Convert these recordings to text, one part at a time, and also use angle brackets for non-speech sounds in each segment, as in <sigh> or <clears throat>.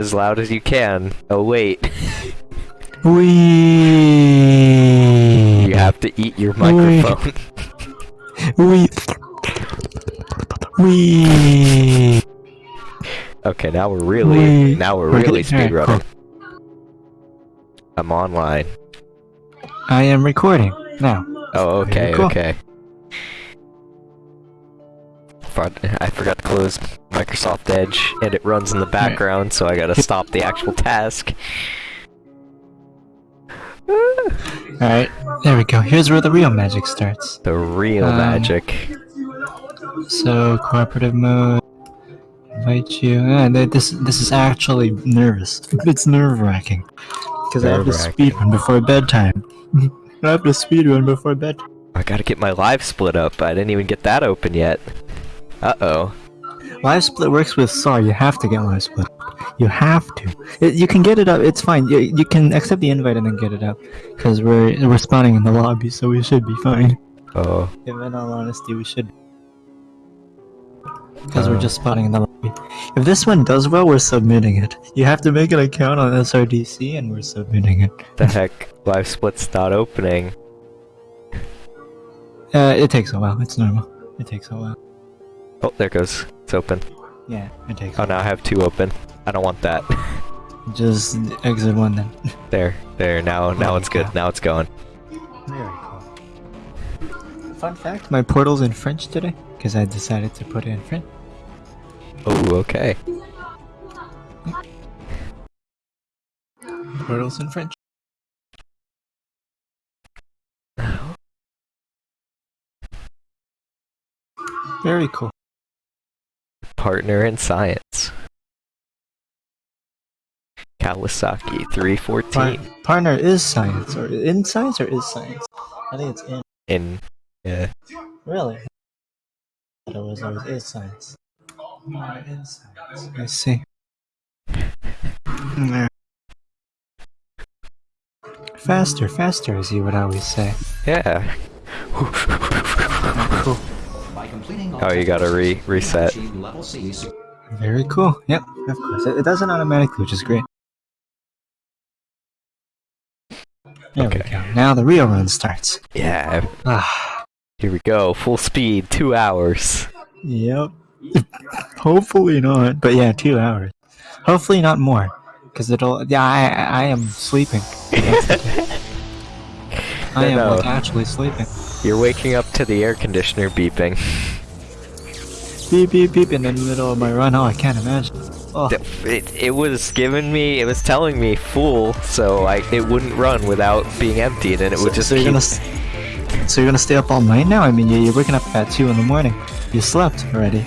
as loud as you can. Oh wait, <laughs> We. you have to eat your microphone. <laughs> We. We. okay, now we're really now we're really speedrunning. I'm online. I am recording now. Oh, okay, cool. okay. Front- I forgot to close Microsoft Edge, and it runs in the background, so I gotta <laughs> stop the actual task. Alright, there we go. Here's where the real magic starts. The real Um, magic. So, cooperative mode. Invite you. Ah, th- this this is actually nervous. <laughs> It's nerve wracking. Because I have to Nerve-wracking. speedrun before bedtime. <laughs> I have to speedrun before bedtime. I gotta get my live split up. I didn't even get that open yet. Uh oh. Live split works with Saw. You have to get live split. You have to. It, you can get it up. It's fine. You, you can accept the invite and then get it up. Because we're we're spawning in the lobby, so we should be fine. Oh. If in all honesty, we should. Because we're Oh. just spawning in the lobby. If this one does well, we're submitting it. You have to make an account on SRDC, and we're submitting it. The heck? Live split's not opening. Uh, it takes a while. It's normal. It takes a while. Oh, there it goes. It's open. Yeah, it takes. Oh, now I have two open. I don't want that. <laughs> Just exit one then. <laughs> there, there. Now, now it's good. Now it's going. Very cool. Fun fact: My portal's in French today because I decided to put it in French. Oh, okay. Portal's in French. Very cool. Partner in science. Kawasaki 314. Par- partner is science, or in science, or is science? I think it's in. In. Yeah. Really? I thought it was always is science. Partner in science. I see. <laughs> Faster, faster, as you would always say. Yeah. Cool. Oh, you gotta re reset. Very cool. Yep, of course. It, it does it automatically, which is great. There Okay. we go. Now the real run starts. Yeah. Ah, Here we go. Full speed. Two hours. yep. <laughs> Hopefully not, but yeah, two hours. Hopefully not more, because it'll. Yeah, I I am sleeping. That's the thing. I am No. like actually sleeping. You're waking up to the air conditioner beeping. Beep beep beep in the middle of my run. Oh, I can't imagine. Oh, It, it was giving me, it was telling me full, so I it wouldn't run without being emptied, and it would just so you're gonna. So you're gonna stay up all night now? I mean, you- you're waking up at two in the morning. You slept already.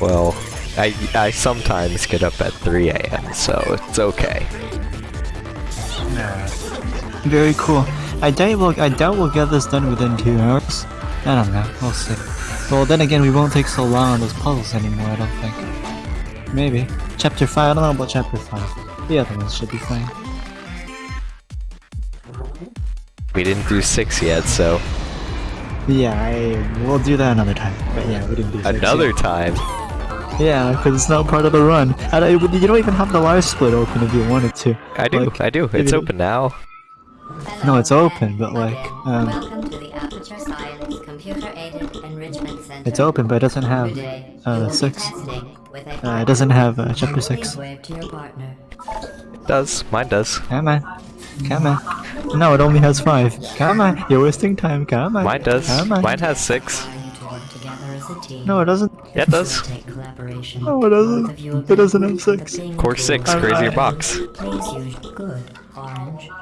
Well, I I sometimes get up at 3 a.m., so it's okay. Very cool. I doubt we'll I doubt we'll get this done within two hours. I don't know. We'll see. Well, then again, we won't take so long on those puzzles anymore. I don't think. Maybe chapter five. I don't know about chapter five. The other ones should be fine. We didn't do six yet, so Yeah, I we'll do that another time. But yeah, we didn't do another time. Yeah, because it's not part of the run. And I, you don't even have the live split open if you wanted to. I do, Like, I do. It's open now. No, it's open, but like, um, it's open, but it doesn't have. Today, uh, you will be six. testing with a Uh, it doesn't have uh, chapter six. wave to your partner. It does. Mine does. Come on. Come on. No, it only has five. Come on. You're wasting time. Come on. Mine does. Come on. Mine has six. Allow you to work together as a team. No, it doesn't. Yeah, it does. Facilitate collaboration. No, it doesn't. Both of you It doesn't have six. that being Course six, together- crazier I- box.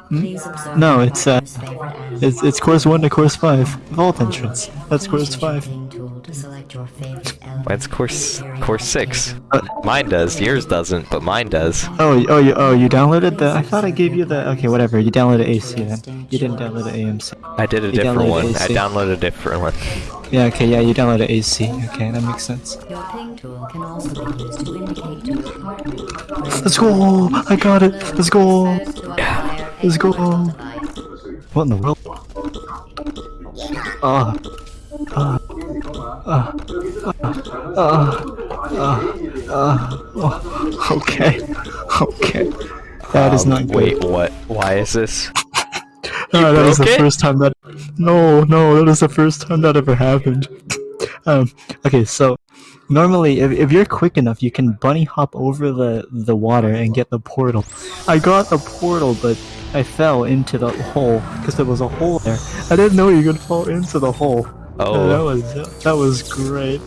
Please use good orange. Hmm? No, it's, uh, partner's favorite animal. It's it's course one to course five. Vault entrance. That's course five. ping tool to select your favorite element Mine's course course six. table. Mine does. Yours doesn't, but mine does. Oh, oh, you oh you downloaded the. I thought I gave you the. Okay, whatever. You downloaded AC then. You didn't download the AMC. I did a You different one. I downloaded a different one. Yeah. Okay. Yeah. You downloaded AC. Okay, that makes sense. Your ping tool can also be used to indicate to your partner. Let's go! I got it. Let's go! first to acquire a Let's go. What in the world? Ah. Ah. Ah. Ah. Ah. Ah. Uh, oh, okay. Okay. That is Um, not good. Wait, what? Why is this? <laughs> Uh, that was the it? first time that. No, no, that was the first time that ever happened. <laughs> Um. Okay, so normally, if, if you're quick enough, you can bunny hop over the the water and get the portal. I got the portal, but I fell into the hole because there was a hole there. I didn't know you could fall into the hole. Oh, that Oh, was that was great.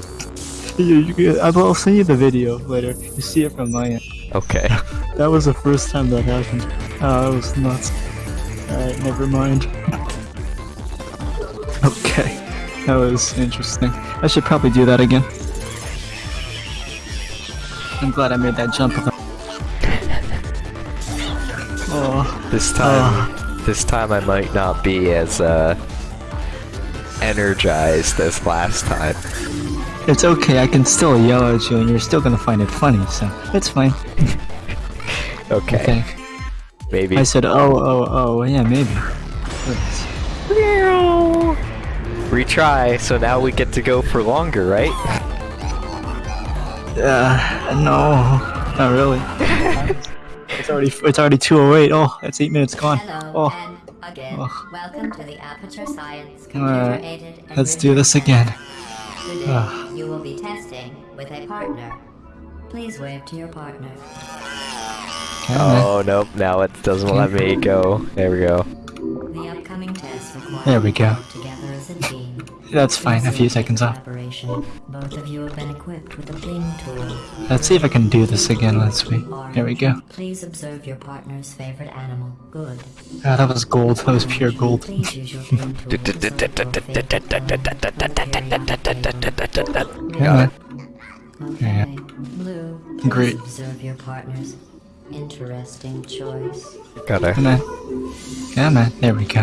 You, you, I will send you the video later. You see it from my end. okay. <laughs> That was the first time that happened. Oh, that was nuts. Alright, never mind. <laughs> Okay, that was interesting. I should probably do that again. I'm glad I made that jump. <laughs> Oh, This time, this time I might not be as uh energized as last time. it's okay. I can still yell at you, and you're still gonna find it funny. So it's fine. <laughs> Okay, think. Maybe. I said, oh, oh, oh, yeah, maybe. Retry. So now we get to go for longer, right? Uh, no, not really. <laughs> it's already it's already 208. Oh, that's eight minutes gone. Hello Oh, and again. Oh. Welcome to the Aperture Science computer-aided let's do this again. Today, Ah. you will be testing with a partner. Please wave to your partner. Oh nope. Now it doesn't let me go. There we go. The upcoming test There we go. you to work together as a team. That's fine. A few seconds off. Both of you have been equipped with a ping tool. Let's see if I can do this again. Let's see. There we go. Please observe your partner's favorite animal. Good. Ah, that was gold. That was pure gold. Please use <laughs> Okay. Blue. please Great. Observe your partner's interesting choice. Gotta. Come on. Come on. There we go.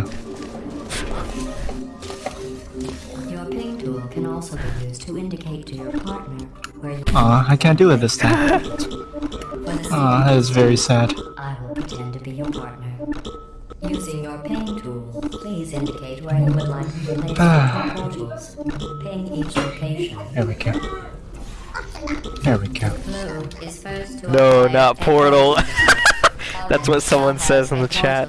Your ping tool can also be used to indicate to your partner where you Aw, I can't do it this time. for the Aw, that is very sad. I will pretend to be your partner. Using your ping tool, please indicate where you would like to place Ah. your portals. Ping each location. There we go. There we go. Blue is first to No, not portal. portal <laughs> That's what someone says in the chat.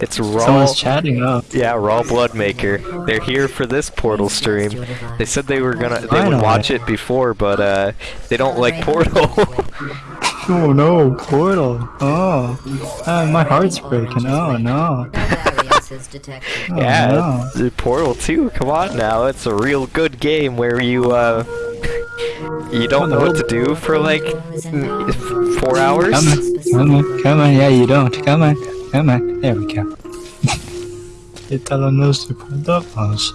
It's raw. Someone's chatting up. Yeah, Raw Blood Maker. They're here for this Portal stream. They said they were gonna, they I would watch it. it before, but uh, they don't like Portal. <laughs> <laughs> Oh no, portal. Oh, ah, my heart's breaking. Oh no. No. Oh, yeah, no. uh, Portal 2. Come on now, it's a real good game where you uh, you don't know what to do for like mm, four hours. Come on, come on, come on. Yeah, you don't. Come on, come on. There we go. Italo knows to put up us.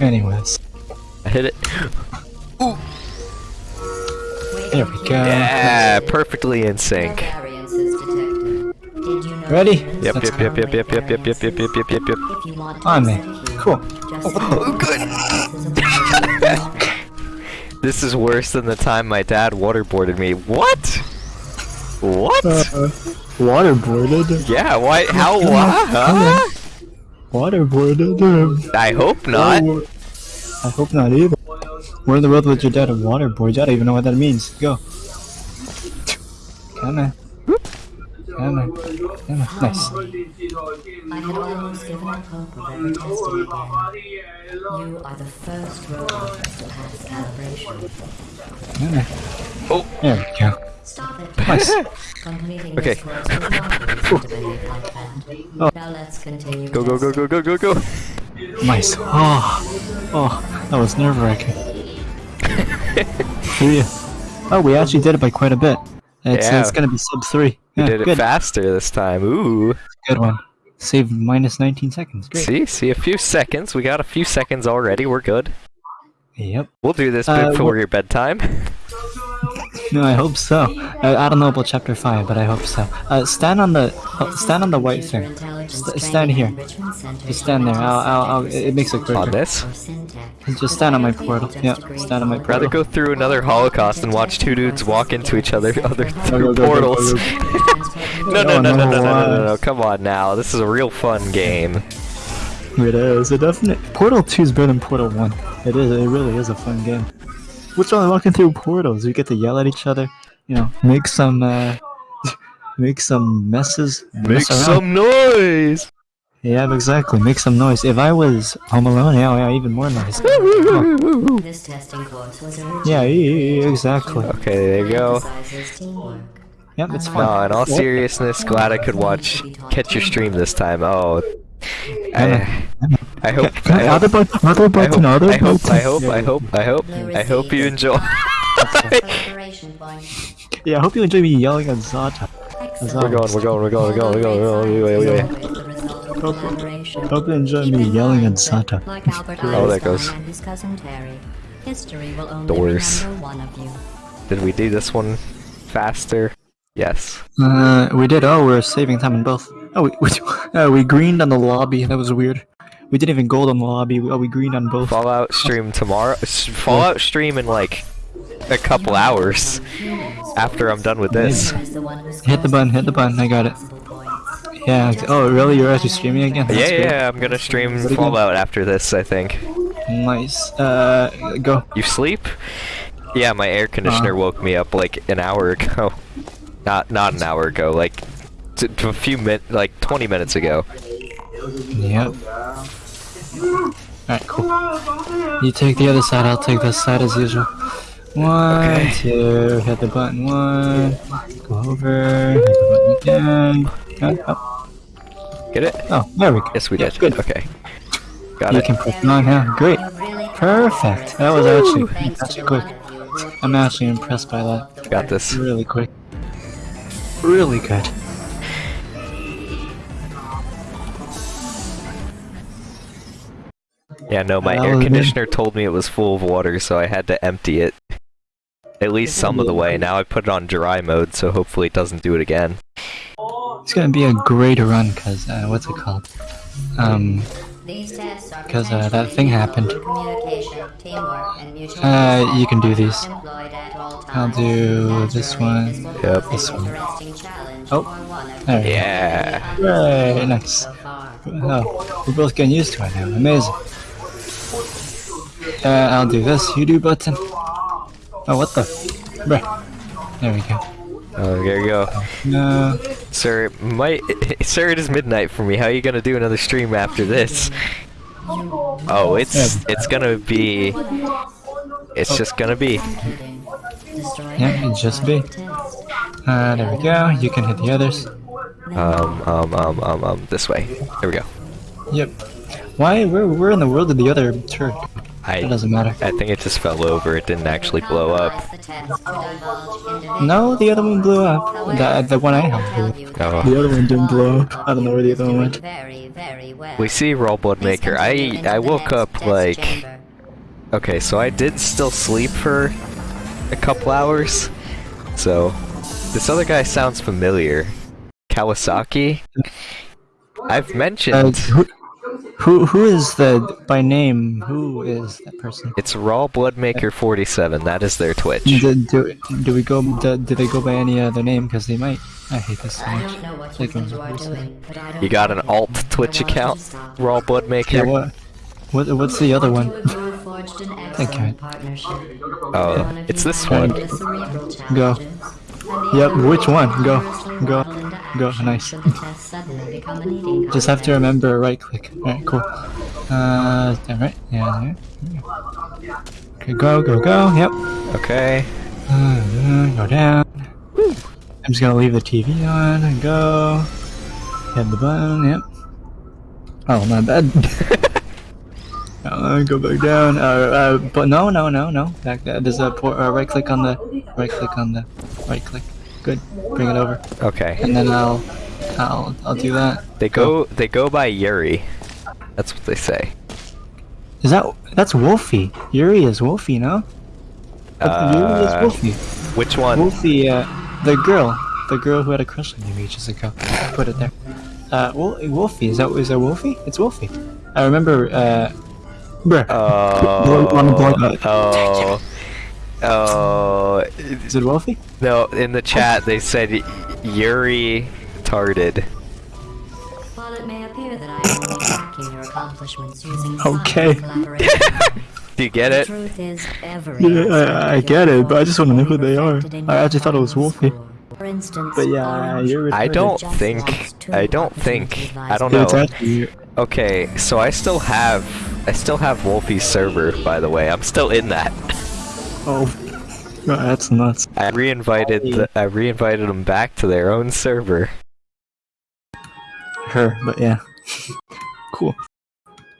Anyways, I hit it. Ooh. there we go. Yeah, perfectly in sync. variances detected. Did you know Ready? Yep, Let's yep, yep, yep, yep, yep, yep, yep, yep, yep, yep, yep, yep. If you want On me. set a cue, Cool. Oh, good. This is worse than the time my dad waterboarded me. What? What? Uh, waterboarded. yeah, why? How? come What? on, Huh? Waterboarded. I hope not. Oh, I hope not either. Where in the world would your dad a waterboard? I don't even know what that means. Go. Come on. Come on. Come on. Nice. I had almost given up hope of ever testing again. You are the first robot to pass calibration. Come. Oh. There we go. Stop it. Nice. Okay. this course was not reason to behave like that. Oh. Now let's continue. Go go go go go go go. Nice. Oh. Oh, that was nerve wracking. <laughs> yeah. Oh, we actually did it by quite a bit. It's, Yeah. it's gonna be sub 3. We Yeah, did it good. faster this time. Ooh. Good one. Saved minus 19 seconds. Great. See, see, a few seconds. We got a few seconds already. We're good. Yep. We'll do this Uh, before your bedtime. <laughs> No, I hope so. I, I don't know about chapter 5, but I hope so. Uh, stand on the uh, stand on the white thing. St- stand here. Just stand there. I'll, I'll, I'll, it makes it quicker. On this. Just stand on my portal. Yep, stand on my portal. Rather go through another Holocaust and watch two dudes walk into each other, <laughs> other through portals. <laughs> No, no, no, no, no, no, no, no, no, come on now. This is a real fun game. It is. It definitely. Portal 2 is better than Portal 1. It is. It really is a fun game. What's wrong with walking through portals? We get to yell at each other. You know, make some uh, <laughs> make some messes. mess some noise! Yeah, exactly. Make some noise. If I was home alone, yeah, yeah, even more noise. <laughs> Oh, This testing course was originally yeah, yeah, yeah, exactly. Okay, there you go. Yep, it's No, fine. in all seriousness, glad I could watch catch your stream this time. Oh, I, I hope, I Other hope, button, other I button, hope, other I hope. I hope, I hope, I hope, I hope you enjoy. <laughs> Yeah, I hope you enjoy me yelling at Zata. Excellent. We're going, we're going, we're going, we're going, we're going, we're going, result of collaboration. Hope you enjoy Keep me in yelling mind at Zata. that, Like Albert <laughs> Oh, there Einstein goes. and his cousin Terry, history will only Doors. remember one of you. Did we do this one faster? Yes. Uh, we did. Oh, we're saving time in both. Oh, we <laughs> we, uh, we greened on the lobby. That was weird. We didn't even gold on the lobby. Oh, we greened on both. Fallout stream tomorrow. Fallout stream in like a couple hours after I'm done with this. Is the one who Hit the button. Hit the button. I got it. Yeah. Oh, really? You're actually streaming again? That's Yeah, yeah, I'm gonna stream. Fallout after this, I think. Nice. Uh, go. You sleep? Yeah, my air conditioner Uh. woke me up like an hour ago. <laughs> Not not an hour ago, like a few min like 20 minutes ago. Yep. Alright, cool. You take the other side, I'll take this side as usual. One, Okay. two, hit the button, one, go over, hit the button again. Oh, oh, Get it? oh, there we go. Yes, we Yeah, did. Good. Okay. Got You it. can press on now. Great. Perfect. That was actually, actually quick. one of you who I'm actually impressed by that. Got this. Really quick. Really good. Yeah, no, my air was good. conditioner told me it was full of water, so I had to empty it. At least some of the way. Now I put it on dry mode, so hopefully it doesn't do it again. It's gonna be a great run, cause, uh, what's it called? Um, These tests are 'Cause, uh, that thing happened. Teamwork, and mutual Uh, you can do these. employed at all I'll do this Naturally, one. Yep. This one. Oh, for one of there you. go. Yeah. Right, nice. Oh, we're both getting used to it now. Amazing. Uh, I'll do this. You do button. Oh, what the? Bruh. There we go. Oh, there you go. No. Sir, it might <laughs> sir, it is midnight for me. How are you gonna do another stream after this? Oh, it's it's gonna be. It's just gonna be. Yeah, it just be. Uh, there we go. You can hit the others. Um, um, um, um, um, this way. There we go. Yep. Why? Where? Where in the world did the other turret? Go? It doesn't matter. I think it just fell over. It didn't actually blow up. Analyze the test to divulge individual No, the other one blew up. The the one I have. blew up. Oh. The other one didn't blow up. I don't know where the other one went. Very, very well. We see Blood Maker. I I woke up like. Okay, so I did still sleep for a couple hours. So this other guy sounds familiar. Kawasaki. I've Uh, mentioned who, who who is the by name? Who is that person? it's Raw Bloodmaker 47. That is their Twitch. Do, do, do we go? Do, do they go by any other name? Because they might. I hate this so much. don't know what you Like, think you are doing, but I don't You got an alt Twitch want you to account, stop. Raw Yeah. Bloodmaker. What? What? What's the other one? You have forged an excellent Okay. partnership. Oh, One of it's this one. Go. Challenges, and the Yep, which one? Go. Go. Go. Nice. should the test suddenly become an eating Just have to remember right click. Alright, cool. Uh, alright. Yeah, yeah. Okay, go, go, go. Yep. Okay. Uh, go down. I'm just gonna leave the TV on and go. Hit the button, yep. Oh, my bad. <laughs> uh, go back down. Uh, uh, but no, no, no, no. Back there. There's a por- uh, right click on the, right click on the, right click. Good. Bring it over. Okay. And then I'll, I'll, I'll do that. They go they go by Yuri. That's what they say. Is that, that's Wolfie. Yuri is Wolfie, no? Uh, Yuri is Wolfie. Which one? Wolfie, uh, the girl, the girl who had a crush on you ages ago. Put it there. Uh, Wolfie, is that is that Wolfie? It's Wolfie. I remember. Uh, bruh. Blow- wanna blow Oh. Uh, oh. Oh. Is it Wolfie? No, in the chat they said Yuri tarded. While it may appear that I am tracking your accomplishments using Okay. <laughs> Do you get it? truth is, every Yeah, I- I get it, but I just wanna know who they are. I actually thought it was final Wolfie. Score. For instance, But yeah, you're I don't think. I don't think. I don't know. Okay, so I still have. I still have Wolfie's server, by the way. I'm still in that. oh, <laughs> that's nuts. I re-invited. The, I re-invited them back to their own server. Her, but yeah, <laughs> cool.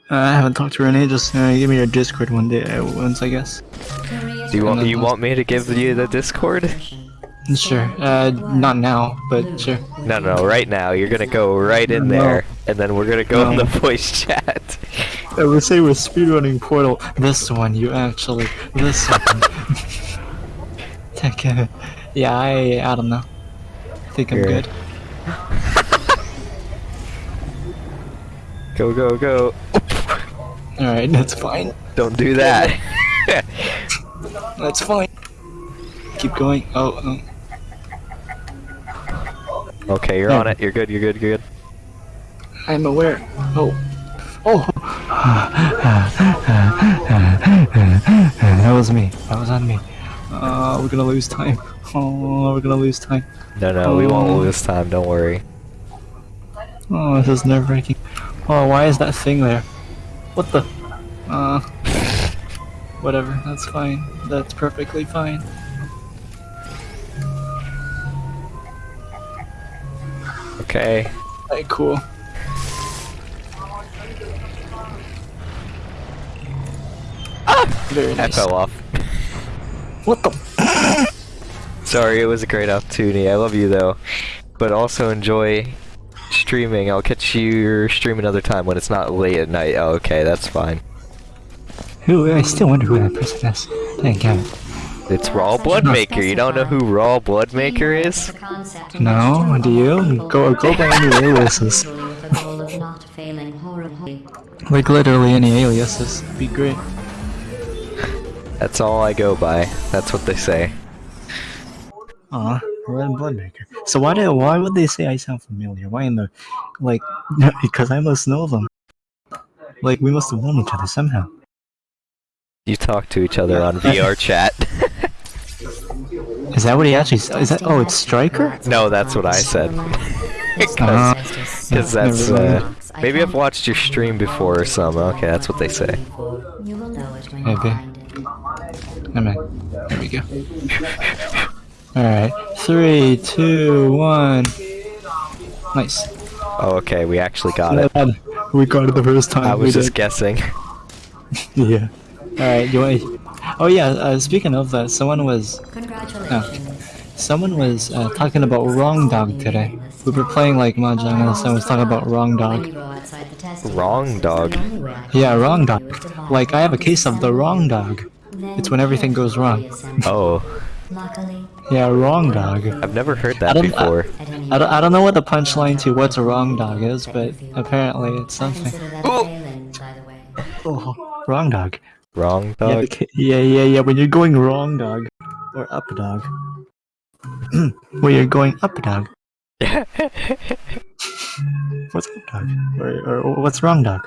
Uh, I haven't talked to her in ages. Uh, give me your Discord one day, uh, once I guess. Do you want? You want me to give you the Discord? Sure. Uh, not now, but sure. No, no, right now. You're gonna go right in No. there, and then we're gonna go in the voice chat. <laughs> I would say we're speedrunning Portal. This one, you actually. This one. <laughs> Yeah, I. I don't know. I think I'm Here. good. <laughs> Go, go, go! Alright, that's fine. Don't do that. That's fine. Keep going. Oh, um, okay, you're on it. You're good. You're good. You're good. I'm aware. Oh. Oh! that was me. That was on me. Uh, we're gonna lose time. <laughs> Oh, we're gonna lose time. No, no, we won't Oh. lose time. Don't worry. Oh, this is nerve wracking. Oh, why is that thing there? What the? Uh. <laughs> Whatever, that's fine. That's perfectly fine. Okay. Alright, cool. Ah, very I fell off. What the? <laughs> Sorry, it was a great opportunity. I love you though, but also enjoy streaming. I'll catch you stream another time when it's not late at night. Oh, okay, that's fine. Who? I still wonder who that person is. Thank God. It's Raw Bloodmaker. You don't know who Raw Bloodmaker is? No, do you? Go- go by any aliases. <laughs> Like literally any aliases. Be great. That's all I go by. That's what they say. Aw, Red Bloodmaker. So why do why would they say I sound familiar? Why in the like? <laughs> because I must know them. Like we must have known each other somehow. You talk to each other on VR chat. <laughs> Is that what he actually? s- Is that? Oh, it's Striker. no, that's what I said. <laughs> <laughs> Uh, Because that's, uh, maybe I've watched your stream before or something. Okay, that's what they say. You will know it when Maybe. you find it. I'm. There we go. <laughs> Alright. Three, two, one. Nice. Oh, okay, we actually got it. We got it the first time. I we was just did. guessing. Yeah. Alright, you want Oh yeah, uh, speaking of that, someone was Congratulations. someone was uh, talking about Wrong Dog today. We were playing like Mahjong and someone was talking about Wrong Dog. you go outside the testing Wrong dog. the only way I can Yeah, Wrong help you is Dog. Like I have a case of the. Wrong Dog. It's when everything goes wrong. Oh, Luckily, Yeah, Wrong Dog. I've never heard that don't- before. at any I don't, I don't know what the punchline to what's a Wrong Dog is, but apparently it's something. consider that a failing, by the way. Oh, wrong Dog. Wrong dog. yeah, yeah, yeah. When you're going wrong, dog, or up, dog. <clears throat> when you're going up, dog. <laughs> What's up, dog? Or, or what's wrong, dog?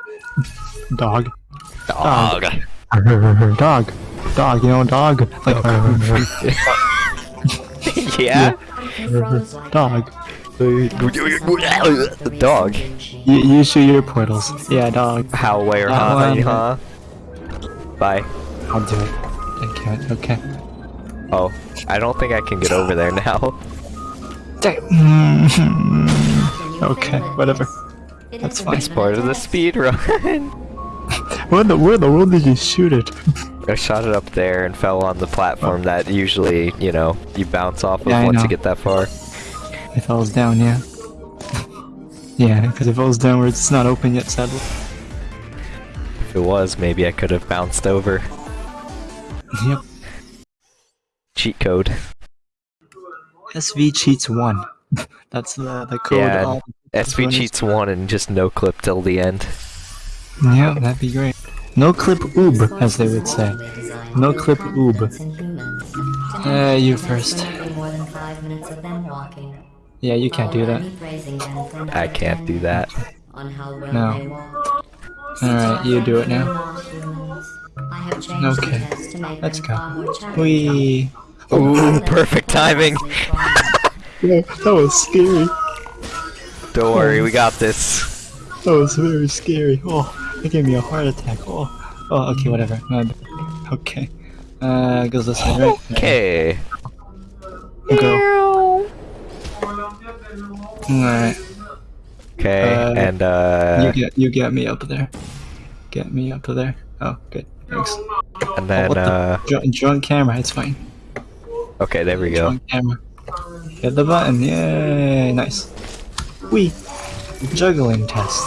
Dog. dog. Dog. <laughs> Dog. You know, dog. Like. <laughs> yeah. Froze dog. Dog. You, you shoot your portals. Yeah, dog. How where huh? Huh? Bye. I'll do it. I can't. Okay. Oh, I don't think I can get over there now. <laughs> Okay, whatever. That's fine. It's part of the speed run. <laughs> where in the where in the world did you shoot it? <laughs> I shot it up there and fell on the platform oh. that usually, you know, you bounce off of Yeah, once you get that far. It falls down, yeah. yeah, because it falls downwards, it's not open yet, sadly. If it was, maybe I could have bounced over. Yep. Cheat code. SV cheats one. <laughs> That's the the code. Yeah, all- SV Bonus. cheats one and just no clip till the end. Yeah, that'd be great. No clip oob, as they would say. No clip oob. Uh, you first. Yeah, you can't do that. I can't do that. On how well No. They walk. Alright, you do it now. I have changed Okay, the test to make let's go. far more challenging. We. Ooh, perfect timing. <laughs> That was scary. Don't worry, we got this. That was very scary. Oh, it gave me a heart attack. Oh, oh, okay, whatever. My. Okay. Uh, goes this way, right? Okay. Go. Alright. Okay, Uh, and uh, You get, you get me up there. Get me up there. Oh, good. Thanks. and then what the- uh, Drunk, drunk camera, it's fine. okay, there we go. Drunk camera. Hit the button, yay, nice. We juggling test.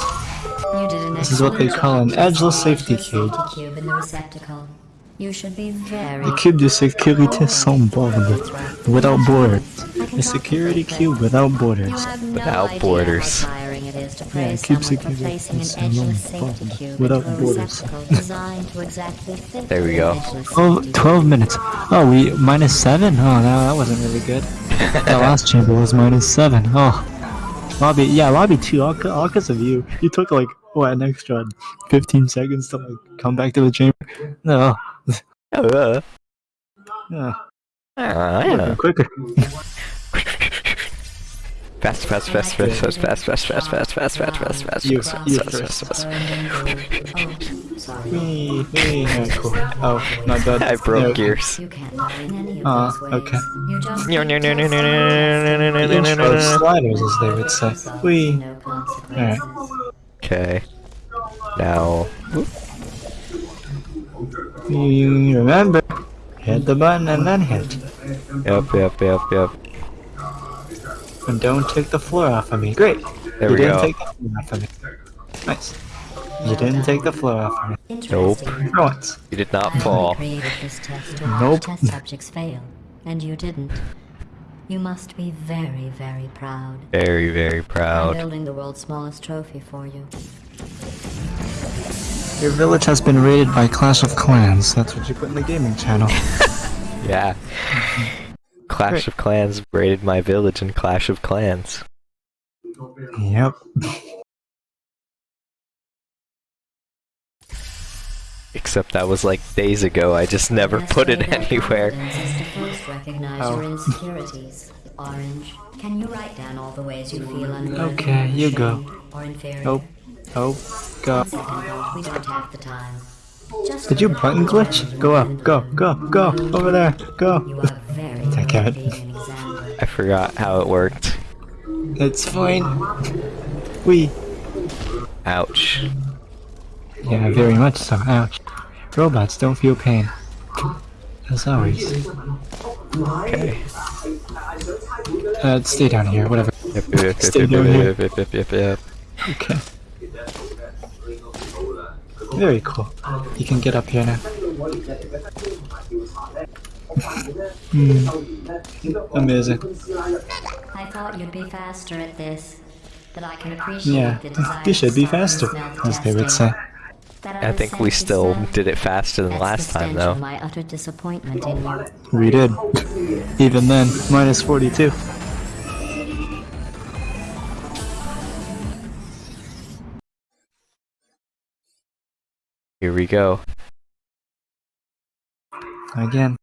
You did an This is what they call an job edgeless safety cube. cube the. You should be very. The cube de sécurité sans bornes, without borders. A security cube without borders. Without idea borders. How tiring it is to praise cube someone for security placing an edgeless safety bond, cube without into a borders. receptacle designed to exactly fit There we go. edgeless 12, minutes. Oh, we minus 7? Oh, no, that wasn't really good. <laughs> the last chamber was minus 7. Oh. Lobby, yeah, lobby 2, all, c- all because of you. You took like, what, an extra 15 seconds to like come back to the chamber? No. <laughs> Uh, Yeah, ah, yeah. quicker. Fast, fast, fast, fast, fast, fast, fast, fast, fast, fast, fast, fast, fast, You- fast, you fast, first. fast, fast. Oh, sorry. Wee, wee. Alright, cool. Oh, not bad. I broke There. gears. You can't lie in any of Ah, those ways. okay. You just No, no, no, no, no, no, no, no, no, Intro no, no, no. sliders, as they would say. Wee. No consequences. Okay. Now, You remember, hit the button and then hit. yep, yep, yep, yep. And don't take the floor off of me. Great. There you we didn't go. take the floor off of me. Nice. You didn't take the floor off of me. Interesting. For once. You did not fall. created this test to Nope. test subjects fail, and you didn't. You must be very, very proud. Very, very I'm proud. building the world's smallest trophy for you. Your village has been raided by Clash of Clans. That's what you put in the gaming channel. <laughs> Yeah. Clash Great. of Clans raided my village in Clash of Clans. Yep. Except that was like days ago, I just never put it anywhere. Oh. Okay, you go. Oh, oh, go. We don't have the time. Just Did you button glitch? Go up, go, go, go. Over there, go. are very <laughs> Take good it. at being an example. I forgot how it worked. It's fine. We. Ouch. Yeah, very much so. Ouch. Robots don't feel pain. As always. Okay. Uh, stay down here, whatever. Yep, yep, yep, Stay yep, down yep, here. yep, yep, yep, yep, yep. Okay. Very cool. You can get up here now. Hmm. <laughs> Amazing. I thought you'd be faster at this. That I can appreciate Yeah, you should be faster, as they would say. I think we still did it faster than last time, though. my utter disappointment in you. We did. Even then, minus 42. Here we go. Again.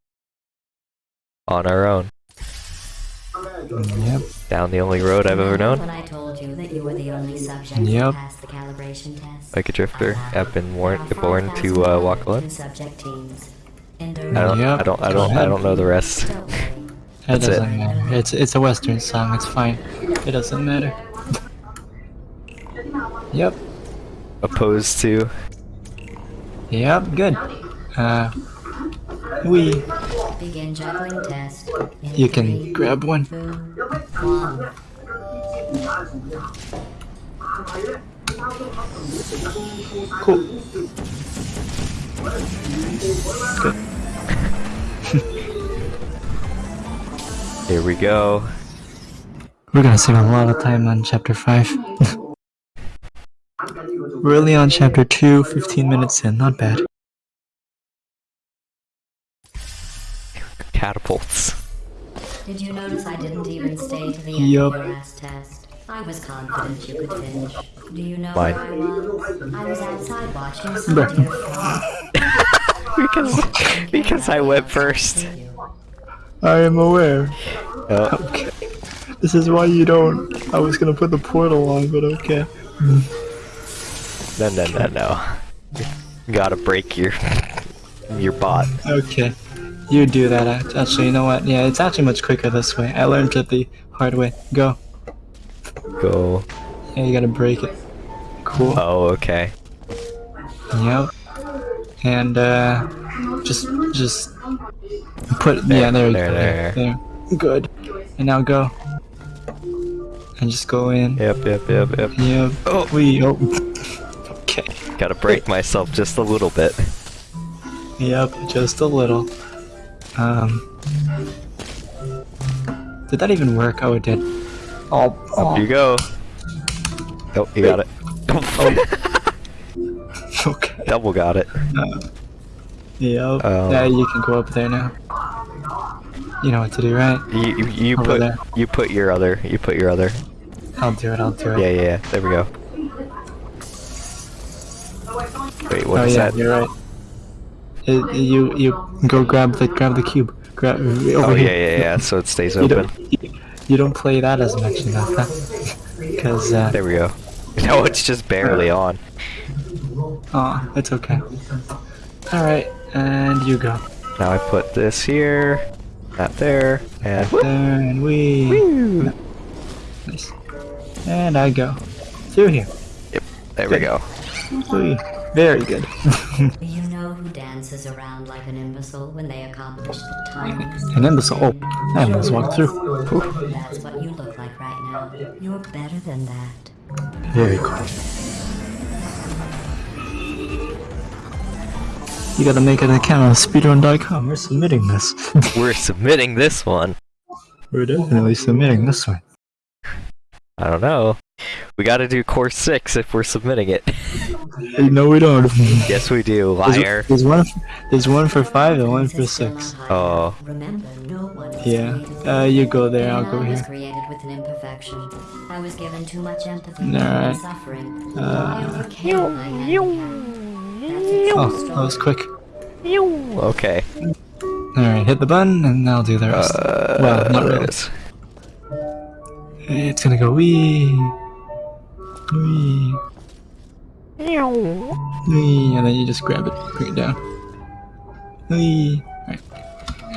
On our own. Yep. Down the only road I've ever known. When I told you that you were the only subject Yep. to pass the calibration test. Like a drifter, I I've been There warned, born to uh, walk alone. two-subject teams. I don't, Yep. I don't, I don't, I don't know the rest. Don't. It That's it. doesn't matter. It's it's a western song, it's fine. It doesn't matter. Yep. Opposed to Yep, good. Uh we Begin juggling test. in you can grab one. two, one. Cool. Good. here we go. We're gonna save a lot of time on chapter 5. <laughs> We're only on chapter 2, 15 minutes in, not bad. Catapults. Did you notice I didn't even stay to the end Yup. of your last test? I was confident you could finish. Do you know Why? where I was? I was outside watching Bruh. some deer <laughs> fly. because because I went first. I am aware. Oh, Okay. This is why you don't. I was gonna put the portal on, but okay. No, no, no, no. You gotta break your your bot. Okay. You do that. Actually, you know what? Yeah, it's actually much quicker this way. I learned it the hard way. Go. Go. Yeah, you gotta break it. Cool. Oh, okay. Yep. And uh, just just put yeah there there, go there. there. Good. And now go. And just go in. Yep, yep, yep, yep. Yep. Oh. We oh. Okay. Gotta break myself just a little bit. Yep, just a little. Um. Did that even work? Oh, it did. Oh, Up you oh. go. Oh, you got it. <laughs> okay. Double got it. Yep. Um. yeah, you can go up there now. You know what to do, right? You you, you put there. you put your other you put your other. I'll do it. I'll do it. Yeah, yeah, yeah. There we go. Wait, what oh is yeah, that? you're right. It, you you go grab the grab the cube. Grab over Oh here. yeah, yeah, yeah. So it stays You open. don't you don't play that as much enough, <laughs> huh? Because uh, There we go. <laughs> No, it's just barely on. oh, it's okay. All right, and you go Now I put this here, that there, and there, and we Woo! nice. And I go through here. Yep, there we go. We very good. You know who dances around like an imbecile when they accomplish the tiniest An imbecile. Oh, I almost walked through. That's what you look like right now. You're better than that. Very cool. You gotta make an account on speedrun.com. We're submitting this. We're submitting this one. We're definitely submitting this one. I don't know. We gotta do course six if we're submitting it. No, we don't. <laughs> yes, we do. There's- Liar. There's one. There's one for five and one for Princess six. Oh. Hyde. Remember, no one was Yeah. Uh, you go there. I'll go here. created with an imperfection. I was given too much empathy Alright. suffering. Uh, I overcame my handicap. That's a true Oh, that was quick. Okay. All right, hit the button and I'll do the rest. Uh, well, not there it really. It's gonna go wee, wee, wee, and then you just grab it, bring it down. Wee. Alright.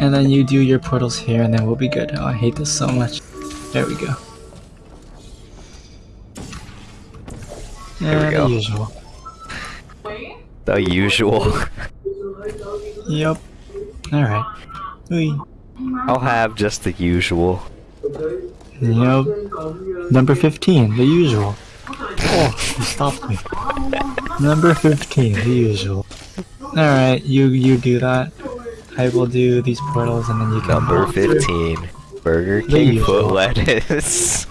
And then you do your portals here, and then we'll be good. Oh, I hate this so much. There we go. There we go. The usual. The usual. Yep. Alright. Wee. I'll have just the usual. Yep. Number 15, the usual. Oh, you stopped me. Number 15, the usual. Alright, you you do that. I will do these portals and then you can Number 15. Burger King foot lettuce.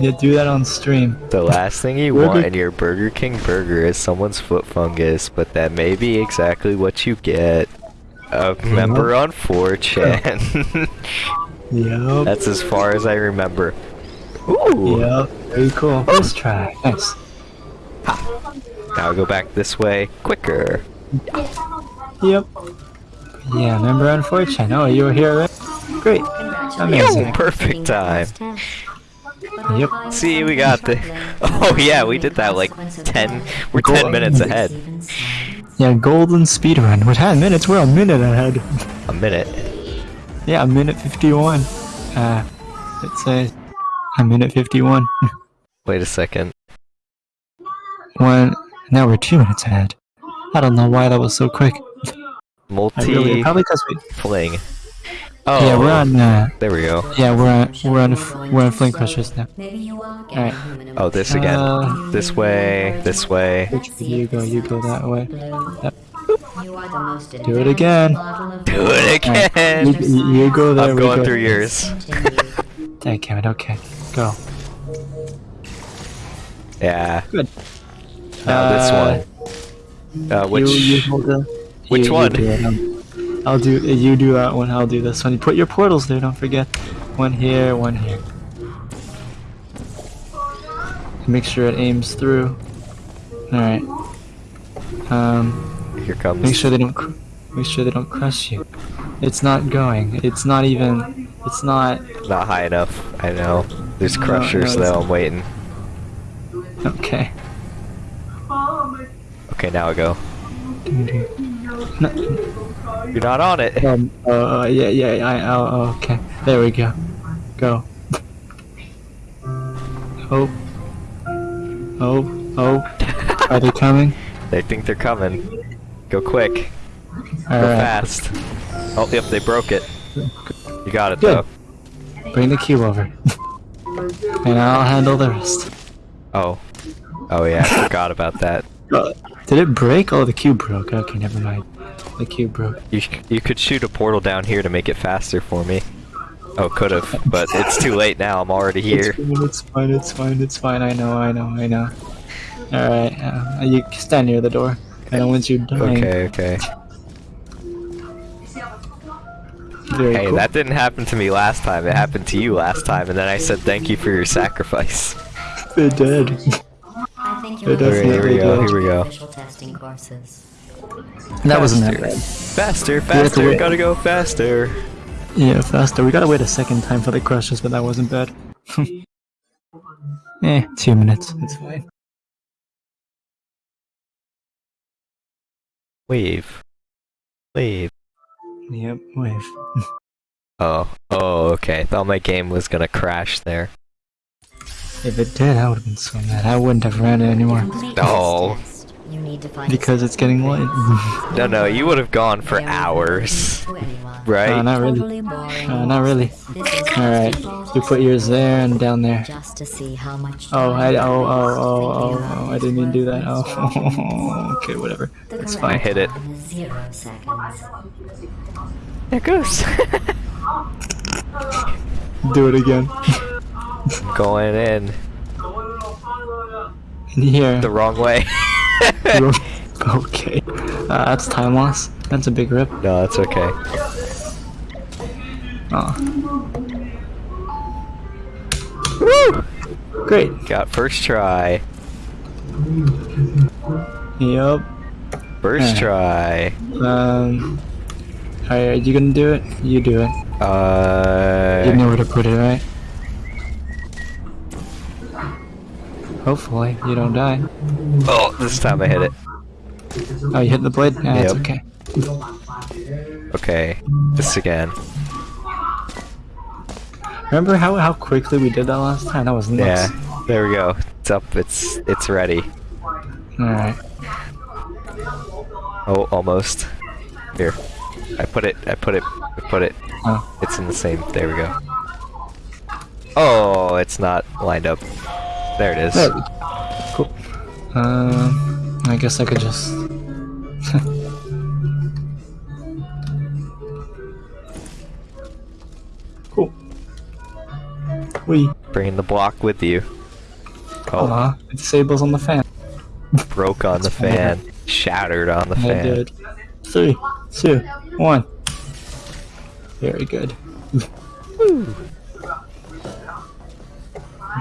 you do that on stream. The last thing you Burger- want in your Burger King burger is someone's foot fungus, but that may be exactly what you get. Uh, A member on 4chan. <laughs> Yep. That's as far as I remember. Ooh! Yep. Very cool. Let's try. Nice. Now i go back this way quicker. Yep. Yeah, member on 4chan. Oh, you were here, right? Great. Amazing. Yo, perfect time. Yep. See, we got the. <laughs> Oh yeah, we did that like 10. We're 10 minutes ahead. Yeah, golden speedrun. We're 10 minutes. We're a minute ahead. A minute. Yeah, a minute 51. Uh, it says a minute 51. <laughs> Wait a second. One. Now we're two minutes ahead. I don't know why that was so quick. I really, Multi probably because we. fling. Oh, Yeah, we're on. Uh, There we go. yeah, we're on. We're on. We're on flame crushers now. Maybe you are Alright. Oh, this again. Uh, This way. This way. Which way you go? You go that way. Yep. You are the most Do it again. Do it You, again. you- you go there. I'm we going go. through yours. Continue. Damn it. Okay. Go. Yeah. Good. Now Uh, this one. Uh, which? You, you hold the, which you- you one? do um, I'll do. You do that one. I'll do this one. You put your portals there. Don't forget. One here. One here. Make sure it aims through. All right. Um. Here comes. Make sure they don't. Make sure they don't crush you. It's not going. It's not even. It's not. Not high enough. I know. There's crushers no, it's though. I'm waiting. Okay. Okay, now I go. No, You're not on it. um, uh, yeah, yeah, yeah, I, oh, oh, okay. There we go. Go. Oh. Oh. Oh. Are they coming? <laughs> They think they're coming. Go quick. Go Alright. fast. Oh, yep, they broke it. You got it Good. though. Bring the cube over. <laughs> and I'll handle the rest. Oh. Oh yeah, I forgot about that. Did it break? Oh, the cube broke. Okay, never mind. The cube broke. You you could shoot a portal down here to make it faster for me. Oh, could have, but it's too late now. I'm already here. It's fine, it's fine, it's fine, I know, I know, I know. Alright, uh, you stand near the door. And once you're dying, Okay, okay. very Hey, cool. that didn't happen to me last time. It happened to you last time, and then I said thank you for your sacrifice. it did. I think It does Here, here we go. Here we go. That wasn't that to faster, faster. wait. Gotta go faster. Yeah, faster. We gotta wait a second time for the crushes, but that wasn't bad. <laughs> eh, two minutes. It's fine. Wave. Wave. Yep, wave. Oh, oh, okay. I thought my game was gonna crash there. If it did, I would have been so mad. I wouldn't have ran it anymore. Complete No. this test. You need to find a Because it's getting late. <laughs> No, no, you would have gone for hours, boring to anyone. <laughs> right? Uh, not really. Totally boring. Uh, not really. Alright, just you put yours there and down there. just to see how much Oh, I, oh, oh, oh, oh, oh, I didn't mean to do that. Oh, <laughs> okay, whatever. That's fine. I hit it. time is Zero seconds. There goes. Do it again. Going in In here. the wrong way. <laughs> okay. Uh, that's time loss. That's a big rip. no, that's okay. Oh. Woo! Great. Got first try. Yep. First Alright. try. Um. Alright, are you gonna do it? You do it. Uh. You know where to put it, right? Hopefully, you don't die. Oh, this time I hit it. Oh, you hit the blade? Yeah, it's okay. Okay, this again. Remember how, how quickly we did that last time? That was nuts. Yeah, there we go. It's up. It's it's ready. Alright. Oh, almost. Here, I put it. I put it. I put it. Oh. It's in the same. There we go. Oh, it's not lined up. There it is. Cool. Um, I guess I could just. <laughs> cool. We. Bringing the block with you. Oh, Aw, it disables on the fan. broke on the <laughs> fan. Shattered on the I fan. did. Three, two, one. Very good. <laughs>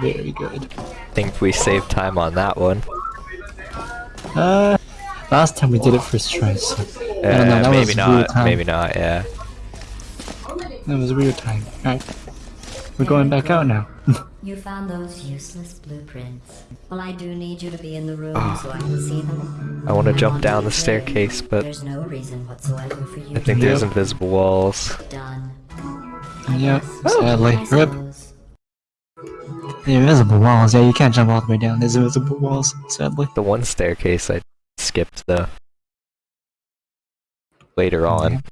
Very good. Think we saved time on that one. Uh, last time we did it first try, so I don't know. That was maybe a weird not. time. Maybe not. Yeah. That was a weird time. Alright. We're going back out now. <laughs> You found those useless blueprints. Well, I do need you to be in the room Ah. so I can see them. I want to jump down the staircase, but There's no reason whatsoever for you I think to there's invisible walls. be done. Yep, Oh, sadly. I Rip. Suppose. The invisible walls, yeah, you can't jump all the way down. There's invisible walls, sadly. The one staircase I skipped the later on.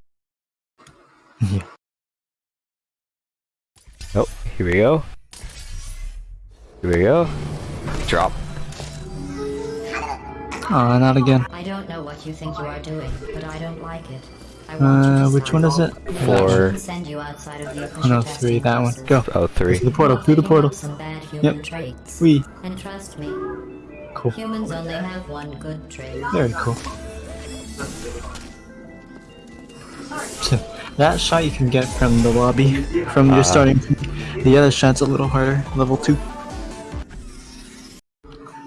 Yeah. Oh, here we go. Here we go. Drop. Aw, not again. I don't know what you think you are doing, but I don't like it. I want you Uh, which one is it? off. Four. I can send you outside of the Oh no, three, that one. Go. Oh, three. Through the portal, through the portal. Some bad human Yep. traits. We. And trust me, Cool. humans only have one good trait. Very cool. So, that shot you can get from the lobby, from Uh-huh. your starting. The other shot's a little harder, level 2.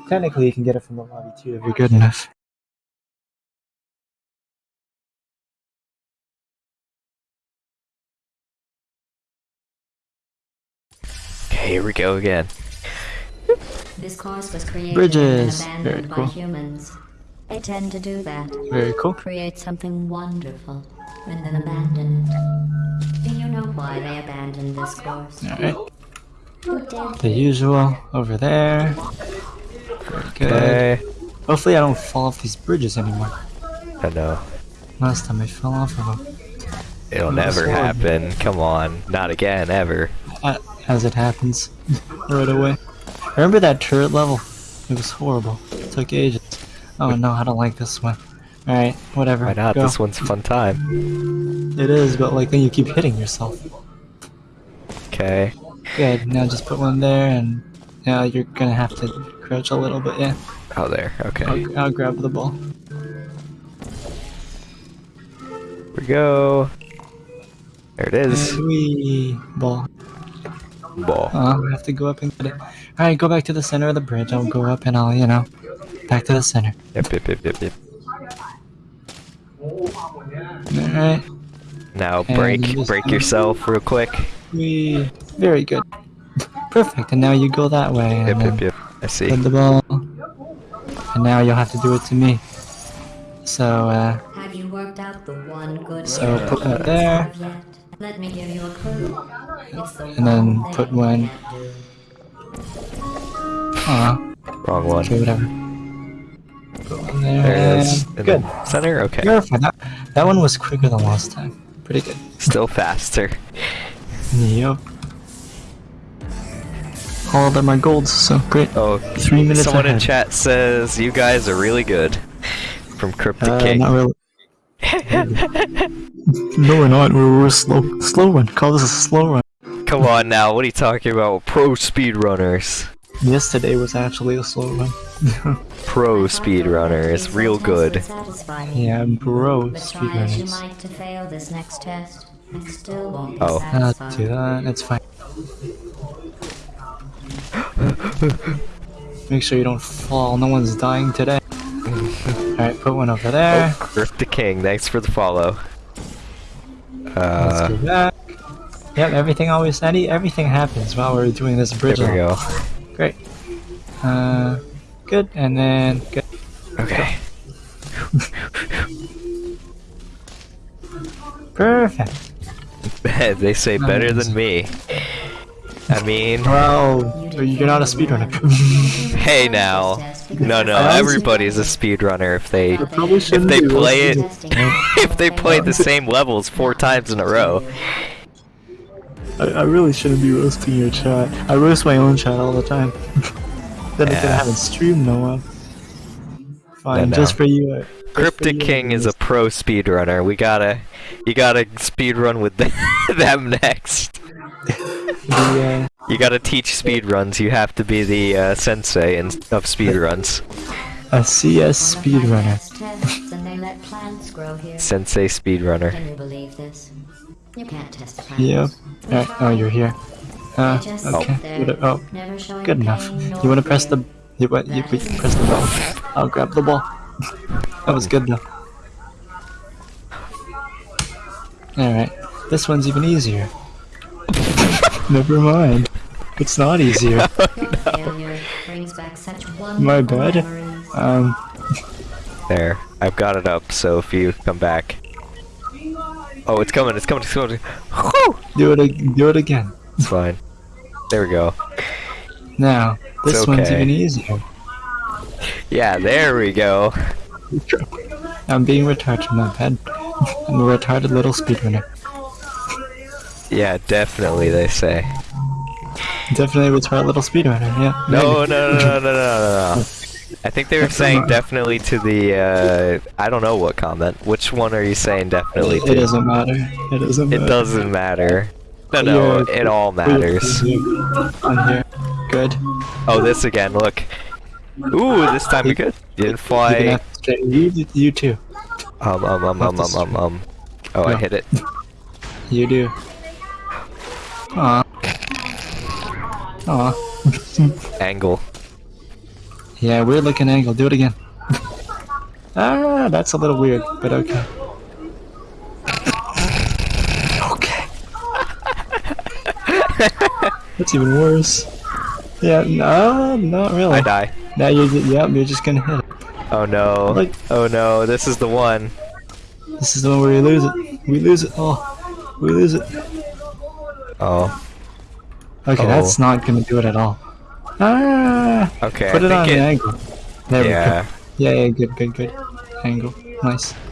Technically, you can get it from the lobby too if you're good enough. Here we go again. This course was created Bridges. and Very abandoned by cool. humans. They tend to do that. Very cool. Create something wonderful and then abandon it. Do you know why they abandoned this course? Alright. The usual over there. Very good. Okay. Hopefully I don't fall off these bridges anymore. I know. Last time I fell off of them. It'll never happen. Come on. Not again, ever. Uh, as it happens. right away. Remember that turret level? It was horrible. It took ages. Oh no, I don't like this one. Alright, whatever. Why not? Go. This one's a fun time. It is, but like then you keep hitting yourself. Okay. Good, now just put one there and now you're gonna have to crouch a little bit, yeah. Oh, there. Okay. I'll, I'll grab the ball. Here we go. There it is. Wee ball. Ball. Oh, I have to go up and get it. Alright, go back to the center of the bridge. I'll go up and I'll, you know, back to the center. Yep, yep, yep, yep, yep. Alright. Now And break, you break yourself real quick. Wee. Very good. <laughs> Perfect, and now you go that way. Yep, yep, yep. I see. Hit the ball. And now you'll have to do it to me. So, uh, Have you worked out the one good So put that there. Serve yet? Let me give you a clue. It's the And then put thing one- you aw, Wrong one. okay, whatever. Put one there. There it is. In Good. the center? Okay. That, that one was quicker than last time. Pretty good. Still faster. Yep. All of them are golds, so great. Oh, Three minutes someone in chat says you guys are really good. From Cryptic Uh, King. not really. <laughs> no, we're not. We're, we're slow. Slow run. Call this a slow run. Come on now, what are you talking about? Pro speedrunners. Yesterday was actually a slow run. <laughs> Pro speedrunners. Real good. yeah, bro, But try as you speedrunners. might to fail this next test, I still won't be Oh. Not satisfied. do ah, that. It's fine. <gasps> Make sure you don't fall. No one's dying today. Alright, put one over there. Cryptic King, thanks for the follow. Let's Uh, go back. Yep, everything always any everything happens while we're doing this bridge. there we go. Great. Uh, good, and then good. Okay. Perfect. <laughs> they say better than me. I mean, Well, you're not a speedrunner. <laughs> hey now. No, no, everybody's a speedrunner if they if they play it <laughs> if they play the same levels four times in a row. I, I really shouldn't be roasting your chat. I roast my own chat all the time. <laughs> then again, I Yeah. haven't streamed no one. Fine, no. just for you. uh, just for Cryptic you, King is a pro speedrunner. We gotta, you gotta speedrun with <laughs> them next. The, You gotta teach speedruns. You have to be the uh, sensei in, of speedruns. uh, a CS speedrunner. Tests and they let plants grow here. Sensei speedrunner. Can you believe this? You can't test plants. Yep. We oh, you're here. Uh, okay. sit Oh, good enough. You wanna press the... fear. You, what, you, we press the bell. I'll grab the ball. <laughs> That was good though. Alright, this one's even easier. Never mind. It's not easier. <laughs> Your failure brings back such wonderful My bad. Um, <laughs> There, I've got it up. So if you come back, oh, it's coming! It's coming! It's coming! Whew! do it, ag- do it again. It's fine. There we go. Now, this It's one's even easier. Yeah, there we go. <laughs> I'm being retarded, my bad. I'm a retarded little speedrunner. Yeah, definitely. They say. Definitely retarded little speedrunner, yeah. No, no, no, no, no, no, no, no. <laughs> I think they were saying definitely to the. Uh, I don't know what comment. Which one are you saying definitely to? It doesn't matter. It doesn't matter. It doesn't matter. No, no, it all matters. On here. Good. Oh, this again. Look. Ooh, this time we good. Didn't fly. have to straighten- You, you too. Um, um, um, um, um, um, um. Oh, I hit it. <laughs> You do. Aw. Aw. <laughs> Angle. Yeah, weird looking angle. Do it again. <laughs> ah, that's a little weird, but okay. Okay. <laughs> That's even worse. Yeah, no, not really. I die. Now you're, yep, you're just gonna hit it. Oh no. Like- Oh no, this is the one. This is the one where we lose it. We lose it. Oh, we lose it. Oh. Okay, Oh. that's not gonna do it at all. Ah! Okay, Put I it on it, the angle. There Yeah. we go. Yeah, yeah, good, good, good. Angle. Nice. <laughs>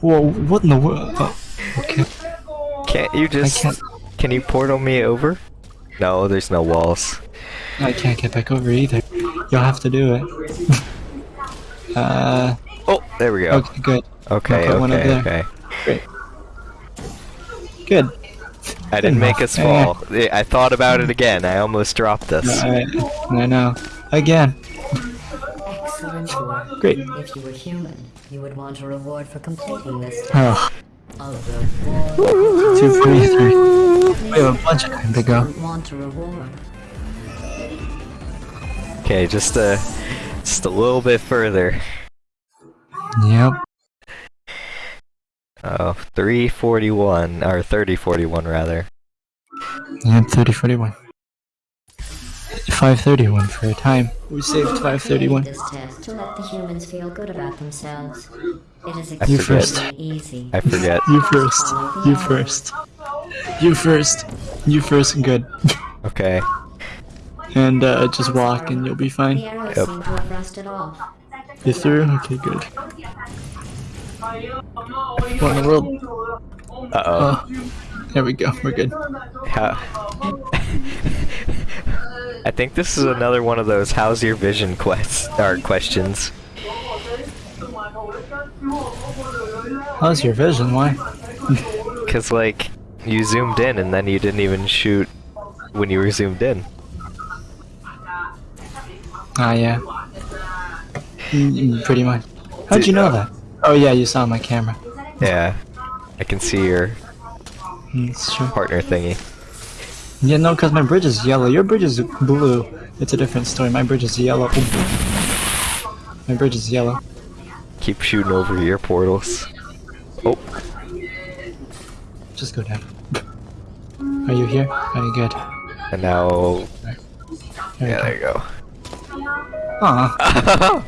Whoa, what in the world? Oh, okay. Can't you just can't- Can you portal me over? No, there's no walls. I can't get back over either. You'll have to do it. <laughs> uh, Oh, there we go. okay, good. Okay, okay, there. okay. Great. Good. I didn't make us fall. I I thought about it again. I almost dropped us. I, I know. Again. Excellent work. Great. If you were human, you would want a reward for completing this task. Oh, A reward. two, three, three. We have a bunch of time to go. Want a reward. Okay, just a, just a little bit further. Yep. Oh, 341, or 3041 rather. Yep, 30, 41. 531 for a time. We saved I 531. this test to let the humans feel good about themselves. It is You first. easy. I forget. You first. You first. You first. You first. Good. Okay. And uh, just walk and you'll be fine. arrows Yep. seem to have rusted off. You through? Okay, good. What in the world? Uh oh. Oh, there we go. We're good. <laughs> I think this is another one of those "How's your vision?" quests or questions. How's your vision? Why? <laughs> Cause like you zoomed in and then you didn't even shoot when you were zoomed in. Ah, yeah. Mm, mm, Pretty much. How'd you know that? Oh yeah, you saw my camera. Yeah. I can see your Mm, partner thingy. Yeah, no, because my bridge is yellow. Your bridge is blue. It's a different story. My bridge is yellow. My bridge is yellow. Keep shooting over your portals. Oh, Just go down. Are you here? Are you good? and now There yeah, there you you go. Go. Aw.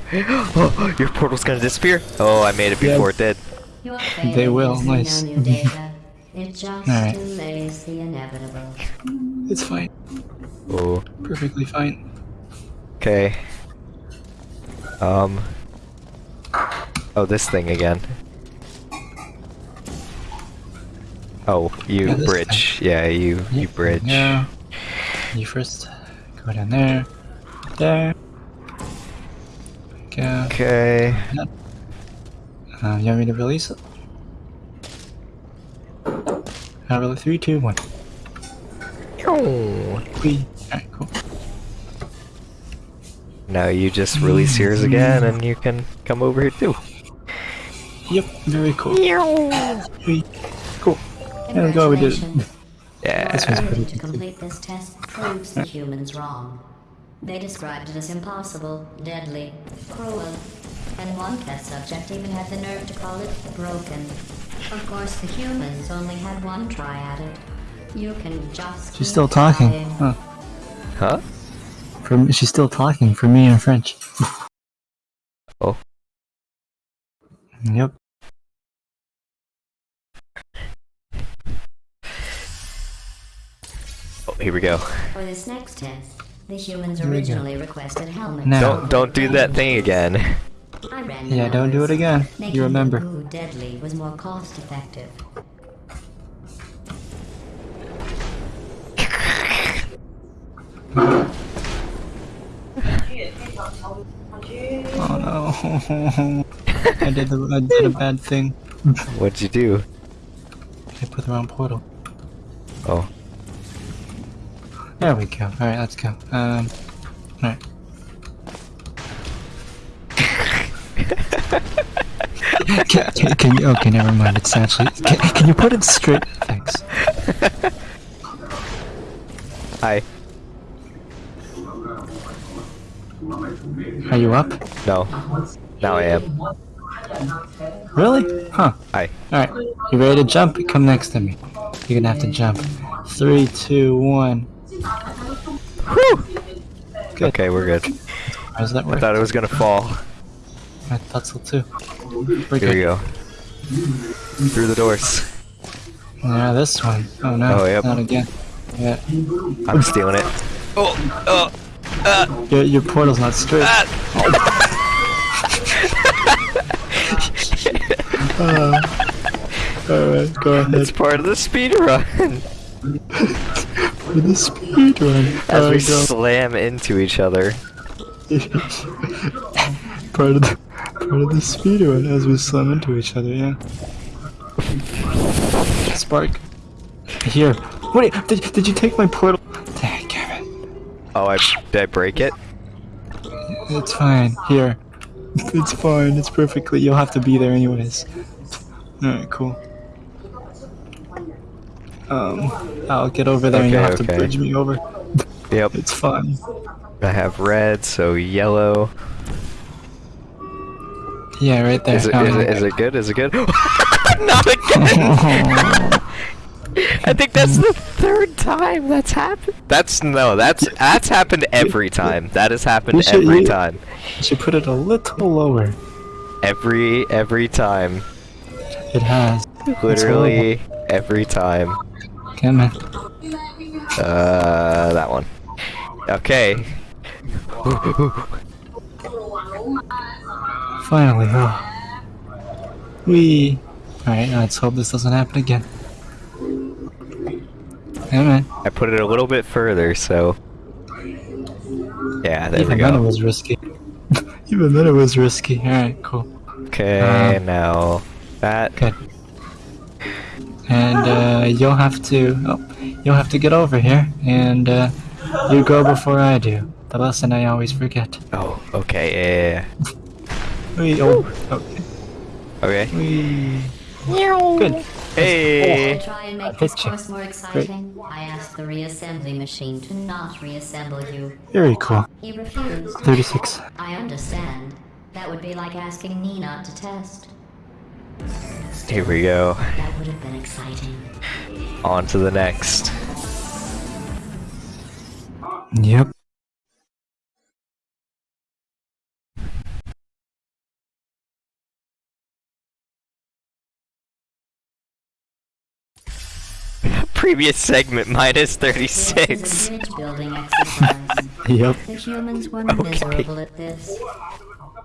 oh, your portal's gonna disappear. Oh, I made it Yeah. before it did. They will, nice. is no new data. It <laughs> just Alright. delays the inevitable. It's fine. Oh, Perfectly fine. okay. Um. Oh, this thing again. Oh, you Yeah, this bridge. Yeah, you you bridge. Yeah. You first. Go down there. There. Go. Okay. Uh, you want me to release it? Uh, really? Three, two, one. Oh. Whee. Alright, cool. Now you just release yours again, and you can come over here too. Yep, very cool. Whee. Cool. There we go, we did it. Yeah. This one's Failure pretty to complete this test proves the humans wrong. They described it as impossible, deadly, cruel, and one test subject even had the nerve to call it broken. Of course, the humans only had one try at it. You can just. She's keep still talking. Huh. Huh? For me, she's still talking for me in French. Oh. Yep. Oh, here we go. For this next test, the humans Here we go. originally requested helmets. Now. Don't don't do that thing again. I ran the Yeah, don't do it again. You remember. deadly was more cost effective. Oh no. I did the, I did a bad thing. What'd you do? I put the wrong portal. Oh. There we go. Alright, let's go. Um, alright. <laughs> can, can, can you, okay, never mind. It's actually. Can, can you put it straight? Thanks. Hi. Are you up? No. Now I am. Really? Huh. Hi. Alright. You ready to jump? Come next to me. You're gonna have to jump. Three, two, one. Good. Okay, we're good. How does that I thought it was gonna fall. I thought so too. We're Here we go. Through the doors. Yeah, this one. Oh no, Oh, yep. not again. Yeah, I'm stealing it. Oh, oh, uh, your, your portal's not straight. ah. <laughs> Alright, go ahead. It's part of the speed run. <laughs> For the speed mm-hmm. run. As we go. slam into each other. <laughs> part of the part of the speed run as we slam into each other, yeah. Spark. Here. Wait, did, did you take my portal? Dang it. Oh, I did I break it? It's fine. Here. <laughs> It's fine. It's perfectly. You'll have to be there anyways. Alright, cool. Um, I'll get over there and you'll Okay, have to bridge me over. Yep. <laughs> It's fine. I have red, so yellow. Yeah, right there. Is it, is it, is it good? Is it good? <laughs> Not again! <laughs> I think that's the third time that's happened. That's no, that's that's happened every time. That has happened should- every you- time. You should put it a little lower. Every every time. It has. Literally every time. Come on. Uh, that one. Okay. <laughs> Finally, oh. We. Alright, let's hope this doesn't happen again. Come on. I put it a little bit further, so. Yeah, there Even we then it was risky. <laughs> Even then it was risky. Alright, cool. Okay, Uh, now that. Good. And uh, you'll have to. Oh, you'll have to get over here, and uh, you go before I do. The lesson I always forget. Oh, okay, yeah, We. Oh. Okay. yeah, yeah. Okay. We. Good. Hey. To try and make Hit this course more exciting, I asked the reassembly machine to not reassemble you. Very cool. He refused. 36. I understand. That would be like asking me not to test. Here we go. That would have been exciting. On to the next. Yep. Previous segment minus This is 36. a bridge building exercise. <laughs> Yep. The humans were Okay.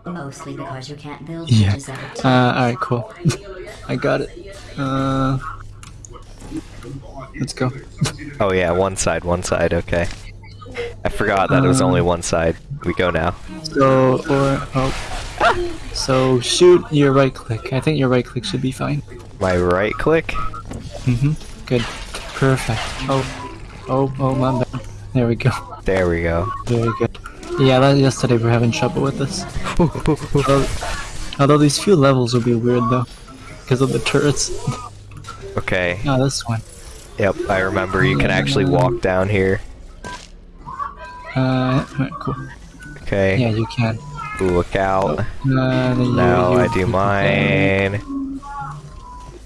Miserable at this. Mostly because you can't build Yeah. bridges at a Uh, alright, cool. <laughs> I got it. Uh. Let's go. <laughs> Oh yeah, one side, one side, okay. I forgot that it was only one side. We go now. So, or, oh. So, shoot your right click. I think your right click should be fine. My right click? Mm-hmm. Good. Perfect. Oh. Oh, oh, my bad. There we go. There we go. Very good. Yeah, that, yesterday we are having trouble with this. Although, although these few levels will be weird though. Because of the turrets. Okay. Oh, this one. Yep, I remember you can actually walk down here. Uh, cool. Okay. Yeah, you can. Look out. Uh, Now I do mine.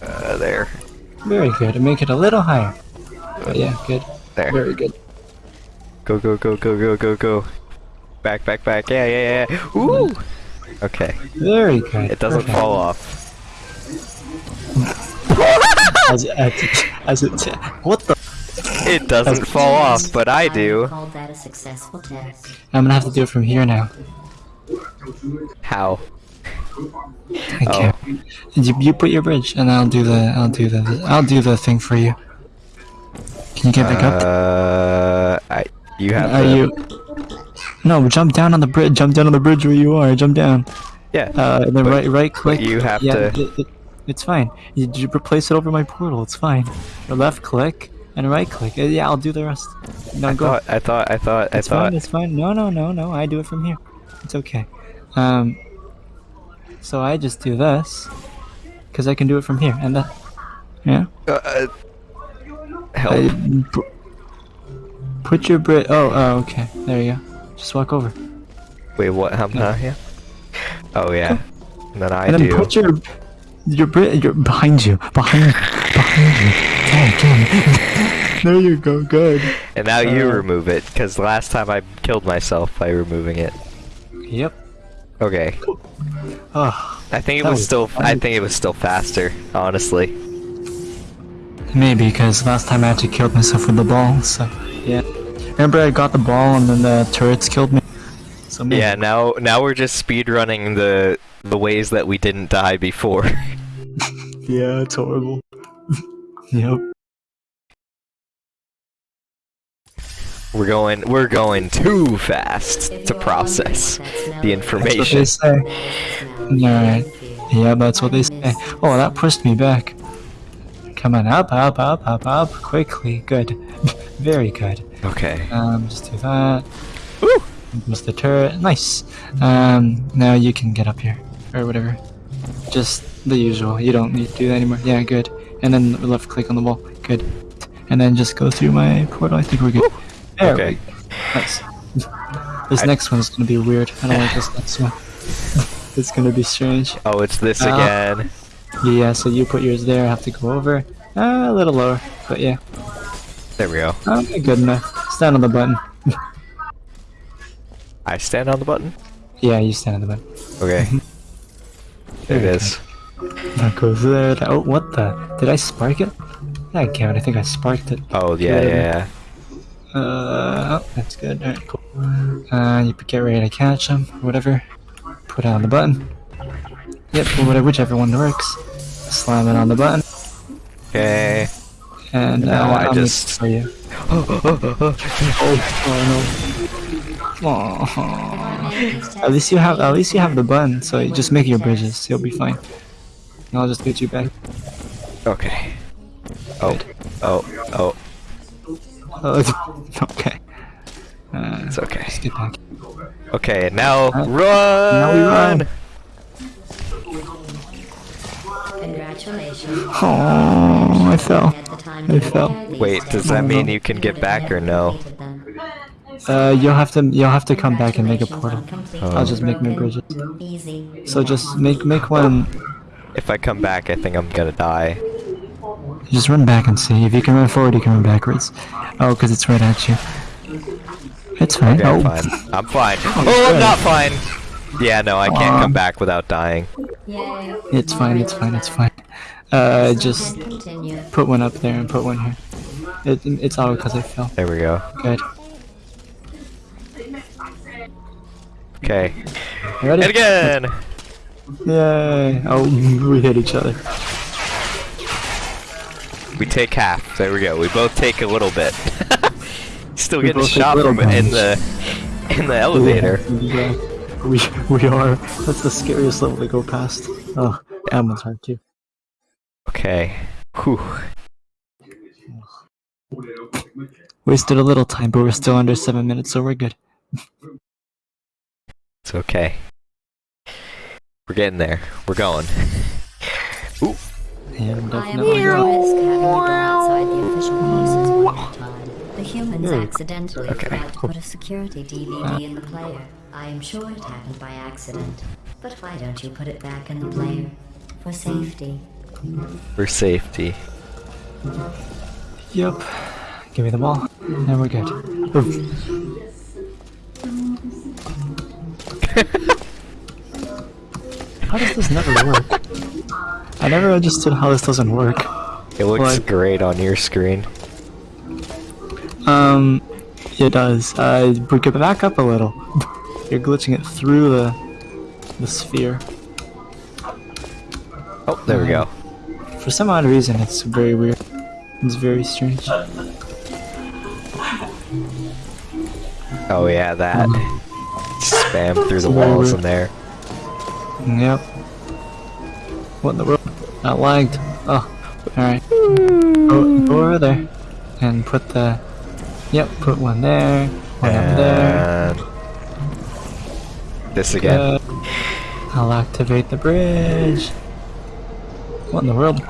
Uh, there. Very good. Make it a little higher. But yeah, good. There. Very good. Go, go, go, go, go, go, go. Back, back, back. Yeah, yeah, yeah. Ooh! Okay. Very good. It doesn't Perfect. fall off. As, as, as it, what the? It doesn't fall off, but I do. called that a successful test. I'm gonna have to do it from here now. How? I Oh. can't. You, you put your bridge, and I'll do the. I'll do the. I'll do the thing for you. Can you get back up? Uh, I. You have Are to. you? No, jump down on the bridge. Jump down on the bridge where you are. Jump down. Yeah. Uh, and then right, right click. you have yeah, to- It, it, it's fine. You, you replace it over my portal. It's fine. Or left click and right click. Uh, Yeah, I'll do the rest. No, I go. thought. I thought. I thought. I It's fine. thought. It's fine. No, no, no, no. I do it from here. It's okay. Um. So I just do this, cause I can do it from here, and. Yeah. Uh, uh, help. I, put your bridge. Oh, oh, okay. There you go. Just walk over. Wait, what? How? Huh? Yeah. Oh yeah. And then I and then do. put your your your behind you, behind behind you. Dang, <laughs> dang. there you go. Good. And now you Uh, remove it, because last time I killed myself by removing it. Yep. Okay. Oh, I think it was was still. I think it was still faster, honestly. maybe because last time I actually killed myself with the ball. So yeah. Remember I got the ball and then the turrets killed me. So maybe. Yeah. Now, now we're just speed running the the ways that we didn't die before. <laughs> Yeah, it's horrible. <laughs> yep. we're going. We're going too fast to process wondering what that smell the is, That's what information. they say. Alright. Yeah, that's what they say. Oh, that pushed me back. Come on, up, up, up, up, up, quickly. Good. <laughs> Very good. Okay. Um, just do that. Woo! There's the turret. Nice. Um, now you can get up here. Or whatever. Just the usual. You don't need to do that anymore. Yeah, good. And then left click on the wall. Good. And then just go through my portal. I think we're good. There Okay. we go. Nice. This I- next one's gonna be weird. I don't like this next one. <laughs> it's gonna be strange. Oh, it's this Uh, again. Yeah, so you put yours there, I have to go over. Uh, a little lower, but yeah. There we go. Okay, good enough. Stand on the button. <laughs> I stand on the button. Yeah, you stand on the button. Okay. <laughs> there it Very. That goes there. that- Oh, what the? Did I spark it? I can't. I think I sparked it. Oh yeah, Good. yeah, yeah. Uh, oh, that's good. Alright, cool. Uh, you get ready to catch him, whatever. Put it on the button. Yep, whatever, whichever one works. Slam it on the button, Okay. And uh, Now I I'll just- for you. Oh, oh no. Aw. At least you have at least you have the bun, so you just make your bridges. You'll be fine. And I'll just get you back. Okay. Oh. Oh. Oh. Oh, <laughs> okay. Uh, It's okay. just get back. Okay. Now Uh, run. now we run. Congratulations. Oh, I fell. Had the time I to fell. Wait, does that mean you can get back or no? Uh, you'll have to you'll have to come back and make a portal. Oh. I'll just make my bridges. So just make make one. If I come back, I think I'm gonna die. Just run back and see. If you can run forward, you can run backwards. Oh, because it's right at you. It's fine. Okay, oh, I'm fine. I'm fine. <laughs> Oh, I'm not fine. Yeah, no, I can't come back without dying. It's fine. It's fine. It's fine. Uh, just continue. put one up there and put one here. It, it's all because I fell. There we go. Good. Okay. You ready? And again. Yay! Oh, <laughs> we hit each other. We take half. There we go. We both take a little bit. <laughs> Still We getting shot little from in the in the elevator. <laughs> Yeah. We we are. That's the scariest level to go past. Oh, that one's hard too. Okay. Whew. Wasted a little time, but we're still under seven minutes, so we're good. It's okay. We're getting there. We're going. Ooh. And I am definitely taking a risk having you outside the official policies one time. The humans Very accidentally Okay. forgot to put a security DVD in the player. I am sure it happened by accident. But why don't you put it back in the player? For safety. For safety. Yep. Give me the ball, and we're good. How does this never work? I never understood how this doesn't work. It looks What? great on your screen. Um, it does. Uh, we could back up a little. You're glitching it through the the sphere. Oh, there we go. For some odd reason, it's very weird. It's very strange. Oh yeah, that. Mm-hmm. Spam through the walls weird. in there. Yep. What in the world? That lagged. Oh, alright. Go, go over there. And put the... Yep, put one there. One up there. This again. Good. I'll activate the bridge. What in the world?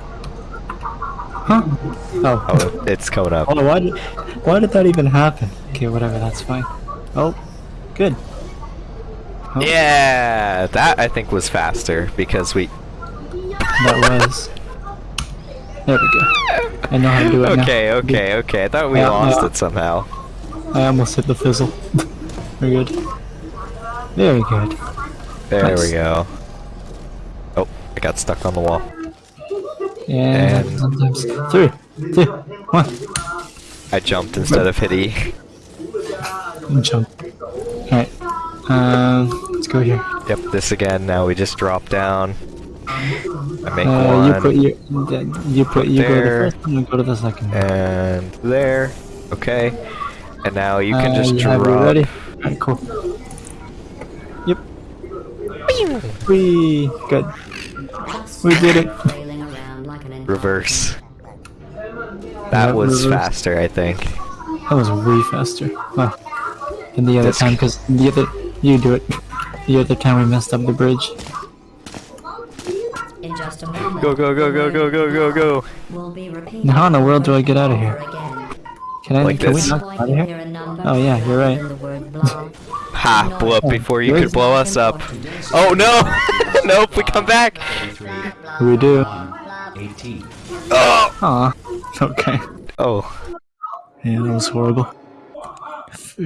Huh? Oh. Oh, it's coming up. Oh, why did, why did that even happen? Okay, whatever, that's fine. Oh, good. Oh, Yeah, that I think was faster because we. That was. There we go. I know how to do it now. Okay, okay, okay. I thought we lost it somehow. I almost hit the fizzle. Very good. Very good. There Nice. we go. Oh, I got stuck on the wall. And, And- sometimes three, two, one, I jumped instead of hitting. and jump. Alright. Um, let's go here. Yep, this again. Now we just drop down. I make Uh, one. you put your, you put, you go to the there. first one, you go to the second and there. Okay. And now you can Uh, just you drop. have it ready? Alright, cool. Yep. We good. We did it. <laughs> Reverse. That was reverse. faster, I think. That was way faster. Wow. And the other This- time, because the other you do it. The other time we messed up the bridge. In just a moment. Go, go, go, go, go, go, go, go. We'll be Now how in the world do I get out of here? Can I? Like can this. we not Point get out of here? hear a number Oh, yeah, you're right. in the word blah. <laughs> Ha! Blew up Oh, before you really? could blow us up. Oh no! <laughs> nope, we come back! We do. 18. Oh! Aw. Okay. Oh. Yeah, that was horrible.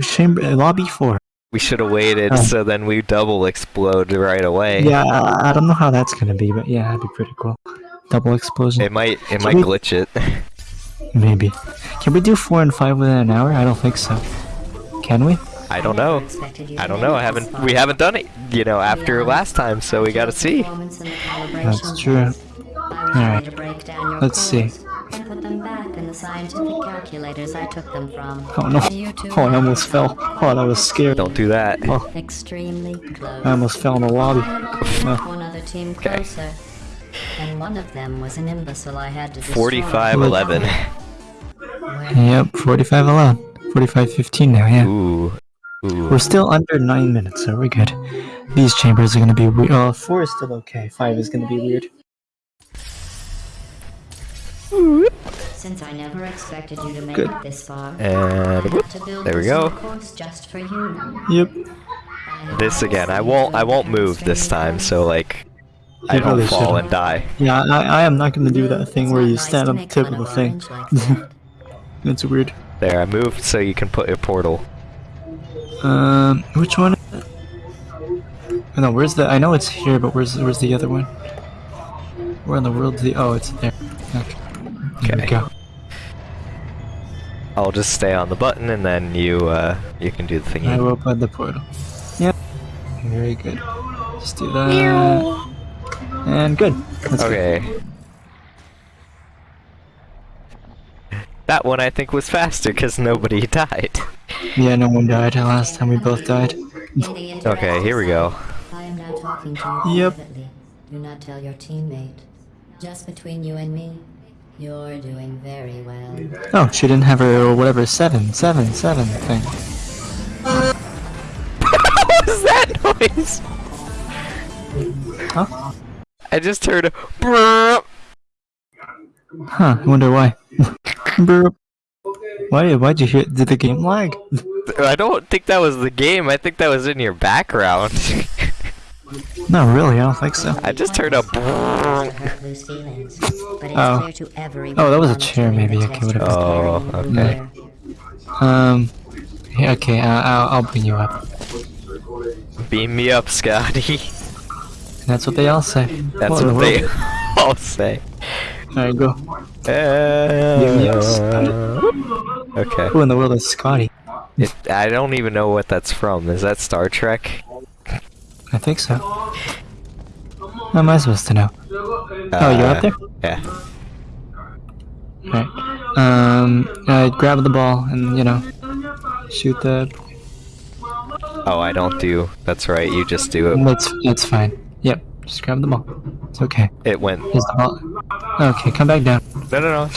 Chamber uh, lobby four. We should have waited Oh. so then we double explode right away. Yeah, I, I don't know how that's gonna be, but yeah, that'd be pretty cool. Double explosion. It might it Can might we- glitch it. <laughs> Maybe. Can we do four and five within an hour? I don't think so. Can we? I don't know. I don't know. I haven't we haven't done it, you know, after last time, so we gotta see. That's true. Alright. Let's see. And put them back in the scientific calculators I took them from. Oh no. You two Oh, I almost fell. Oh, that was scary. Don't do that. Oh, Extremely close. I almost fell in the lobby. One Oh. other team Okay. closer. And one of them was an imbecile I had to destroy. 45 11. Yep, 45 alone. 45 15 now, yeah. Ooh. Ooh. We're still under 9 minutes, so we're good. These chambers are gonna be weird. Oh, uh, 4 is still okay. 5 is gonna be weird. Since I never expected you to make Good. it this far, And had to build there we go. just for you. Yep. This again. I won't I won't move this time, so like I You don't really fall shouldn't. and die. Yeah, I, I am not gonna do that thing where you stand on the tip of the a thing. orange like <laughs> that. It's weird. There, I moved so you can put a portal. Um, which one? is it? Oh, no, where's the? I know it's here, but where's where's the other one? Where in the world? is The oh, it's there. Okay. There we Okay. go. I'll just stay on the button and then you uh you can do the thing. I will open the portal. Yep. Very good. Just do that. And good. That's good. Okay. That one I think was faster because nobody <laughs> died. Yeah, no one died last time. We both died. Okay, here we go. I am now talking to you Yep. privately. Do not tell your teammate. Just between you and me, you're doing very well. Oh, she didn't have her whatever seven, seven, seven thing. <laughs> what was that noise? Huh? I just heard a brrrr. Huh? I wonder why. <laughs> Burp. why? Why'd you hear? Did the game lag? <laughs> I don't think that was the game. I think that was in your background. No, really. I don't think so. I just heard a Oh. clear to everyone Oh, that was a monitoring chair, maybe. the Okay, test whatever. was Oh, okay. Um. Yeah, okay. Uh, I'll I'll bring you up. Beam me up, Scotty. That's what they all say. That's What in the what they <laughs> all say. There you go. Uh, me up, Scotty. okay. Who in the world is Scotty? It, I don't even know what that's from. Is that Star Trek? I think so. How am I supposed to know? Oh, you're up there? Yeah. Alright. Um, I grab the ball and, you know, shoot the... Oh, I don't do. That's right. You just do it. That's, that's fine. Yep, just grab the ball. It's okay. It went. Is the ball... Okay, come back down. No, no, no.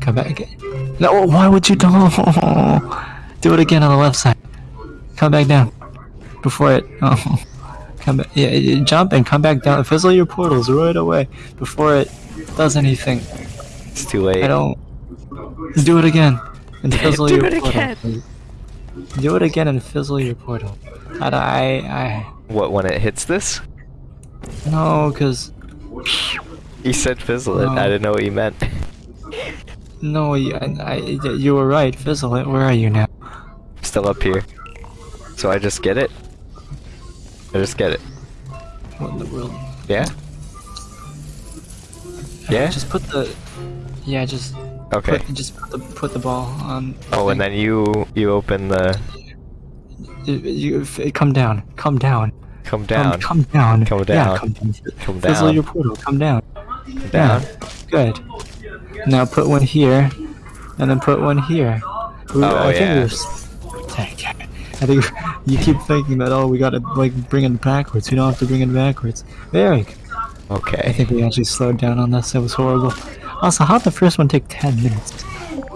Come back again. No, why would you do <laughs> Do it again on the left side. Come back down. Before it... <laughs> Oh. Come back. Yeah, yeah, jump and come back down. Fizzle your portals right away. Before it does anything. It's too late. I don't... Just do it again. And <laughs> fizzle Do your it portal. again. Do it again and fizzle your portal. I, I, I What when it hits this? no, cause He said fizzle it. No. I didn't know what he meant. No, you, I, I, you were right. Fizzle it. Where are you now? Still up here. So I just get it? I just get it. What in the world? Yeah? Uh, yeah? Just put the. Yeah, just. Okay. Put, just put the put the ball on. Oh, and then you you open the You, you come down. Come down. come Come, down. come down. Come Yeah, down. come down. Come Fizzle down. your portal. Come down. down. Yeah, good. Now put one here, and then put one here. We- Oh, I think yeah. we're s- Dang it. I think <laughs> you keep thinking that oh we gotta like bring it backwards. We don't have to bring it backwards. Very good. I Okay. think we actually slowed down on this. It was horrible. Also, how'd the first one take ten minutes?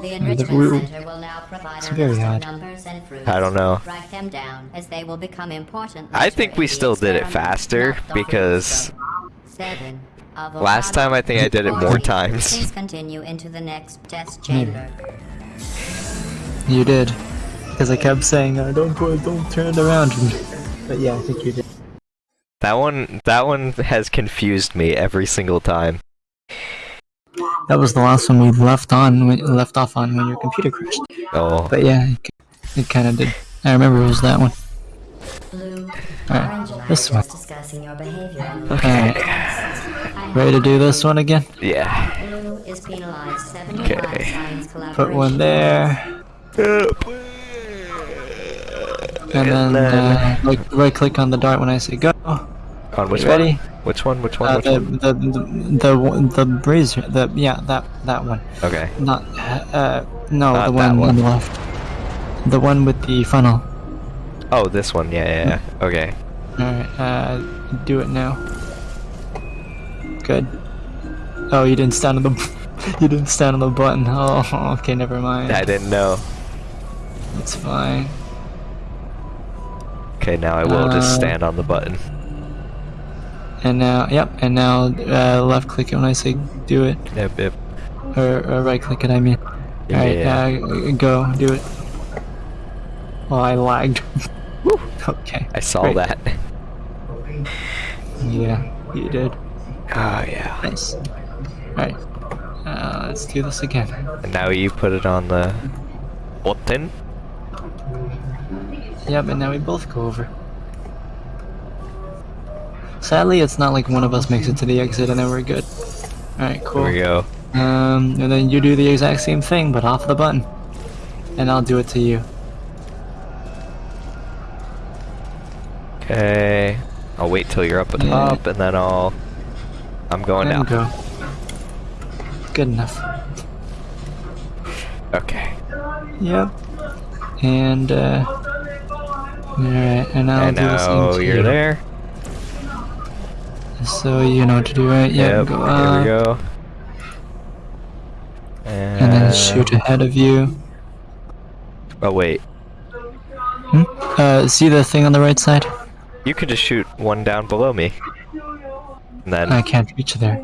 The enrichment we- center will now provide it's very list odd. numbers and fruits. I don't know. Write them down, as they will become important. I think we still did it faster not the whole because scope. Seven. last time I think I did it more times. Please continue into the next test chamber. You did, because I kept saying uh, don't put, don't turn it around. But yeah, I think you did. That one that one has confused me every single time. That was the last one we left on, when, left off on when your computer crashed. Oh. But yeah, it, it kind of did. I remember it was that one. Blue, Alright, orange and I this one. just discussing your behavior. Alright, ready to do this one again? Yeah. Blue is penalized 75 Okay. Put one there, and then uh, right, right click on the dart when I say go. On which Ready? one? Which one? Which one? Uh, Which the, one? the, the, the, the brazier, the, yeah, that, that one. Okay. Not, uh, no, Not the one, one. on the left. The one with the funnel. Oh, this one. Yeah, yeah. yeah. Okay. Alright, uh, do it now. Good. Oh, you didn't stand on the, <laughs> you didn't stand on the button. Oh, <laughs> okay, never mind. I didn't know. It's fine. Okay, now I will just Uh, stand on the button. And now, yep, and now, uh, left click it when I say do it. Yep, yep. Or, or right click it, I mean. Alright, Yeah. uh, go, do it. Oh, I lagged. <laughs> okay. I saw great. that. <laughs> Yeah, you did. Oh yeah. Nice. Alright. Uh, let's do this again. And now you put it on the button. Yep, and now we both go over. Sadly, it's not like one of us makes it to the exit and then we're good. Alright, cool. There we go. Um, and then you do the exact same thing, but off the button. And I'll do it to you. Okay. I'll wait till you're up and Yeah. up, and then I'll. I'm going and now. go. Good enough. Okay. Yep. And, uh... Alright, and I'll and do the same now you're you. there. So you know what to do, right? Yeah, Yep. go Here up. we go. And, And then shoot ahead of you. Oh wait. Hmm? Uh, see the thing on the right side? You can just shoot one down below me. And then I can't reach there.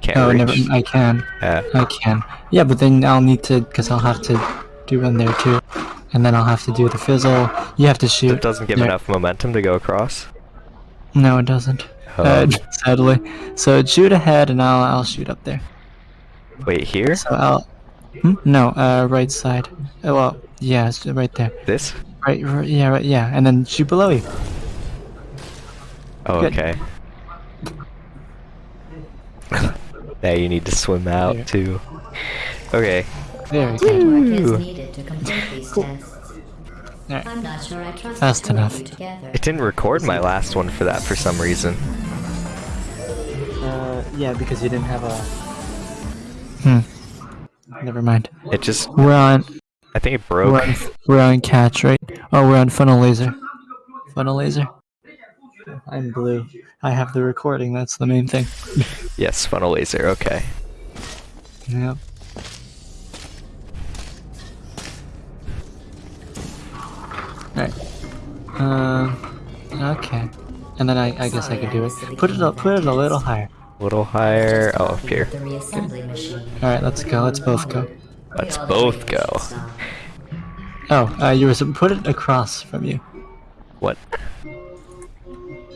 can't oh, reach. never. I can. Yeah. I can. Yeah, but then I'll need to, because I'll have to do one there too. And then I'll have to do the fizzle. You have to shoot. It doesn't give there. enough momentum to go across. No, it doesn't. Oh. <laughs> Uh, sadly. So shoot ahead, and I'll I'll shoot up there. Wait, here? So I'll. Hmm? No, uh, right side. Oh, well, yeah, it's right there. This? Right, right, yeah, right, yeah, and then shoot below you. Oh, Good. okay. <laughs> now you need to swim out too. Okay. Very good. Teamwork is needed to complete these tests. Alright. I'm not sure I trust Fast the two of enough. together. It didn't record my last one for that for some reason. Uh, yeah, because you didn't have a. Hmm. Never mind. It just, We're on. I think it We're broke. on, we're on catch, right? Oh, we're on funnel laser. Funnel laser. I'm blue. I have the recording. That's the main thing. Yes, funnel laser. Okay. Yep. Alright. Um. okay. And then I, I guess I could do it. Put it up. Put it a little higher. A little higher. Oh, up here. The. All right. Let's go. Let's both go. Let's both go. Oh, uh, you were put it across from you. What?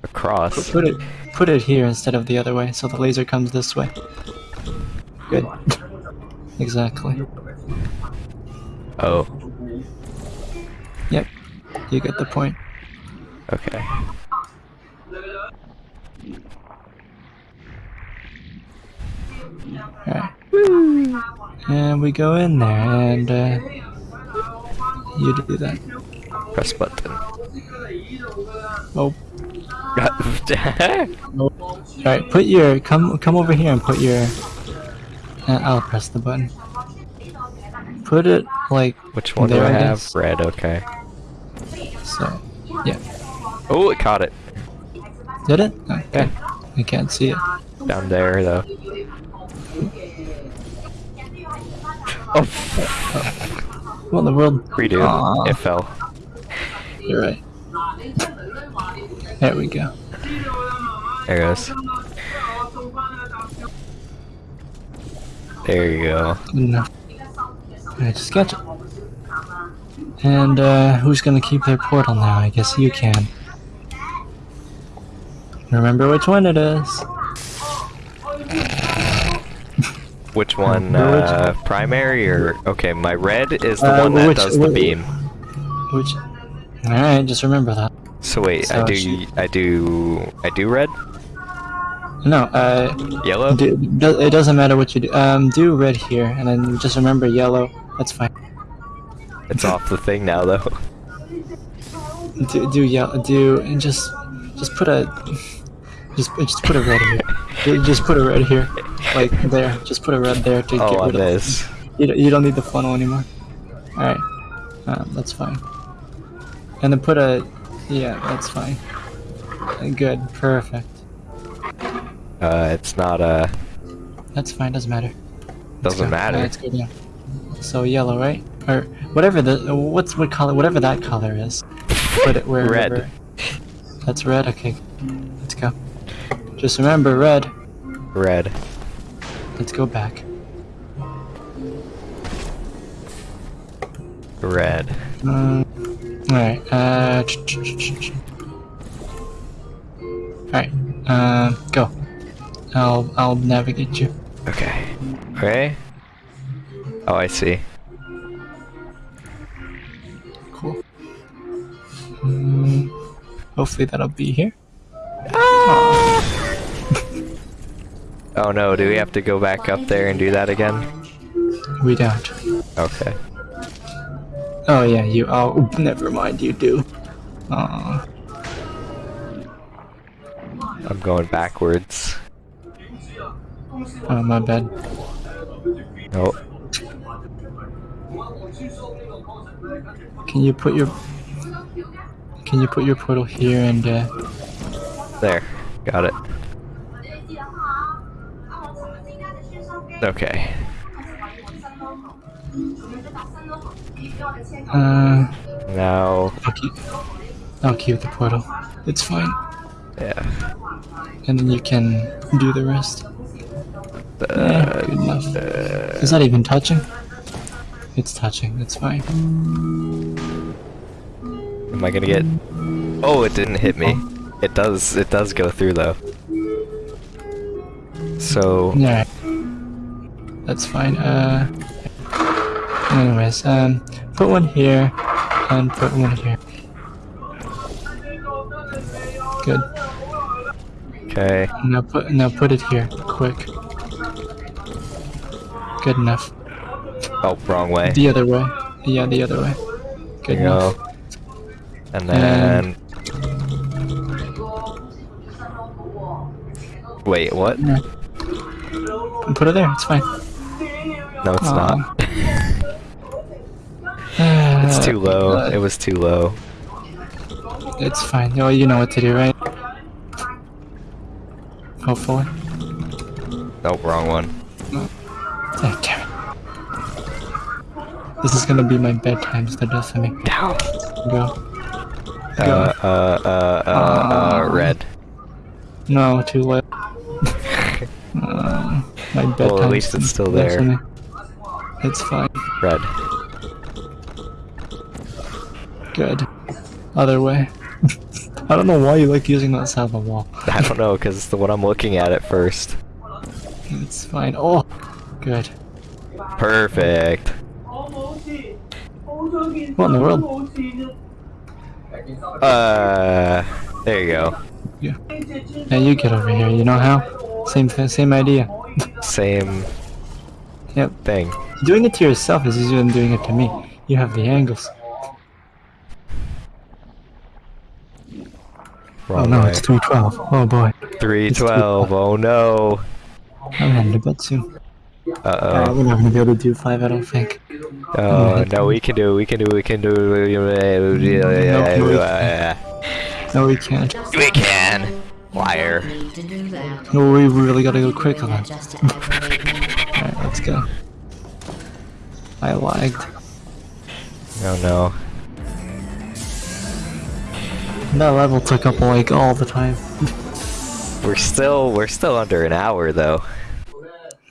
Across. Put it. Put it here instead of the other way, so the laser comes this way. Good. <laughs> exactly. Oh, Yep, you get the point. okay. Alright. And we go in there, and uh, you do that. Press button. Oh, <laughs> alright. Put your come come over here and put your. Uh, I'll press the button. Put it like Which one do I have? Red, okay. So. Yeah. Oh, it caught it. Did it? Oh, okay. I can't see it. Down there, though. Oh, <laughs> What in the world? redo. Aw. It fell. You're right. There we go. There it goes. There you go. Enough. Alright, just catch it. And uh, who's gonna keep their portal now? I guess you can. Remember which one it is. <laughs> Which one? Uh, primary or okay? My red is the Uh, one that which- does the beam. Which? Alright, just remember that. So wait, I do, she- I do, I do red, No, uh, yellow. do, do, it doesn't matter what you do. Um, do red here, and then just remember yellow. That's fine. It's off the thing now though. <laughs> Do do yellow. Do and just just put a just just put a red here. <laughs> Just put a red here, like there. Just put a red there to Oh, get rid of this. You, don't- you don't need the funnel anymore. Alright. Um, that's fine. And then put a... Yeah, that's fine. Uh, Good. Perfect. Uh, it's not a. That's fine. Doesn't matter. Doesn't matter. Yeah, let's go. So yellow, right? Or whatever the... What's what color... Whatever that color is. Put it wherever... Red. That's red? Okay. Let's go. Just remember, red. red. Let's go back. Red. Um, uh... ch- ch- ch- ch- ch- Alright, um, go. I'll, I'll navigate you. Okay. Okay. Oh, I see. Mm, hopefully that'll be here. <laughs> Oh no, do we have to go back up there and do that again? We don't. Okay. Oh yeah, you, oh, <laughs> never mind, you do. Aw. I'm going backwards. Oh, my bad. Oh, Can you put your... Can you put your portal here and, uh... there. Got it. Okay. Uh... Now, I'll keep... I'll keep the portal. It's fine. yeah. And then you can do the rest. Uh, good enough. Is that even touching? It's touching, it's fine. Am I gonna get? Oh, it didn't hit me. It does. It does go through though. So Yeah. That's fine. Uh. Anyways, um, put one here and put one here. Good. okay. Now put now put it here, quick. Good enough. Oh, wrong way. The other way. Yeah, the other way. Good enough. go. And then. Wait, what? Yeah. Put it there. It's fine. No, it's Aw. not. <sighs> it's too low. Uh, It was too low. It's fine. Oh, you know what to do, right? Hopefully. Nope, wrong one. Oh, damn it. This is gonna be my bedtime to the death of me. Down. Go. Uh, uh, uh, uh, uh, red. No, too late. <laughs> um, my bedtime. least it's still there. It's fine. Red. Good. Other way. <laughs> I don't know why you like using that side of the wall. <laughs> I don't know, because it's the one I'm looking at at first. It's fine. Oh, good. Perfect. What in the world? Uh, there you go. Yeah. Now you get over here. You know how? Same same idea. <laughs> Same Yep. thing. Doing it to yourself is easier than doing it to me. You have the angles. Oh no, way. it's 312. Oh boy. 312. Oh no. I'm heading to bed soon. Uh Uh, oh. we're not gonna be able to do 5, I don't think. Oh no, we can do. We can do. We can do. No, we can't. We can. Liar. need to do that. No, we really gotta go quick on that. Just to aggravate me. Alright, let's go. I lagged. Oh no. That level took up like all the time. We're still. We're still under an hour though.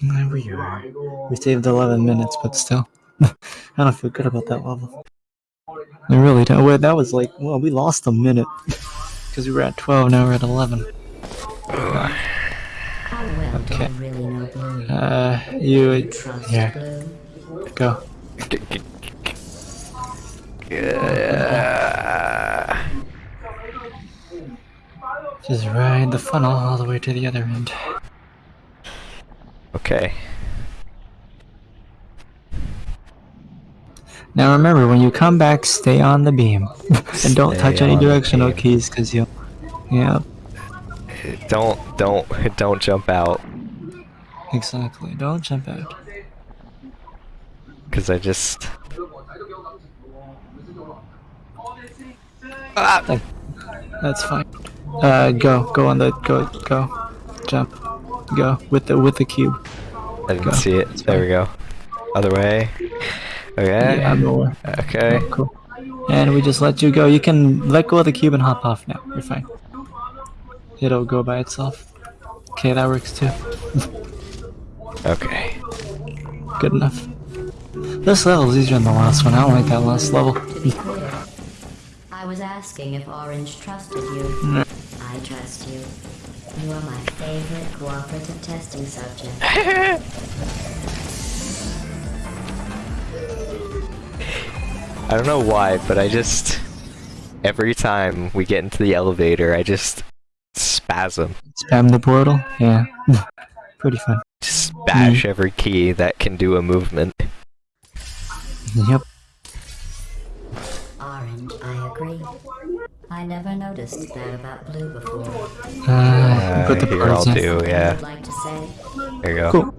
There we are. We saved 11 minutes, but still. <laughs> I don't feel good about that level. I really don't. Wait, that was like, well, we lost a minute. <laughs> Because we were at 12, now we're at 11. Okay. Uh, you. Here, go. Yeah. Just ride the funnel all the way to the other end. Okay. Now remember, when you come back, stay on the beam. <laughs> and don't Stay touch any directional keys, because you'll. Yeah, Don't. Don't. <laughs> Don't jump out. exactly. Don't jump out. Cause I just. Ah! That's fine. Uh, go. Go on the. Go. Go. Jump. Go. With the with the cube. I didn't Go. see it. There we go. Other way. Okay. Yeah, more. Okay. Cool. And we just let you go. You can let go of the cube and hop off now. You're fine. It'll go by itself. Okay, that works too. <laughs> Okay. Good enough. This level's easier than the last one. I don't like that last level. To be clear, I was asking if Orange trusted you. No. I trust you. You are my favorite cooperative testing subject. <laughs> I don't know why, but I just every time we get into the elevator, I just spasm. Spam the portal? Yeah. <laughs> Pretty fun. Just bash mm-hmm. every key that can do a movement. Yep. Orange, I agree. I never noticed that about Blue before. Uh, Uh, put the here portals I'll in. do, yeah. like There you go. Cool.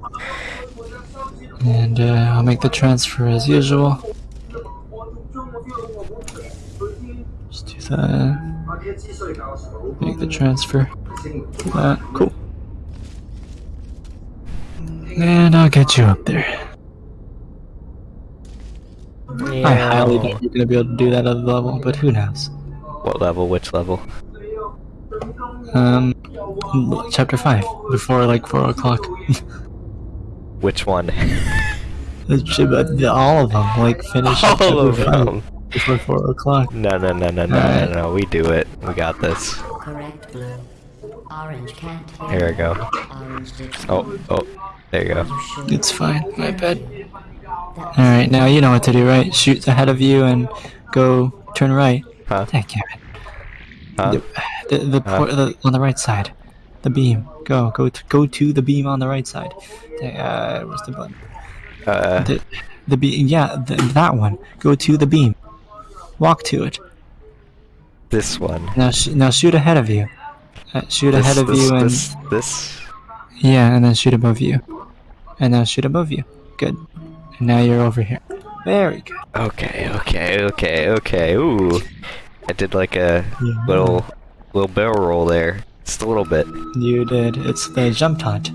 And uh, I'll make the transfer as usual. Just do that. Make the transfer. That. Cool. And I'll get you up there. I highly doubt you're gonna be able to do that other level, but who knows? What level? Which level? Um, chapter 5, before like 4 o'clock. <laughs> Which one? <laughs> It should be- All of them, like finish All chapter of five them. before 4 o'clock. No, no, no, no, no, no, no. We do it. We got this. correct, Blue. Orange can't hear. Here we go. Oh, oh. There you go. It's fine, my bad. Alright, now you know what to do, right? Shoot ahead of you and go turn right. Huh? Damn it. Huh? The, the, por- the on the right side. The beam. Go, go to, go to the beam on the right side. Uh, where's the button? Uh, The, the beam, yeah, the, that one. Go to the beam. Walk to it. this one. Now, sh- now shoot ahead of you. Uh, shoot This, ahead of this, you and this, this. yeah, and then shoot above you, and now shoot above you. Good. And now you're over here. Very good. Okay, okay, okay, okay. Ooh, I did like a Yeah. little, little barrel roll there. Just a little bit. You did. It's the jump taunt.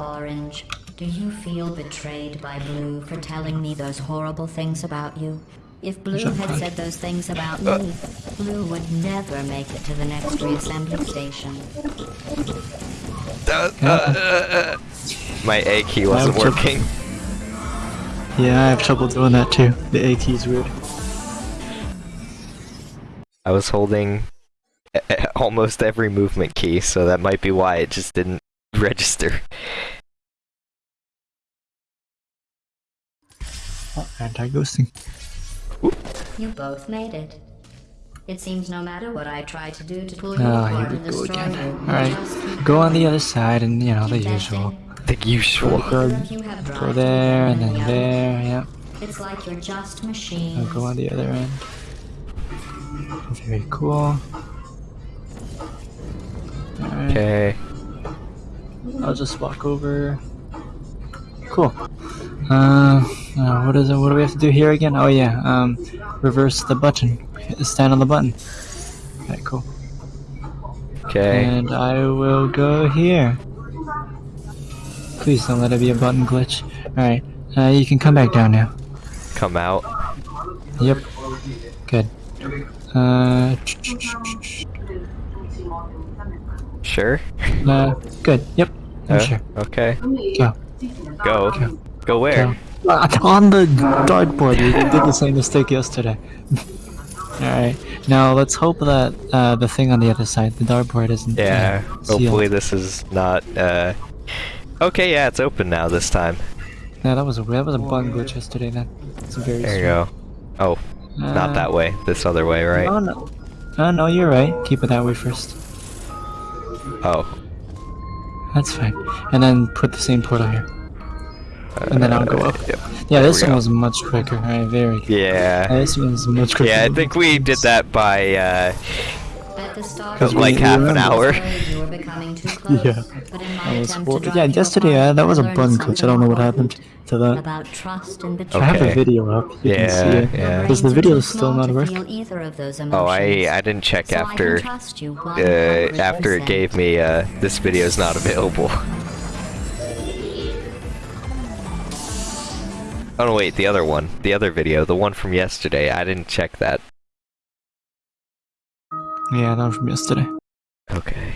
Orange, do you feel betrayed by Blue for telling me those horrible things about you? If Blue had said those things about uh. me, Blue would never make it to the next reassembly station. Uh, uh, My A key wasn't working. Yeah, I have trouble doing that too. The A key's weird. I was holding almost every movement key, so that might be why it just didn't <laughs> register. Oh, anti-ghosting. You both made it. It seems no matter what I try to do to pull you Oh, here apart we and go destroy again. you, you Alright, go on the other side and, you know, the usual. The usual. Go, You have drive go there and then there, yep. It's like you're just I'll go on the other end. Very cool. Alright, Okay. I'll just walk over. Cool. Uh, uh, what is it? What do we have to do here again? Oh yeah, um, reverse the button. Stand on the button. Okay, cool. Okay. And I will go here. Please don't let it be a button glitch. Alright, uh, you can come back down now. Come out. Yep. Good. Uh, Sure. uh good. Yep. I'm Uh, sure. Okay. Go. Go. Go where? Go. Uh, on the dartboard. We did the same mistake yesterday. <laughs> Alright. Now let's hope that uh, the thing on the other side, the dartboard, isn't. uh, Yeah. sealed. Hopefully this is not. uh... Okay. Yeah, it's open now this time. Yeah, that was a that was a button glitch yesterday. Then. It's very. There you go. Oh, not Uh, that way. This other way, right? Oh no. Oh no, you're right. Keep it that way first. Oh. That's fine. And then put the same portal here. And then I'll go up. Yep. Yeah, There this one go. was much quicker. Alright, very good. Yeah. This one's much quicker. Yeah, I think we did that by uh, At the start Because like we- half an hour. Afraid you were becoming too <laughs> close, Yeah. but in my I was attempt to bored. drive Yeah, yesterday uh, that was a learned button glitch. I don't know what happened to that. About trust and I have a video up. You can see Yeah, it. yeah. Because the video is still not to working. either of those Oh, I. I didn't check So I can after trust uh, after it gave me uh this video is not available. Oh no, wait, the other one, the other video, the one from yesterday. I didn't check that. Yeah, that was from yesterday. Okay.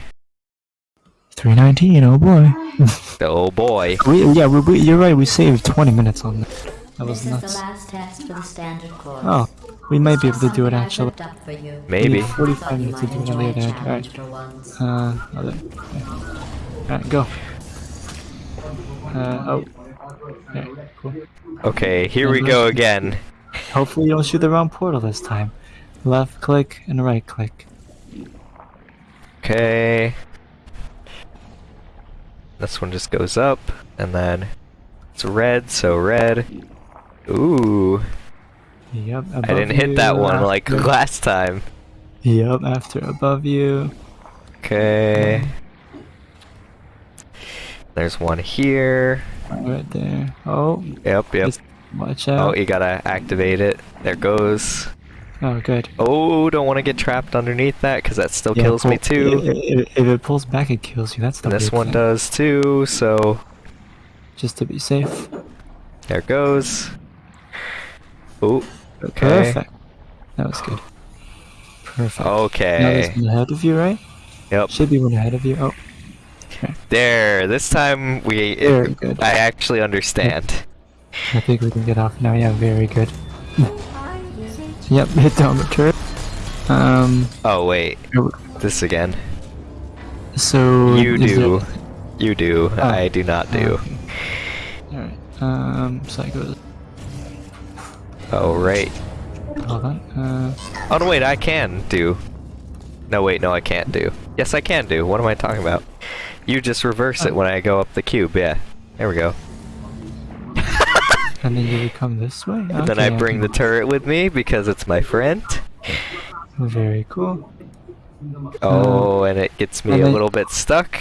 319, oh boy. <laughs> Oh boy. we, yeah, we, we, you're right, we saved 20 minutes on that. That was This is the nuts. last test for the standard course. Oh, we might be able to do it actually. whipped up for you. Maybe. We need I 45 minutes to do it on enjoy the a other end. challenge Alright. Uh, other. yeah. Alright, go. Uh, oh. Okay, cool. Okay, here we go again. Hopefully you don't shoot the wrong portal this time. Left click and right click. Okay. This one just goes up, and then it's red, so red. Ooh, Yep. I didn't hit that you, one like last time. Yep, after above you. Okay. There's one here. Right there. Oh, Yep, yep. Watch Oh, you gotta activate it. There goes. Oh, good. Oh, don't want to get trapped underneath that because that still Yeah, kills me too. If, if, if it pulls back, it kills you. That's the this one thing. does too, so Just to be safe. there goes. Oh, okay. Perfect. That was good. Perfect. Now Okay. there's one ahead of you, right? Yep. Should be one ahead of you. Oh, <laughs> There. This time we. Very good. I actually understand. I think we can get off now. Yeah, very good. yep, hit down the turret. Um, Oh wait, this again. so You do. there- You do. Oh. I do not do. Okay. Alright. Um, so I go. Oh right. Hold on. Uh, Oh no, wait. I can do. No wait, no, I can't do. Yes, I can do. What am I talking about? You just reverse it when I go up the cube. Yeah. There we go. and then you would come this way. And <laughs> then I bring the turret with me because it's my friend. Very cool. Oh, and it gets me a little bit stuck.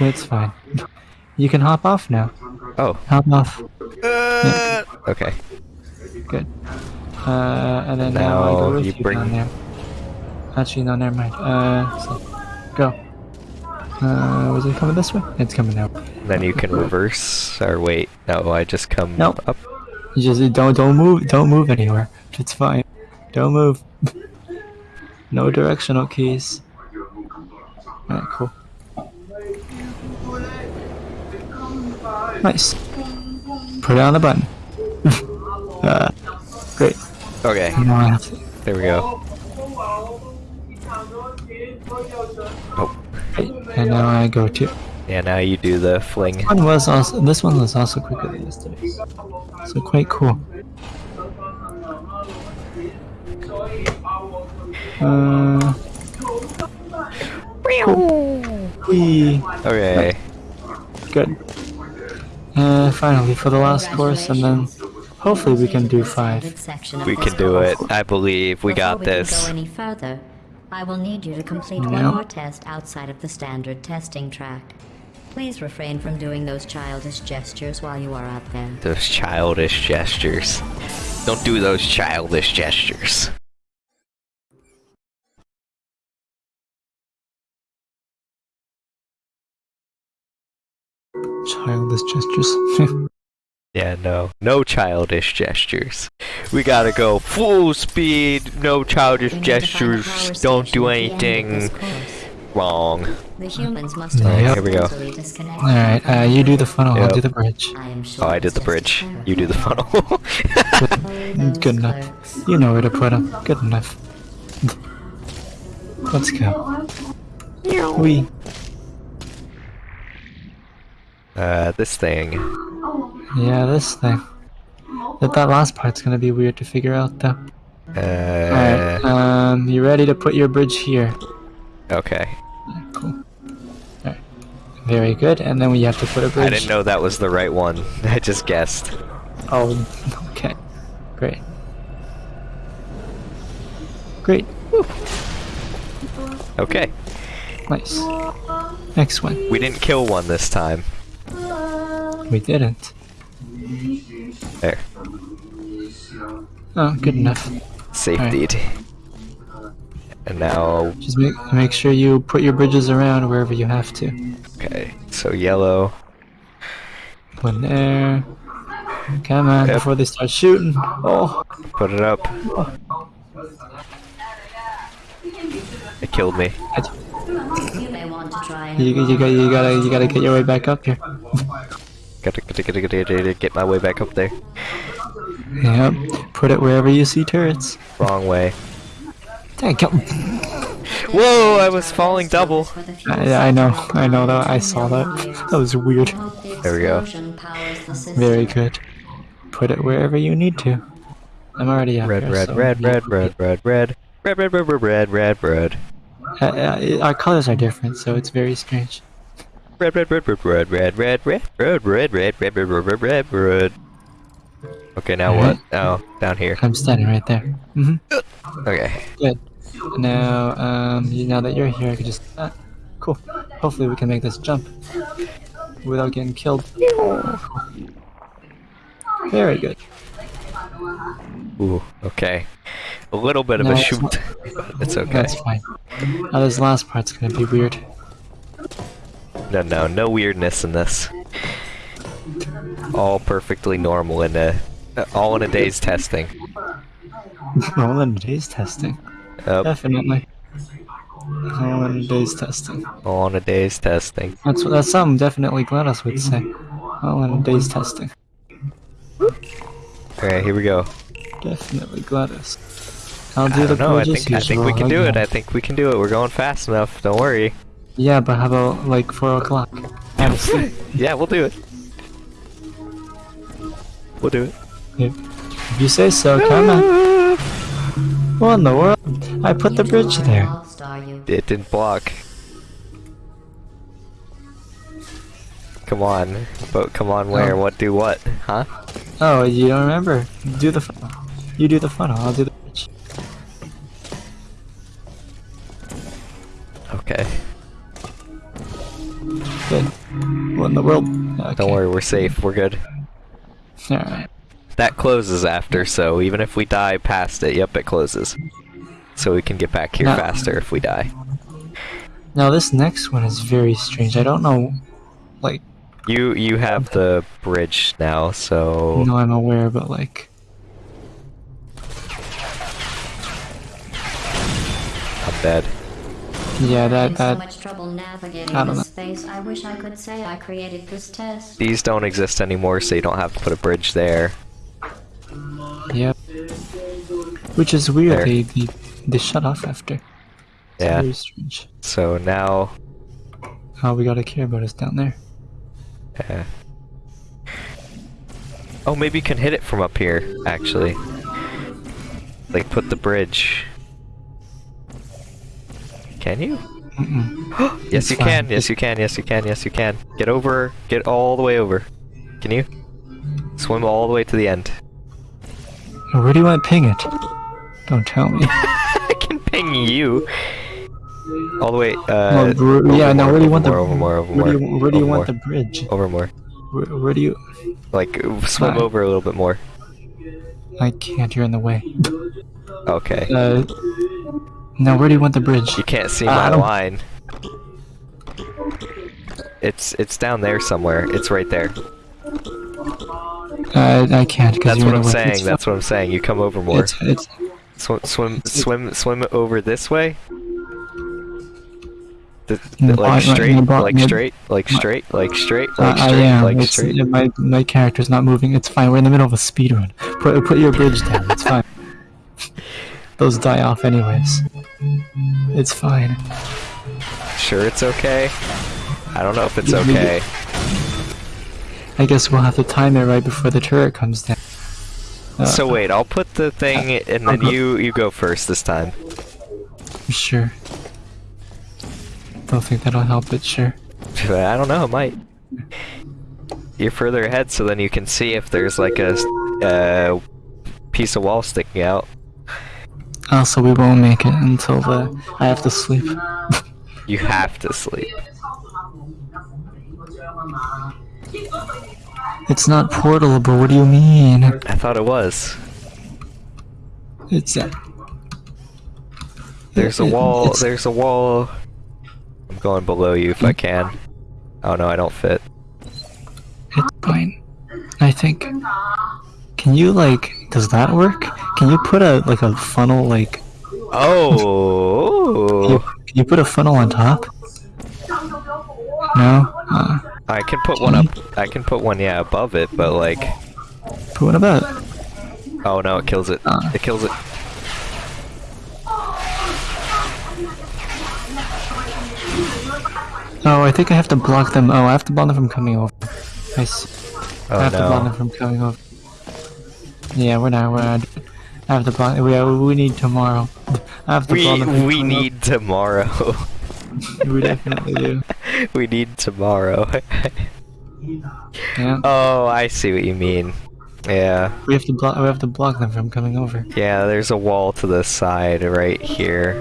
It's fine. You can hop off now. Oh. Hop off. Uh, okay. Good. Uh, and then now, I Now go with you you, bring- down there. Actually, no, never mind. Uh, so, go. Uh, was it coming this way? It's coming out. Then you can reverse. Or wait, no, I just come Nope. up. You just don't don't move don't move anywhere. It's fine. Don't move. <laughs> no directional keys. Alright, cool. Nice. Put it on the button. <laughs> uh, great. Okay, Now I have to. there we go. Oh, Right, and now I go to. Yeah, now you do the fling. One was also this one was also quicker than yesterday. So quite cool. Uh, wee. Okay. Good. Uh, finally, for the last course, and then hopefully we can do five. We can do it. I believe we got this. Can go any further, I will need you to complete Yeah. one more test outside of the standard testing track. Please refrain from doing those childish gestures while you are out there. Those childish gestures. Don't do those childish gestures. Childish gestures. <laughs> Yeah, no. No childish gestures. We gotta go full speed, no childish We need to find the gestures, don't do at the end of anything wrong. The humans must Yep. have Here we go. Alright, uh, you do the funnel, I'll do the bridge. I sure Oh, I did the bridge. You do the funnel. error. <laughs> Those Good enough. You know where to put them. Good enough. Let's go. We. uh, this thing. Yeah, this thing. That that last part's gonna be weird to figure out though. Alright, Uh, um, you ready to put your bridge here? okay. Cool. Alright. Very good, and then we have to put a bridge. I didn't know that was the right one. <laughs> I just guessed. Oh, okay. Great. Great. Okay. Nice. Next one. We didn't kill one this time. We didn't. There. Oh, good enough. Safety. And now, Just make make sure you put your bridges around wherever you have to. okay. So yellow. One there. Come on, Yep. before they start shooting. Oh, Put it up. It killed me. You may want to try you, you, got, you gotta you gotta get your way back up here. <laughs> Gotta, gotta, gotta, gotta, get my way back up there. Yep. Put it wherever you see turrets. Wrong way. Thank you. Whoa! I was falling double. for the fuel I, I know. I know that. I saw that. That was weird. I hope the There we go. explosion powers the system. Very good. Put it wherever you need to. I'm already up Red, here, red, so red, red, red, red, red. Red, red, red, red, red, red, red. Uh, uh, our colors are different, so it's very strange. Red, red, red, red, red, red, red, red, red, red, red, red, red, red, red, red, red. Okay, now what? Oh, down here. I'm standing right there. hmm Okay. Good. Now, um, now that you're here, I could just. Uh, cool. Hopefully, we can make this jump without getting killed. Very good. Ooh, okay. A little bit of No, a shoot. but It's okay. That's fine. Now, this last part's gonna be weird. No, no, no weirdness in this. All perfectly normal in a, all in a day's testing. <laughs> All in a day's testing. Yep, Definitely. All in a day's testing. all in a day's testing. That's what that's something definitely GLaDOS would say. All in a day's testing. Okay, here we go. Definitely GLaDOS. I'll I do the don't know. I think I think we can do it. I think we can do it. We're going fast enough. Don't worry. Yeah, but how about like four o'clock? Honestly. <laughs> Yeah, we'll do it. We'll do it. If if you say so, come on. Ah. What in the world? I put the bridge there. lost, are you? It didn't block. Come on, but come on, where? Oh. What do what? Huh? Oh, you don't remember? Do the funnel. You do the funnel. I'll do the bridge. Okay. What in the world? Okay. Don't worry, we're safe. We're good. Alright. That closes after, so even if we die past it, yep, it closes. So we can get back here No. faster if we die. Now this next one is very strange. I don't know. Like, You you have the bridge now, so no, I'm aware, but like, I'm dead. Yeah, that Having so that much trouble navigating I don't this know. space. I wish I could say I created this test. These don't exist anymore, so you don't have to put a bridge there. Yep. Which is weird. There. They, they they shut off after. It's Yeah. Very strange. So now All we gotta care about is down there. Yeah. Oh, maybe you can hit it from up here, actually. Like, put the bridge. Can you? Mm-mm. <gasps> yes, you fine. can. Yes, you can. Yes, you can. Yes, you can. Get over. Get all the way over. Can you? Swim all the way to the end. Where do you want to ping it? Don't tell me. <laughs> I can ping you. All the way. No, Uh, over yeah, no, more, where do you want the- more, over more, over Where more, do you, where do you over want the bridge? over more? Where, where do you? Like swim over a little bit more. I can't. You're in the way. Okay. Uh, now where do you want the bridge? You can't see Uh, my I line. It's it's down there somewhere. It's right there. Uh, I can't because That's what I'm saying. It's That's what I'm saying. You come over more. It's it's Swim, swim, swim, swim over this way. The, the- Mm, like I- I- straight, I brought- like straight, like my- straight, like straight, uh, like I am. like it's, straight. uh, my my character's not moving. It's fine. We're in the middle of a speed run. Put put your bridge down. It's fine. <laughs> Those die off anyways. It's fine. Sure, it's okay. I don't know if it's okay. I guess we'll have to time it right before the turret comes down. Uh, So wait, I'll put the thing, and then you you go first this time. Sure. Don't think that'll help, but sure. <laughs> I don't know, it might. You're further ahead, so then you can see if there's like a uh, piece of wall sticking out. Also, we won't make it until the. I have to sleep. You have to sleep. It's not portalable. What do you mean? I thought it was. It's. Uh, There's a wall. There's a wall. I'm going below you if I can. Oh no, I don't fit. It's fine. I think. Can you like? Does that work? Can you put a like a funnel like? Can you, Oh, can you put a funnel on top? No. Uh, I can put one up. I can put one, yeah, above it, but like, but what about? oh no, it kills it. Uh. It kills it. Oh, I think I have to block them. Oh, I have to block them from coming over. I see. I Oh have to block them from coming over. Yeah, we're not. We're not. I have to block. We we need tomorrow. I have to We we need tomorrow. We definitely do. <laughs> we need tomorrow. Yeah. <laughs> oh, I see what you mean. Yeah, We have to block. We have to block them from coming over. yeah. There's a wall to the side right here.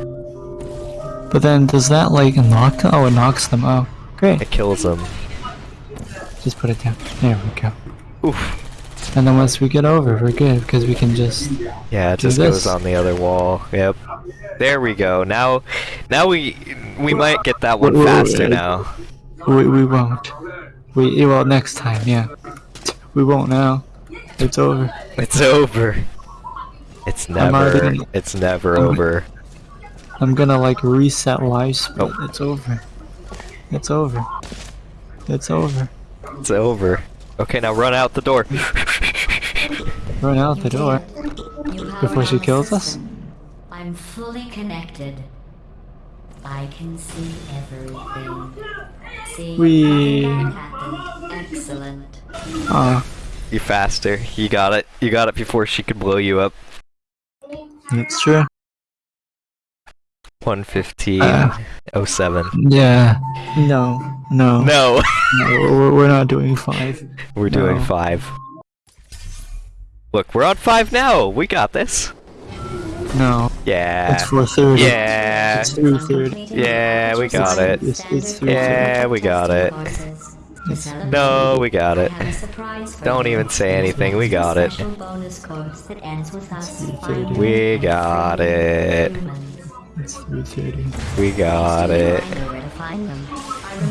But then, does that like knock? Oh, it knocks them. Oh, great. It kills them. Just put it down. There we go. Oof. And then once we get over, we're good because we can just. Yeah, it just this. goes on the other wall. Yep. There we go. Now, now we we might get that one faster now. We we won't. We well next time. Yeah. We won't now. It's over. It's over. It's never. gonna- It's never I'm- over. I'm gonna like reset live but Oh. It's over. It's over. It's over. It's over. Okay, now run out the door. Run out the door. Before she kills us? I'm fully connected. I can see everything. See, We- nothing happened. Excellent. Ah, you faster. You got it. You got it before she could blow you up. That's true. 115. Uh. 07. Yeah. No. No. No. no we're, we're not doing five. We're doing five. Look, we're on five now. We got this. No. Yeah. It's four thirty. Yeah. It's three thirty. Yeah, we got it. It's- it's Yeah, we got it. No, we got it. Don't even say anything, we got it. We got it. It's three thirty. We got it.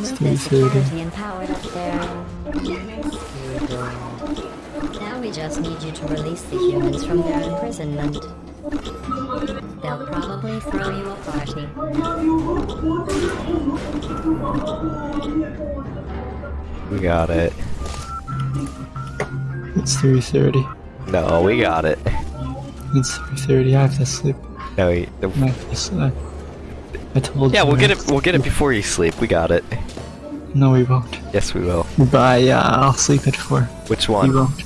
It's 3:30. Now we just need you to release the humans from their imprisonment. They'll probably throw you a party. We got it. It's three thirty. No, we got it. It's three thirty. I have to sleep. No, I have to. I told yeah, you we'll get it. We'll get it before you sleep. We got it. No, we won't. Yes, we will. But yeah, uh, I'll sleep at four. Which one? We won't.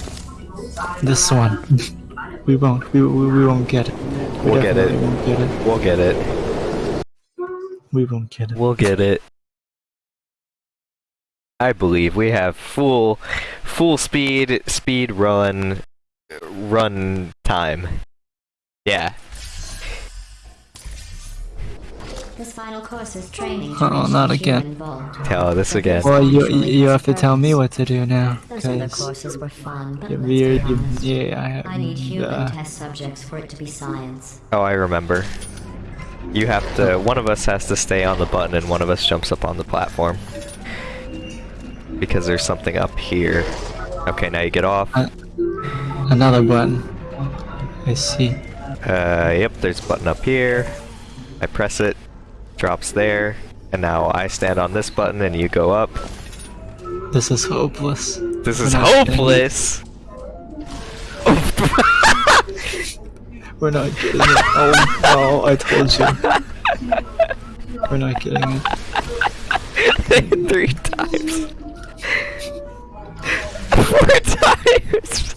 This one. <laughs> we won't. We, we, we won't get it. We We'll get it. Won't get it. We'll get it. We won't get it. We'll get it. I believe we have full, full speed, speed run, run time. Yeah. This final course is training. Uh-oh, not again. human. Tell this again. Well, you you have to tell me what to do now, Those other because courses were fun, but you're let's weird. You, yeah, I have. I need human uh, test subjects for it to be science. Oh, I remember. You have to. One of us has to stay on the button, and one of us jumps up on the platform. Because there's something up here. Okay, now you get off. Uh, another button. I see. Uh, yep, there's a button up here. I press it, drops there, and now I stand on this button and you go up. This is hopeless. This is hopeless! <laughs> We're not getting it. Oh, oh, I told you. We're not getting it. <laughs> Three times. <laughs> Four times!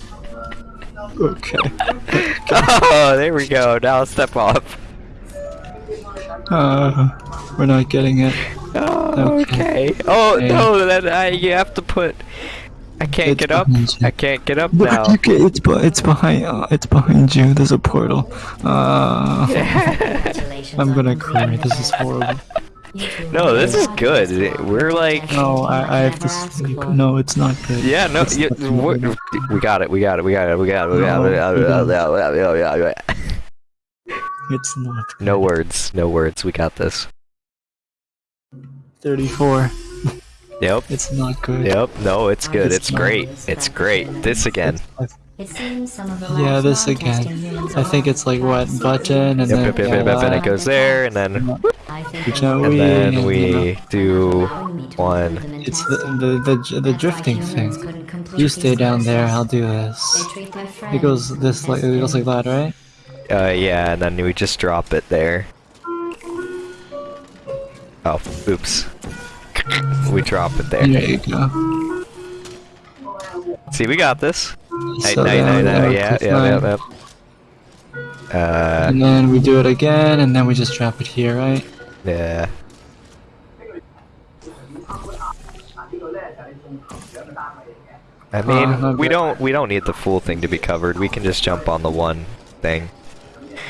Okay. Oh, there we go. Now step off. Uh, we're not getting it. Oh, Okay. okay. Oh Yeah. no, then I you have to put. I can't It's get up. you. I can't get up Look, now. look, it's it's behind uh, it's behind you. There's a portal. Uh, I'm gonna cry. This is horrible. No, this is good. We're like- No, I, I have to sleep. No, it's not good. Yeah, no, It's you, not we good. we got it. We got it. We got it. We got it. We got it. We got it. We got it. It's not. Good. No words. No words. We got this. 34. Yep. It's not good. Yep. No, it's good. It's It's not. great. It's great. This again. It seems some of the Yeah, this again. I think it's like what button and Yep. then Yep. Yep. Yep. yep, And it goes there, and then I think Which they are will and we- then and we do allowing one. include them in it's the the the, the drifting thing. You stay down there. I'll do this. It goes this like it goes like that, right? Uh, yeah, and then we just drop it there. Oh, oops. <laughs> We drop it there. There you go. See, we got this. So no, no, then no, we yeah, yeah, yeah, yeah. Uh, And then we do it again, and then we just drop it here, right? yeah. I mean, Uh, we don't we don't need the full thing to be covered. We can just jump on the one thing.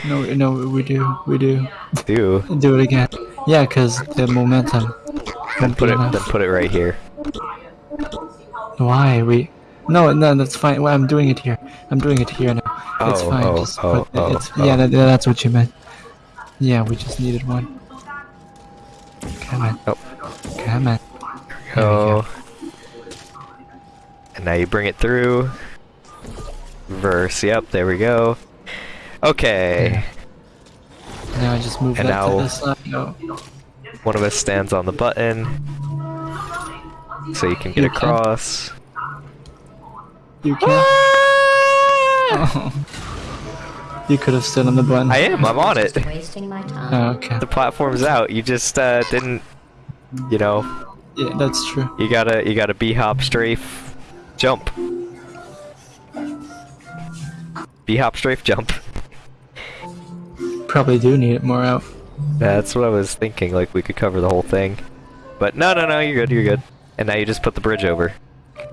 No, no, we do, we do. Do <laughs> Do it again. Yeah, cause the momentum. then put it then put it right here. Why we? No, no, that's fine. Well, I'm doing it here. I'm doing it here now. it's Oh, fine. oh, just oh, put oh, it's, oh. oh. Yeah, that, that's what you meant. Yeah, we just needed one. Come on. Oh. Come on. There we Oh. And now you bring it through. Verse. Yep. There we go. Okay. Now I just move And that now- to the side. No. One of us stands on the button, so you can get You can. across. You can. Oh. You could have stood on the button. I am. I'm on it. Just wasting my time. Oh, okay. The platform's out. You just uh, didn't. You know, Yeah, that's true. you gotta you gotta b hop strafe, jump. B hop strafe jump. Probably do need it more out. That's what I was thinking. Like we could cover the whole thing, but no, no, no. You're good. You're good. And now you just put the bridge over,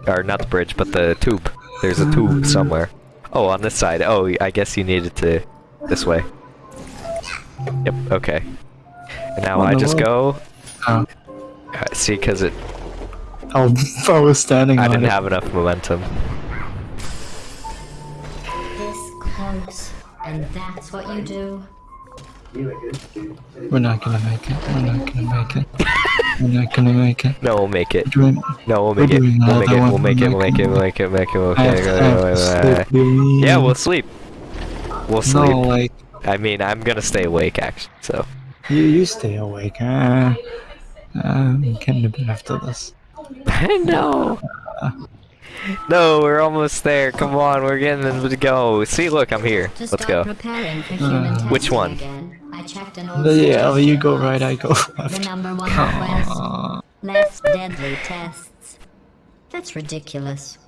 or not the bridge, but the tube. There's a tube somewhere. Oh, on this side. Oh, I guess you needed to this way. Yep. Okay. And now I in the just go. Oh. Uh, see, because it Oh, <laughs> I was standing I on didn't it. have enough momentum. This close, and that's what you do. We're not gonna make it. We're not gonna make it. We're not gonna make it. No, we'll make it. Doing- No, we'll make it. We'll make it. We'll make it. We'll make it. We'll make it. Make it. We'll I have make to, I have to it. Yeah, we'll sleep. We'll sleep. No, like I mean, I'm gonna stay awake actually. So you, you stay awake. Uh, I'm getting a bit after this. I know. No, we're almost there. Come on, we're getting them to go. See, look, I'm here. Let's go. Uh, Which one? Again, I checked an old Yeah, well, you go right. I go <laughs> The number one request. Uh, Less deadly tests. That's ridiculous.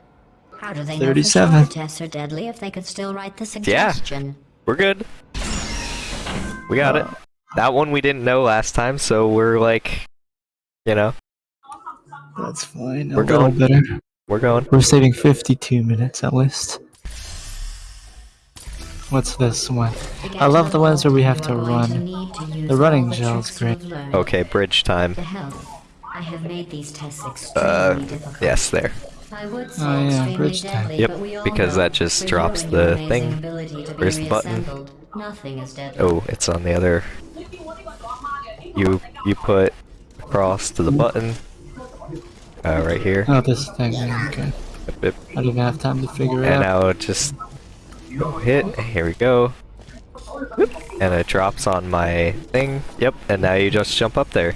How do they know for 37. sure the tests are deadly if they could still write the suggestion? Yeah, We're good. We got it. That one we didn't know last time, so we're like, you know, That's fine. We're going. better. we're going. We're saving 52 minutes at least. What's this one? I love the ones where we have to run. to need to use The running all the gel's great. Okay, bridge time. I have made these tests Uh, yes, there. I Oh, yeah, bridge time. Yep, but we all because that just drops the thing. ability Where's the button? Nothing is deadly. Oh, it's on the other. You you put across to the button. Uh, right here. Oh, this thing. Okay. Yep, yep. I didn't have time to figure it And out. now it just hit. Here we go. Whoop, And it drops on my thing. Yep. And now you just jump up there.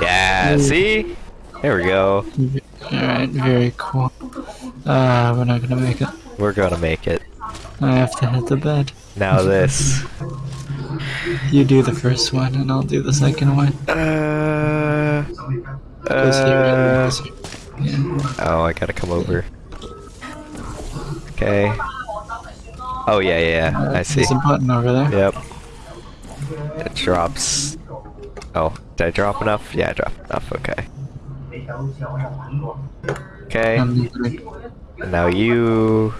Yeah. See? There we go. Alright, very cool. Ah, we're not gonna make it. We're gonna make it. I have to hit the bed. Now this. You do the first one, and I'll do the second one. Uh. Uh. Yeah. Oh, I gotta come over. Okay. Oh yeah, yeah, yeah. I see. There's a button over there. Yep. It drops. Oh, did I drop enough? Yeah, I dropped enough. Okay. Okay. And now you.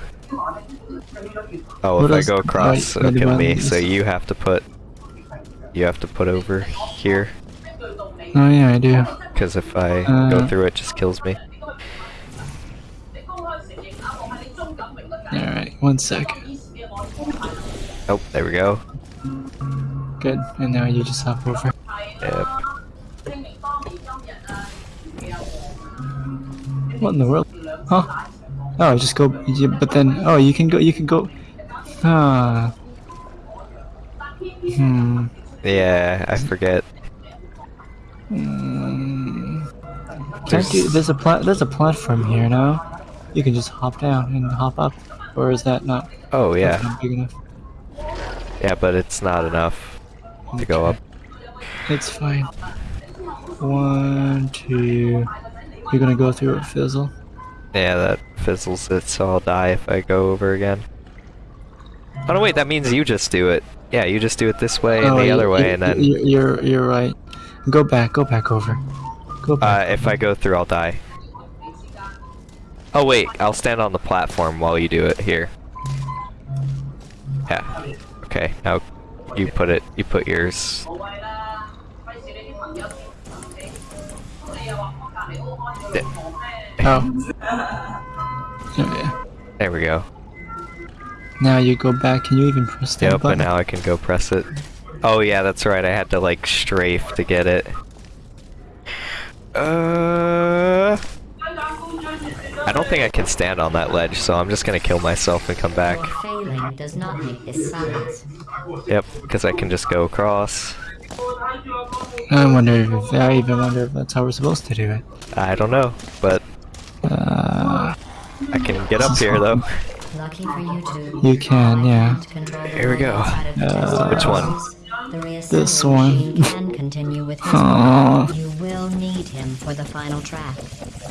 Oh, What if I go across, wait, it'll kill me. So you have to put. You have to put over here, oh yeah, I do. because if I go Uh. through, it just kills me. Alright, one second. Oh, there we go. Good. And now you just hop over. Yep. What in the world? Huh? Oh, just go. You, but then, oh, you can go. You can go. Ah. Hmm. Yeah, I forget. Mm. Can't you? There's a plat. There's a platform here now. You can just hop down and hop up, or is that not? Oh yeah, not big enough. yeah, but it's not enough to go up. It's fine. One, two. You're gonna go through it, fizzle. Yeah, that fizzles it, so I'll die if I go over again. Oh no, wait, that means you just do it. Yeah, you just do it this way and Oh, the you- other way, you- and then you- you're you're right. Go back. Go back over. Go uh, if I go through, I'll die. Oh wait, I'll stand on the platform while you do it here. Yeah. Okay, now you put it. You put yours. oh. Oh, yeah. There we go. Now you go back. Can you even press that Yep, and button? now I can go press it. Oh yeah, that's right. I had to like strafe to get it. Uh, I don't think I can stand on that ledge, so I'm just gonna kill myself and come back. Does not make this silence. Yep, because I can just go across. I wonder if I even wonder if that's how we're supposed to do it. I don't know, but Uh, I can get up here though. Lucky for you two. you can, yeah. Here we go. outside of the test Uh, Which one? Boxes. The This one. machine can continue with his Aw. You will need him for the final track.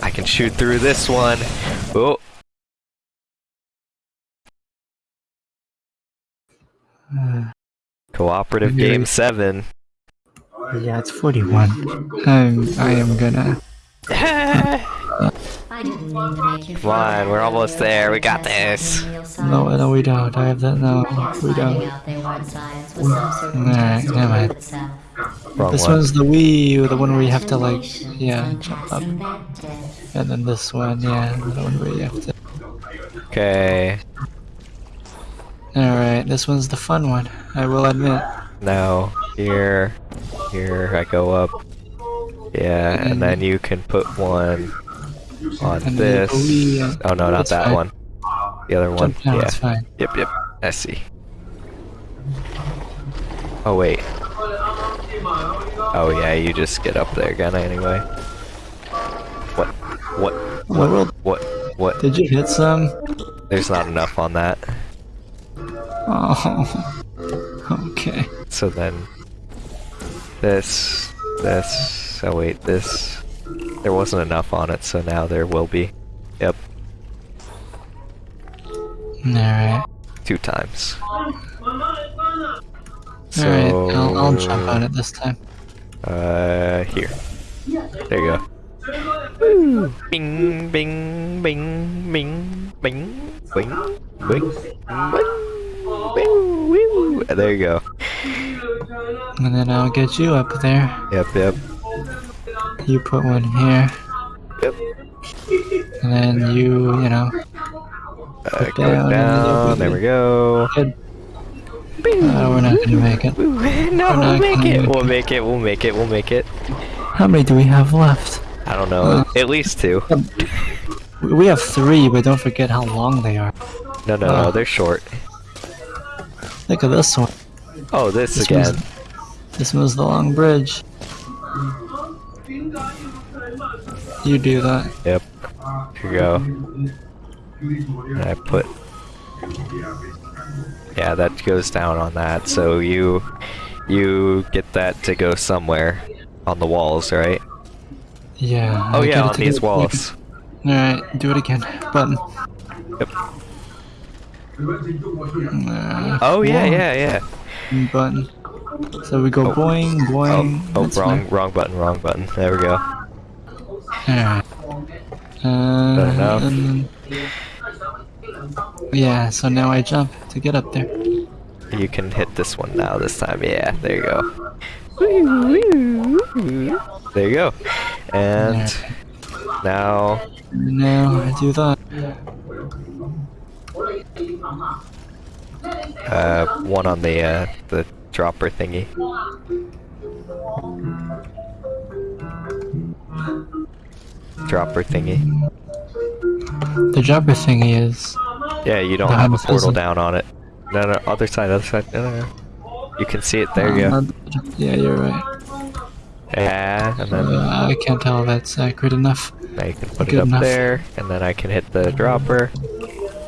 I can shoot through this one. Oh, cooperative Yeah. game seven. yeah, it's 41. I'm, I am gonna. <laughs> I didn't mean to make you Come on, we're almost there. We got this. No, no, we don't. I have that. No, we don't. out they weren't science was some sort of Alright, never mind. Wrong This one. one's the Wii U, the one where you have to like, yeah, jump up. passing that test. And then this one, yeah, the one where you have to. Okay, Alright, this one's the fun one, I will admit. now here, here I go up. Yeah, and hmm. then you can put one on this. uh, Oh no, not that one. The other one. Yeah. Yep, yep. I see. Oh wait. Oh yeah, you just get up there again anyway. What? What? What world? What? What? Did you hit some? There's not enough on that. Oh. <laughs> Okay. So then, this, this. Oh wait, this. There wasn't enough on it, so now there will be. Yep, Alright. two times. So, Alright, I'll, I'll jump on it this time. Uh, here. There you go. Woo! Bing, bing, bing, bing, bing, bing, bing, bing, woo. There you go. And then I'll get you up there. Yep, yep, You put one here. yep. And then you, you know, Uh, down, down. There we go. good. Uh, we're not gonna make it. <laughs> No, we'll make it. make We'll make it. We'll make it. We'll make it. How many do we have left? I don't know. Uh. At least two. We- We have three, but don't forget how long they are. No, no, no. uh. They're short. Look at this one. Oh, this This again. this one's the long bridge. You do that. Yep. Here you go. And I put. Yeah, that goes down on that. So you, you get that to go somewhere on the walls, right? Yeah. Oh I yeah, on these walls. Alright, do it again. Button. Yep. Uh, Oh yeah, yeah, yeah. Button. So we go Oh. boing, boing. Oh, oh, wrong, wrong button, wrong button. There we go. Alright. Uh, then- yeah, so now I jump to get up there. You can hit this one now. This time, yeah. There you go. There you go. And now, Now I do that. uh, one on the uh, the dropper thingy. Dropper thingy. The dropper thingy is. Yeah, you don't have a portal down on it. No, no, other side, other side. No, no, no. You can see it. There you go. uh, Yeah, you're right. Yeah, and then Uh, I can't tell if that's accurate enough. now you can put it up enough. there, and then I can hit the dropper.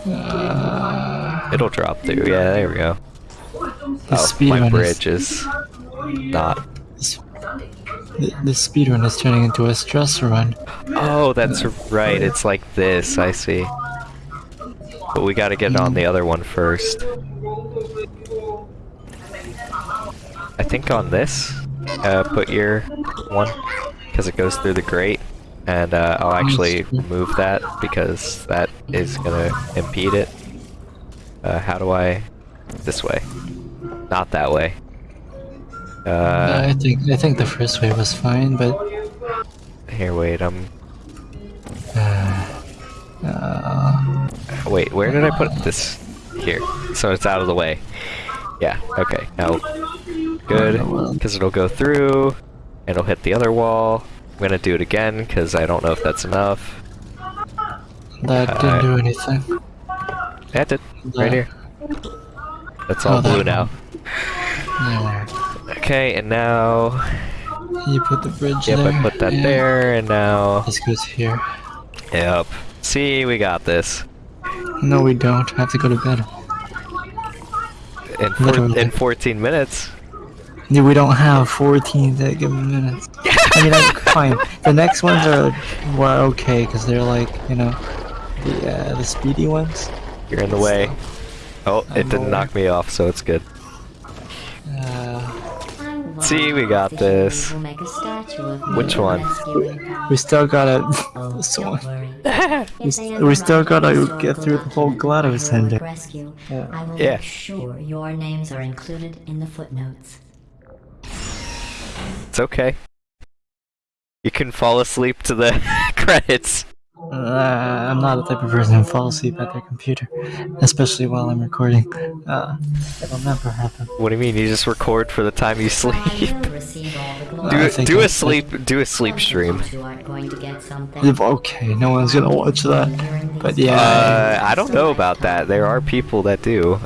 Uh, It'll drop through. Yeah, there we go. The oh, speed my bridge is not. The, the speed run is turning into a stress run. Oh, that's right. It's like this. I see. But we got to get on the other one first. I think on this, uh, put your one because it goes through the grate, and uh, I'll actually move that because that is gonna impede it. Uh, how do I? This way, not that way. Uh, I think I think the first way was fine, but here, wait. I'm. uh, Wait, where did I put this? Here. So it's out of the way. Yeah, okay. Now, good, because it'll go through, and it'll hit the other wall. I'm gonna do it again, because I don't know if that's enough. that Uh, didn't do anything. That's it, right here. That's all Oh, that blue now. There. Okay, and now, You put the bridge yep, there. I put that and there, and now, This goes here. yep. See, we got this. No, we don't. I have to go to bed. In, four, in 14 minutes. Yeah, we don't have 14 given minutes. I mean, <laughs> fine. The next ones are were okay because they're like, you know, the uh, the speedy ones. You're in the way. Oh, it I'm didn't aware. knock me off, so it's good. Uh, See, we got if the humans this. will make a statue of me Which one? we still gotta. Oh, this one. We, st- we still gotta a get through the whole legend of GLaDOS ending. rescue, Yeah. I will Yeah. sure your names are included in the footnotes. It's okay. You can fall asleep to the <laughs> credits. Uh, I'm not the type of person who falls asleep at their computer, especially while I'm recording. Uh, it'll never happen. What do you mean? You just record for the time you sleep? will receive all the glory. <laughs> Do I a, do a sleep do a sleep stream. you two aren't going to get something. If- Okay, no one's gonna watch that. But yeah, Uh, I don't know about that. There are people that do.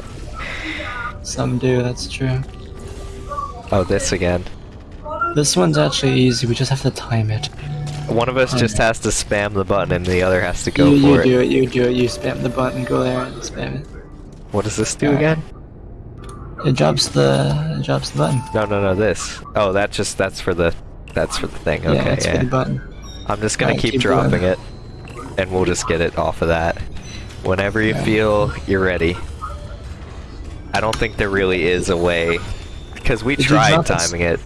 some do. That's true. Oh, this again. This one's actually easy. We just have to time it. One of us just has to spam the button, and the other has to go you, you for it. do it. You do it. You spam the button. Go there and spam it. What does this do again? It drops the it drops the button. No, no, no. This. Oh, that just that's for the That's for the thing. yeah, Okay, that's for the button. I'm just gonna Alright, keep, keep dropping going. it, and we'll just get it off of that. Whenever you Yeah. feel you're ready. I don't think there really is a way, because we Did tried timing it.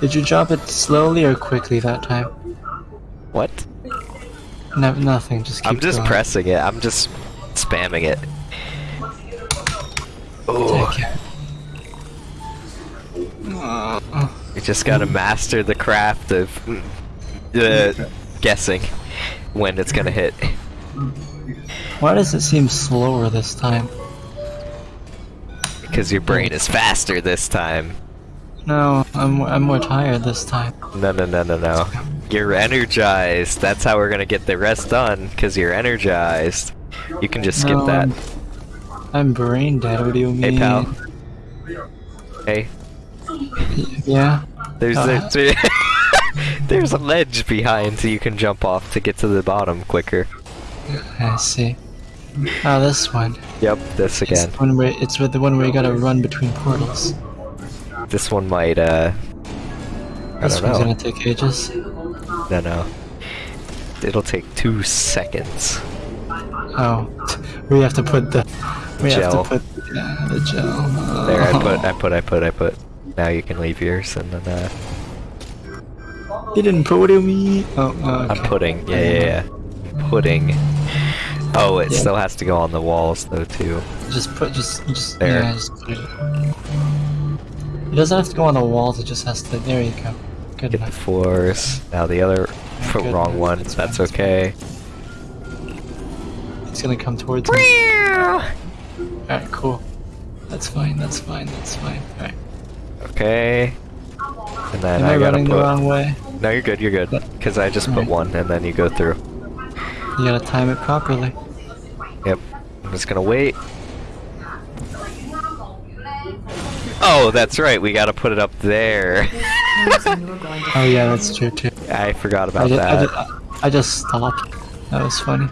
Did you drop it slowly or quickly that time? What? No, nothing. Just keep I'm just going. pressing it. I'm just spamming it. Oh, it. Oh, you just gotta master the craft of uh, guessing when it's gonna hit. why does it seem slower this time? Because your brain is faster this time. No, I'm I'm more tired this time. No, no, no, no, no. You're energized. That's how we're gonna get the rest done. Because you're energized. You can just skip No, that. I'm, I'm brain dead. What do you mean? Hey, pal. Hey, Yeah. there's Uh, there's, <laughs> there's a ledge behind, so you can jump off to get to the bottom quicker. I see. Oh, this one. Yep, this again. the one where it's with the one where you gotta run between portals. This one might. uh... I This don't one's know. gonna take ages. No, no. It'll take two seconds. Oh, we have to put the we Gel. have to put yeah, the gel. There, I Oh. put, I <laughs> put, I put, I put. Now you can leave yours, and then uh, You didn't put it do me! Oh, oh, okay. I'm putting. Yeah, yeah, yeah. Pudding. Oh, it Yeah. still has to go on the walls though too. Just put just just There. yeah, just put it. Doesn't have to go on the walls. It just has to. There you go. Good Get the floors. Now the other, Good. wrong one. That's That's fine. okay. It's gonna come towards me. Alright, cool. That's fine. That's fine. That's fine. Alright. Okay. And then Am I, I gotta running put. the wrong way? No, you're good. You're good. Cause I just put Alright. one, and then you go through. You gotta time it properly. Yep. I'm just gonna wait. Oh, that's right. We gotta put it up there. Promising you were going to Oh yeah, that's true too. I forgot I about just, I, that. just, I just stopped. That was funny.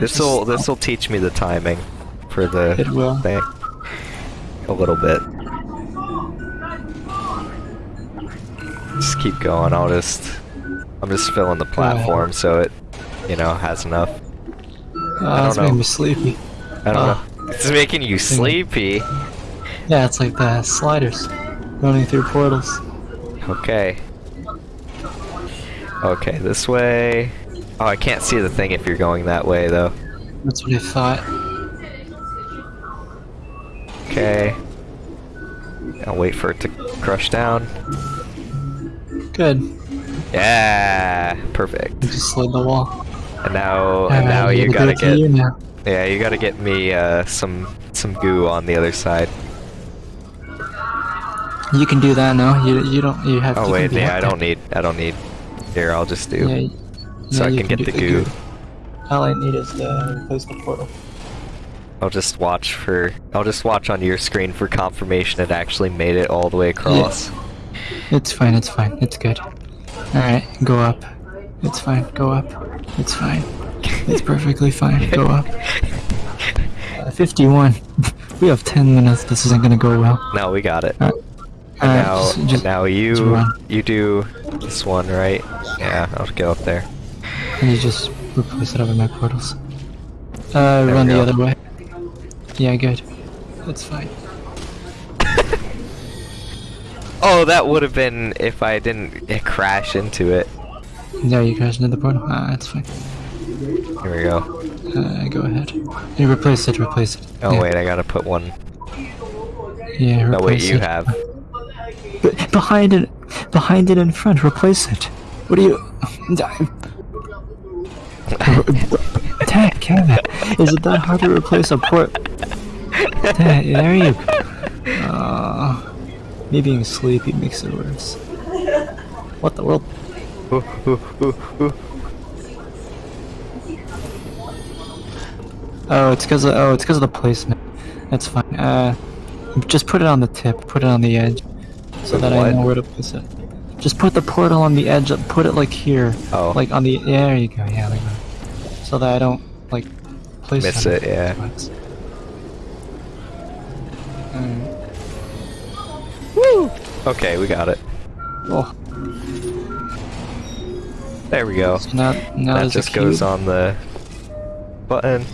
This will this will teach me the timing for the It will. thing. A little bit. Just keep going. I'll just I'm just filling the platform so it you know has enough. Oh, I don't making know. me sleepy. I don't Ah. know. It's making you sleepy. Yeah, it's like the sliders running through portals. Okay. Okay, this way. Oh, I can't see the thing if you're going that way though. That's what I thought. Okay. I'll wait for it to crush down. Good. Yeah, perfect. I just slid the wall. And now, and now you gotta get, you now. yeah, you gotta get me uh, some some goo on the other side. You can do that now. You you don't you have. Oh you wait, can yeah, I don't need, I don't need. Here, I'll just do. Yeah, so yeah, I you can get the goo. All I need is the portal. I'll just watch for, I'll just watch on your screen for confirmation it actually made it all the way across. It's fine. It's fine. It's good. All right, go up. It's fine. Go up. It's fine. It's perfectly fine. Go <laughs> up. Uh, 51. <laughs> we have 10 minutes. This isn't gonna go well. No, we got it. And Alright, now, just- just- now you, you do this one, right? Yeah, I'll go up there. And you just replace it over my portals. Uh, we run the other way. Yeah, good. That's fine. <laughs> Oh, that would have been if I didn't <laughs> crash into it. No, you crashed into the portal. Ah, that's fine. Here we go. Uh, go ahead. You replace it, replace it. Oh yeah. wait, I gotta put one. Yeah, replace No wait, you it. have. Be- behind it, behind it in front, replace it. What are you... Dang, Kevin, is it that hard to replace a port? Dang, there you go. Uh, me being sleepy makes it worse. What the world? Oh, it's because of, oh, it's because of the placement. That's fine. Uh, just put it on the tip. Put it on the edge, so that I know where to place it. Just put the portal on the edge. Of, put it like here. Oh. Like on the. Yeah, there you go. Yeah, like that. So that I don't like place Miss on it, yeah. Alright. Woo! Okay, we got it. Oh, There we go. so now, now that just goes on the button.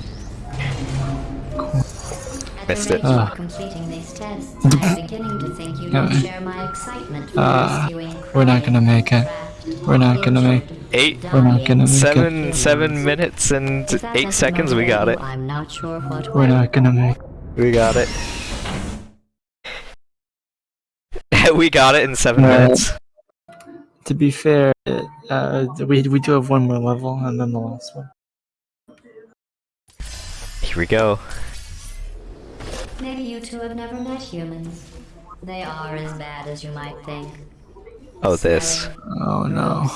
Excitement for Ah, rescuing we're not gonna make it. We're not gonna make. Eight, We're not gonna make it. seven, seven minutes and eight seconds. We got it. I'm not sure what We're not gonna make. We got it. <laughs> we got it in seven Right. minutes. To be fair, uh, we we do have one more level and then the last one. Here we go. Maybe you two have never met humans. They are as bad as you might think. Oh, this. Oh no.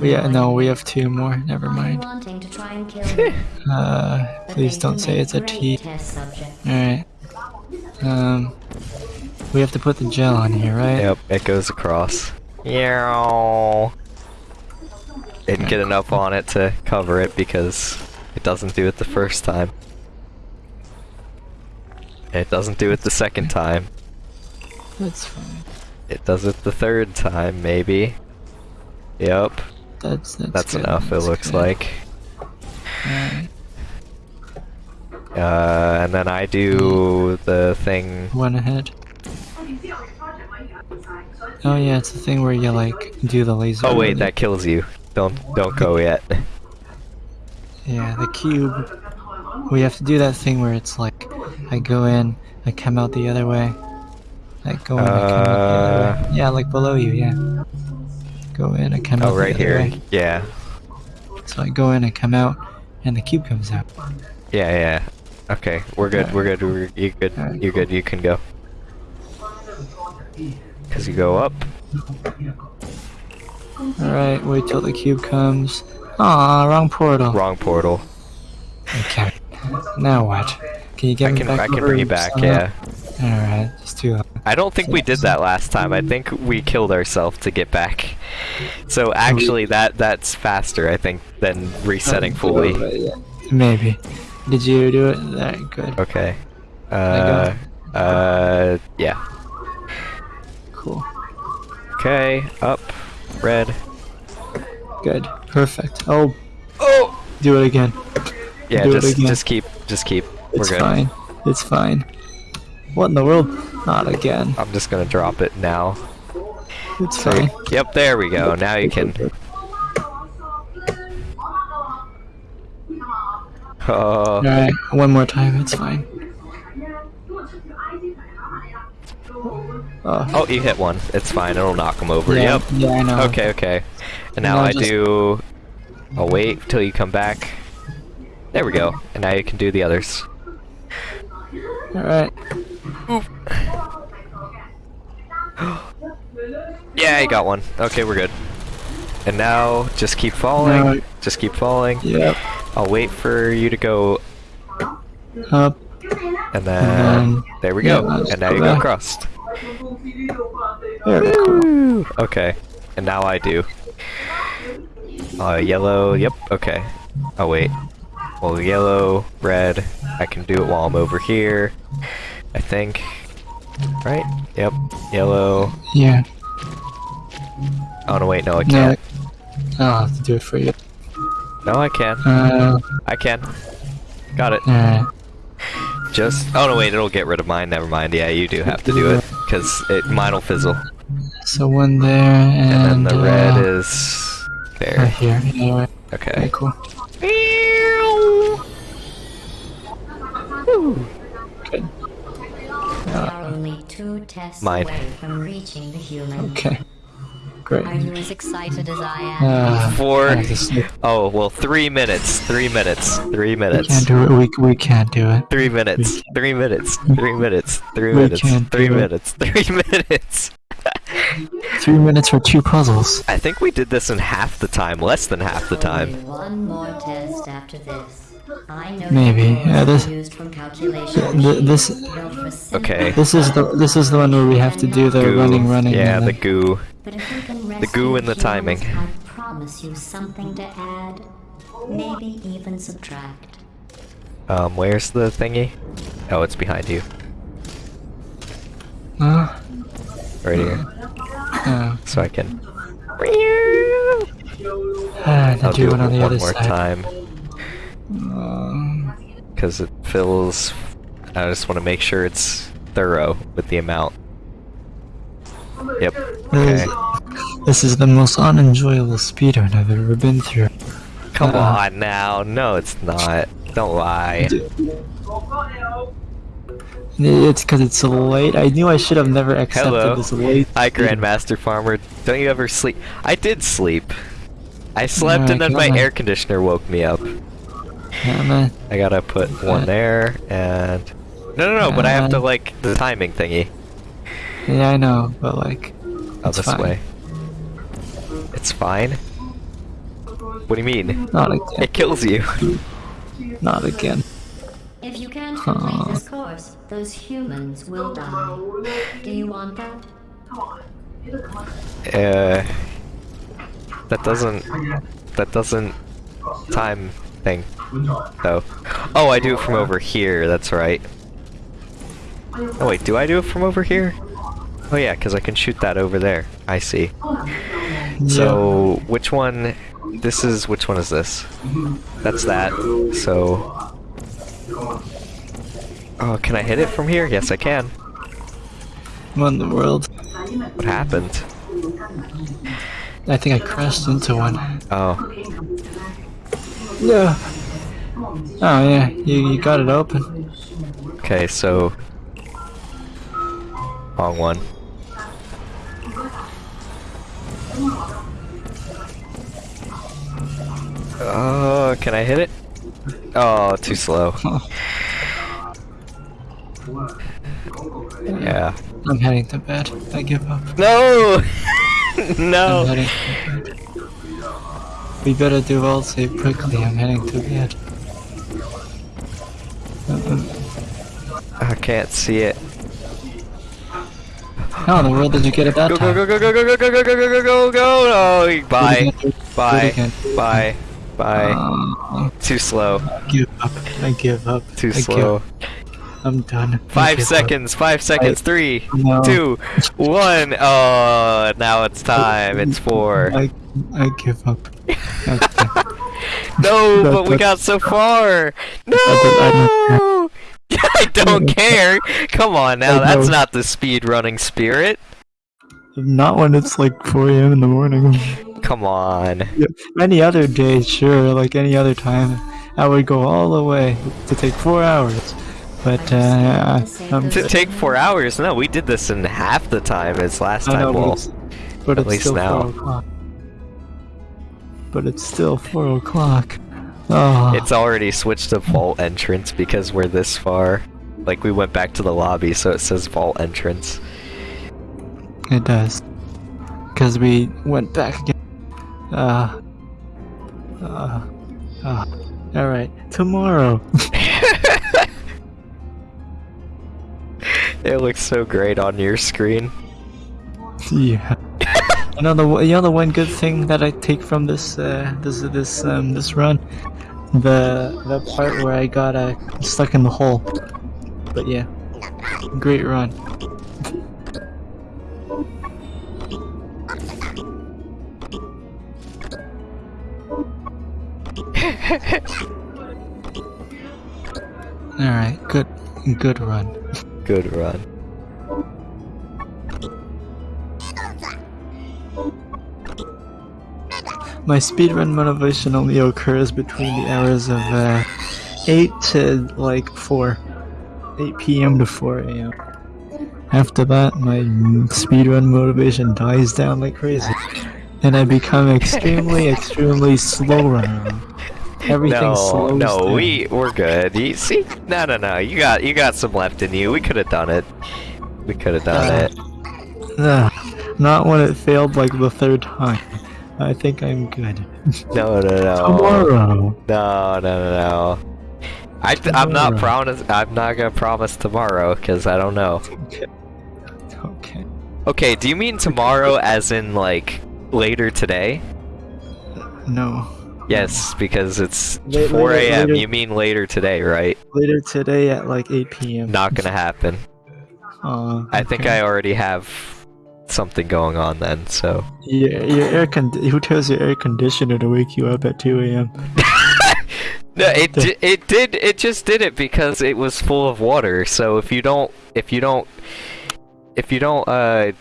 We uh, no, we have two more. Never mind. wanting to try and kill <laughs> them. Uh, please don't say it's a great T. Test subject. Alright. Um, we have to put the gel on here, right? Yep, it goes across. Yeah. Didn't get enough on it to cover it because it doesn't do it the first time. It doesn't do it the second time. That's fine. It does it the third time, maybe. Yep, That's that's, that's enough, it looks good. like. Alright. Uh, and then I do the thing. One ahead. Oh yeah, it's the thing where you like do the laser. Oh wait, that kills you. Don't don't go yet. Yeah, the cube. We have to do that thing where it's like, I go in, I come out the other way. I go in, I come out the other Uh. way. Yeah, like below you, yeah. Go in, I come out Oh, right here. way. Yeah, So I go in, I come out, and the cube comes out. yeah, yeah. Okay, we're good. We're good. We're, you good. Alright. You good. You can go. Cause you go up. Alright, wait till the cube comes. Ah, wrong portal. Wrong portal. Okay. Now what? Can you get I me can back I can bring you back. Yeah. Alright, just that. I don't think we did that last time. I think we killed ourselves to get back. So actually, that that's faster. I think than resetting fully. Maybe. Did you do it? Alright, good. Okay. Uh. Uh. Yeah. Cool. Okay. Up. Red. Good. Perfect. Oh, Oh. do it again. Yeah. Do Just just keep just keep. We're It's good. fine. It's fine. What in the world? Not again. I'm just gonna drop it now. It's fine. Yep, there we go. Now you can. Oh, Alright, one more time. It's fine. Oh, oh, you hit one. It's fine. It'll knock him over. yeah, Yep. yeah, I know. Okay, okay. And now Now I just- do. I'll wait till you come back. There we go. And now you can do the others. Alright. <gasps> Yeah, you got one. Okay, we're good. And now just keep falling. Just keep falling. Yep. I'll wait for you to go, Up. and then then- there we go. let's and now go you go across. Very cool. Okay, and now I do. Uh, yellow, yep, okay. Oh, wait. Well, yellow, red, I can do it while I'm over here. I think. Right? Yep, yellow. Yeah. Oh, no, wait, no, I can't. No, I'll have to do it for you. No, I can. Uh, I can. Got it. alright. Just. Oh, no, wait, it'll get rid of mine. Never mind. Yeah, you do have to do it. Because it, mine'll fizzle. So one there, and, And then the red uh, is. right There. here. Yeah, right. Okay. Very cool. Good. We are only two tests Mine. away from reaching the human. Okay. Great. Are you as excited as I am? Uh, Four. I have to sleep. Oh, well, three minutes. Three minutes. Three We minutes. can't do it. We, we can't do it. Three minutes. Three minutes. Three minutes. Three We minutes. can't Three do it. minutes. Three <laughs> minutes. Three minutes for two puzzles. I think we did this in half the time. Less than half the time. Only one more test after this. I know Maybe, yeah, this- used from calculation Th- this- machines built for simple Okay. This is the this is the one where we have to do the Goo. running, running. Yeah, the goo. But if we can The goo and the timing. I promise you something to add. Maybe even subtract. Um, where's the thingy? Oh, it's behind you. Uh, Right here. Oh, so I can. ah, then I'll do do one it on the one other more side. time Uh, because it fills... I just want to make sure it's thorough with the amount. Yep. this, Okay. this is the most unenjoyable speedrun I've ever been through. Come Uh-uh. on now. No, it's not. Don't lie. It's because it's so late. I knew I should have never accepted Hello. this late. Hi. Grandmaster Farmer. Don't you ever sleep? I did sleep. I slept and then my air conditioner woke me up. Yeah, man. I gotta put one there and. No, no, no, but I have to like the timing thingy. Yeah, I know, but like, Oh, this fine. way. It's fine? What do you mean? Not again. It kills you. Not again. If you can't complete Huh. this course, those humans will die. Do you want that? Come. Uh. That doesn't. That doesn't. Time thing. Though. Oh, I do it from over here, that's right. Oh, wait, do I do it from over here? Oh, yeah, because I can shoot that over there. I see. So, which one? This is. Which one is this? That's that. So. Oh, can I hit it from here? Yes, I can. What in the world? What happened? I think I crashed into one. Oh. Yeah. Oh yeah, you, you got it open. Okay, so. Wrong one. Oh, can I hit it? Oh, too slow. <laughs> Yeah. I'm heading to bed. I give up. No! <laughs> I'm no! Heading to bed. We better do all save quickly. I'm heading to bed. I can't see it. How in the world did you get it that Go, time? go, go, go, go, go, go, go, go, go, go, go, go! Oh, bye. Bye. Bye. Bye. Uh, Too slow. I give up. I give up. Too I give- slow. I'm done. Five give seconds, five seconds, three, No. two, one. Oh, now it's <laughs> time. It's four. I I give up. No, <laughs> That- but we got so far. No! I I don't <laughs> <laughs> care. Come on now, I that's know. not the speed running spirit. Not when it's like 4 a.m. in the morning. Come on. any other day, sure, like any other time, I would go all the way to take four hours. But uh, I'm, To take four hours? No, we did this in half the time as last I know, time. but it's, but at least now. But it's still four o'clock. Oh, it's already switched to vault entrance because we're this far. Like we went back to the lobby, so it says vault entrance. it does. Because we went back again. Uh. Uh. uh Alright, tomorrow. <laughs> It looks so great on your screen. <laughs> Yeah. You know the you know the one good thing that I take from this uh, this this um this run, the the part where I got uh, stuck in the hole. But yeah, great run. <laughs> All right, good good run. Good run. My speedrun motivation only occurs between the hours of uh, 8 to like 4. 8 p.m. to 4 a.m. After that, my speedrun motivation dies down like crazy. And I become extremely, <laughs> extremely slow runner. Everything no, slows no, down. we we're good. You see, no, no, no. You got you got some left in you. We could have done it. We could have done Uh, it. Ugh, not when it failed like the third time. I think I'm good. No, no, no. Tomorrow. No, no, no, no. I, I'm not promise. I'm not gonna promise tomorrow because I don't know. Okay. Okay. Okay, do you mean tomorrow as in like later today? No. Yes, because it's La- 4 a.m. You mean later today, right? Later today at like 8 p.m. Not gonna happen. Uh, I think. I already have something going on then. So Your, your air con- Who tells your air conditioner to wake you up at 2 a.m.? <laughs> no, it di- it did it just did it because it was full of water. So if you don't if you don't if you don't uh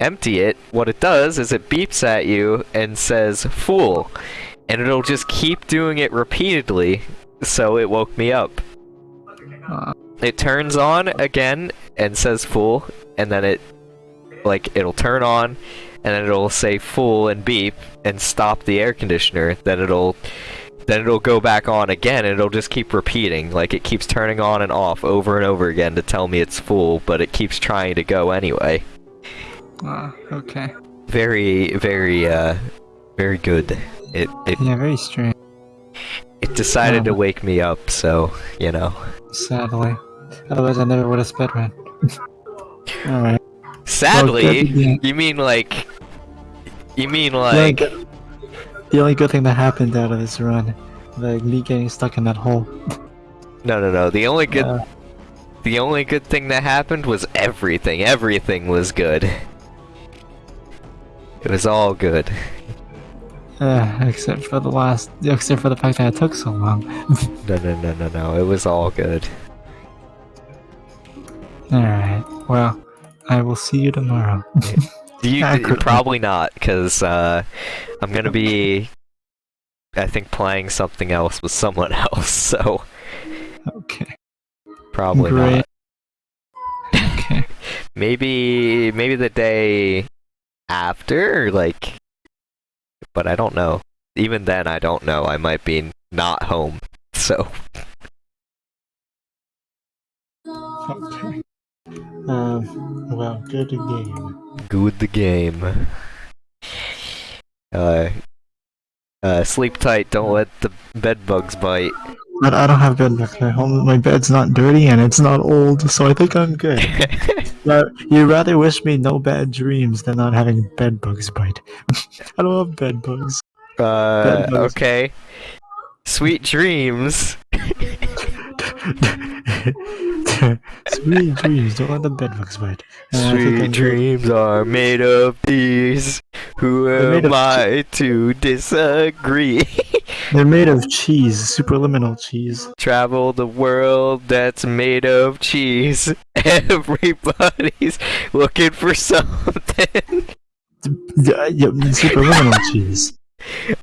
empty it, what it does is it beeps at you and says "fool," and it'll just keep doing it repeatedly. So it woke me up. Uh, it turns on again and says "fool," and then it like it'll turn on and then it'll say full and beep and stop the air conditioner then it'll then it'll go back on again and it'll just keep repeating like it keeps turning on and off over and over again to tell me it's full but it keeps trying to go anyway uh, okay. very very uh very good it it, Yeah, very strange. it decided to wake me up so you know Sadly. Otherwise, I never would have sped run. <laughs> Alright. Sadly you mean like you mean only like The only good thing that happened out of this run, like me getting stuck in that hole. No, no, no. The only good, Uh, the only good thing that happened was everything. Everything was good. It was all good. uh, except for the last, except for the fact that it took so long. <laughs> No, no, no, no, no. It was all good. Alright, well, I will see you tomorrow. <laughs> You probably not, because uh, I'm gonna be, I think, playing something else with someone else. <laughs> So okay. probably Great. not. <laughs> Okay. Maybe, maybe the day after, like, but I don't know. Even then, I don't know. I might be not home. So. Okay. Um, well, good game. Good the game. Uh, uh, sleep tight. Don't let the bed bugs bite. But I don't have bed bugs. My home, my bed's not dirty and it's not old, so I think I'm good. <laughs> But you rather wish me no bad dreams than not having bed bugs bite. <laughs> I don't have bed bugs. uh, Bed bugs. okay. Sweet dreams. <laughs> <laughs> Sweet dreams, don't let the bedbugs bite. And I think I'm Sweet dreams are made of these. Who am I to disagree? <laughs> They're made of cheese, superliminal cheese. Travel the world that's made of cheese. <laughs> Everybody's looking for something. Uh, yeah, yeah, superliminal cheese.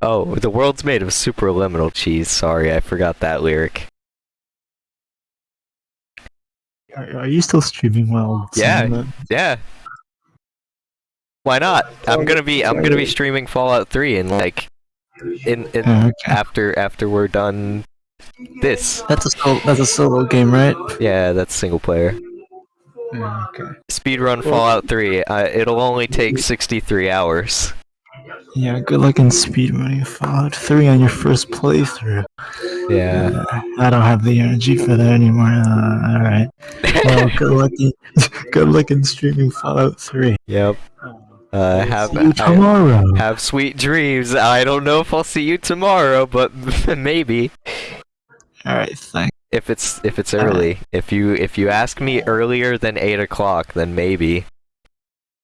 Oh, the world's made of superliminal cheese. Sorry, I forgot that lyric. Are, are you still streaming while Yeah. Yeah. Why not? I'm gonna be I'm gonna be streaming Fallout 3 in like in, in Oh, okay. after after we're done this. That's a solo, that's a solo game, right? Yeah, that's single player. Okay. Speedrun Fallout 3. Uh, it'll only take 63 hours. Yeah, good luck in speedrunning Fallout 3 on your first playthrough. Yeah. Uh, I don't have the energy for that anymore. Uh, alright. Well, <laughs> good luck in, <laughs> good luck in streaming Fallout 3. yep. Uh, have See you I- tomorrow. have sweet dreams. I don't know if I'll see you tomorrow, but <laughs> maybe. Alright, thanks. If it's if it's early, if you if you ask me earlier than eight o'clock, then maybe.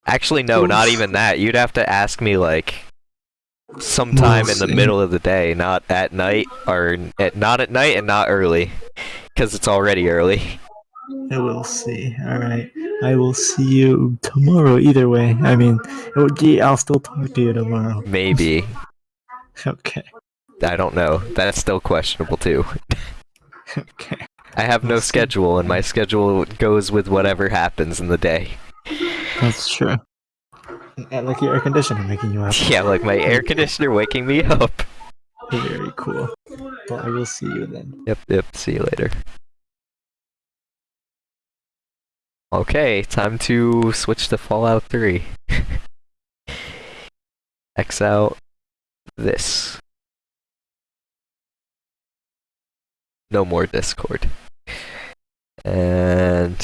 Actually, no, not even that. You'd have to ask me like sometime in the middle of the day, not at night or at not at night and not early, because it's already early. I will see. Alright. I will see you tomorrow either way. I mean, oh, it I'll still talk to you tomorrow. Maybe <laughs> Okay. I don't know. That's still questionable too. <laughs> Okay. I have no schedule, and my schedule goes with whatever happens in the day. That's true. And like your air conditioner making you up. <laughs> Yeah, like my air conditioner waking me up. Very cool. Well, I will see you then. Yep, yep. See you later. Okay, time to switch to Fallout 3. <laughs> X out this. No more Discord. And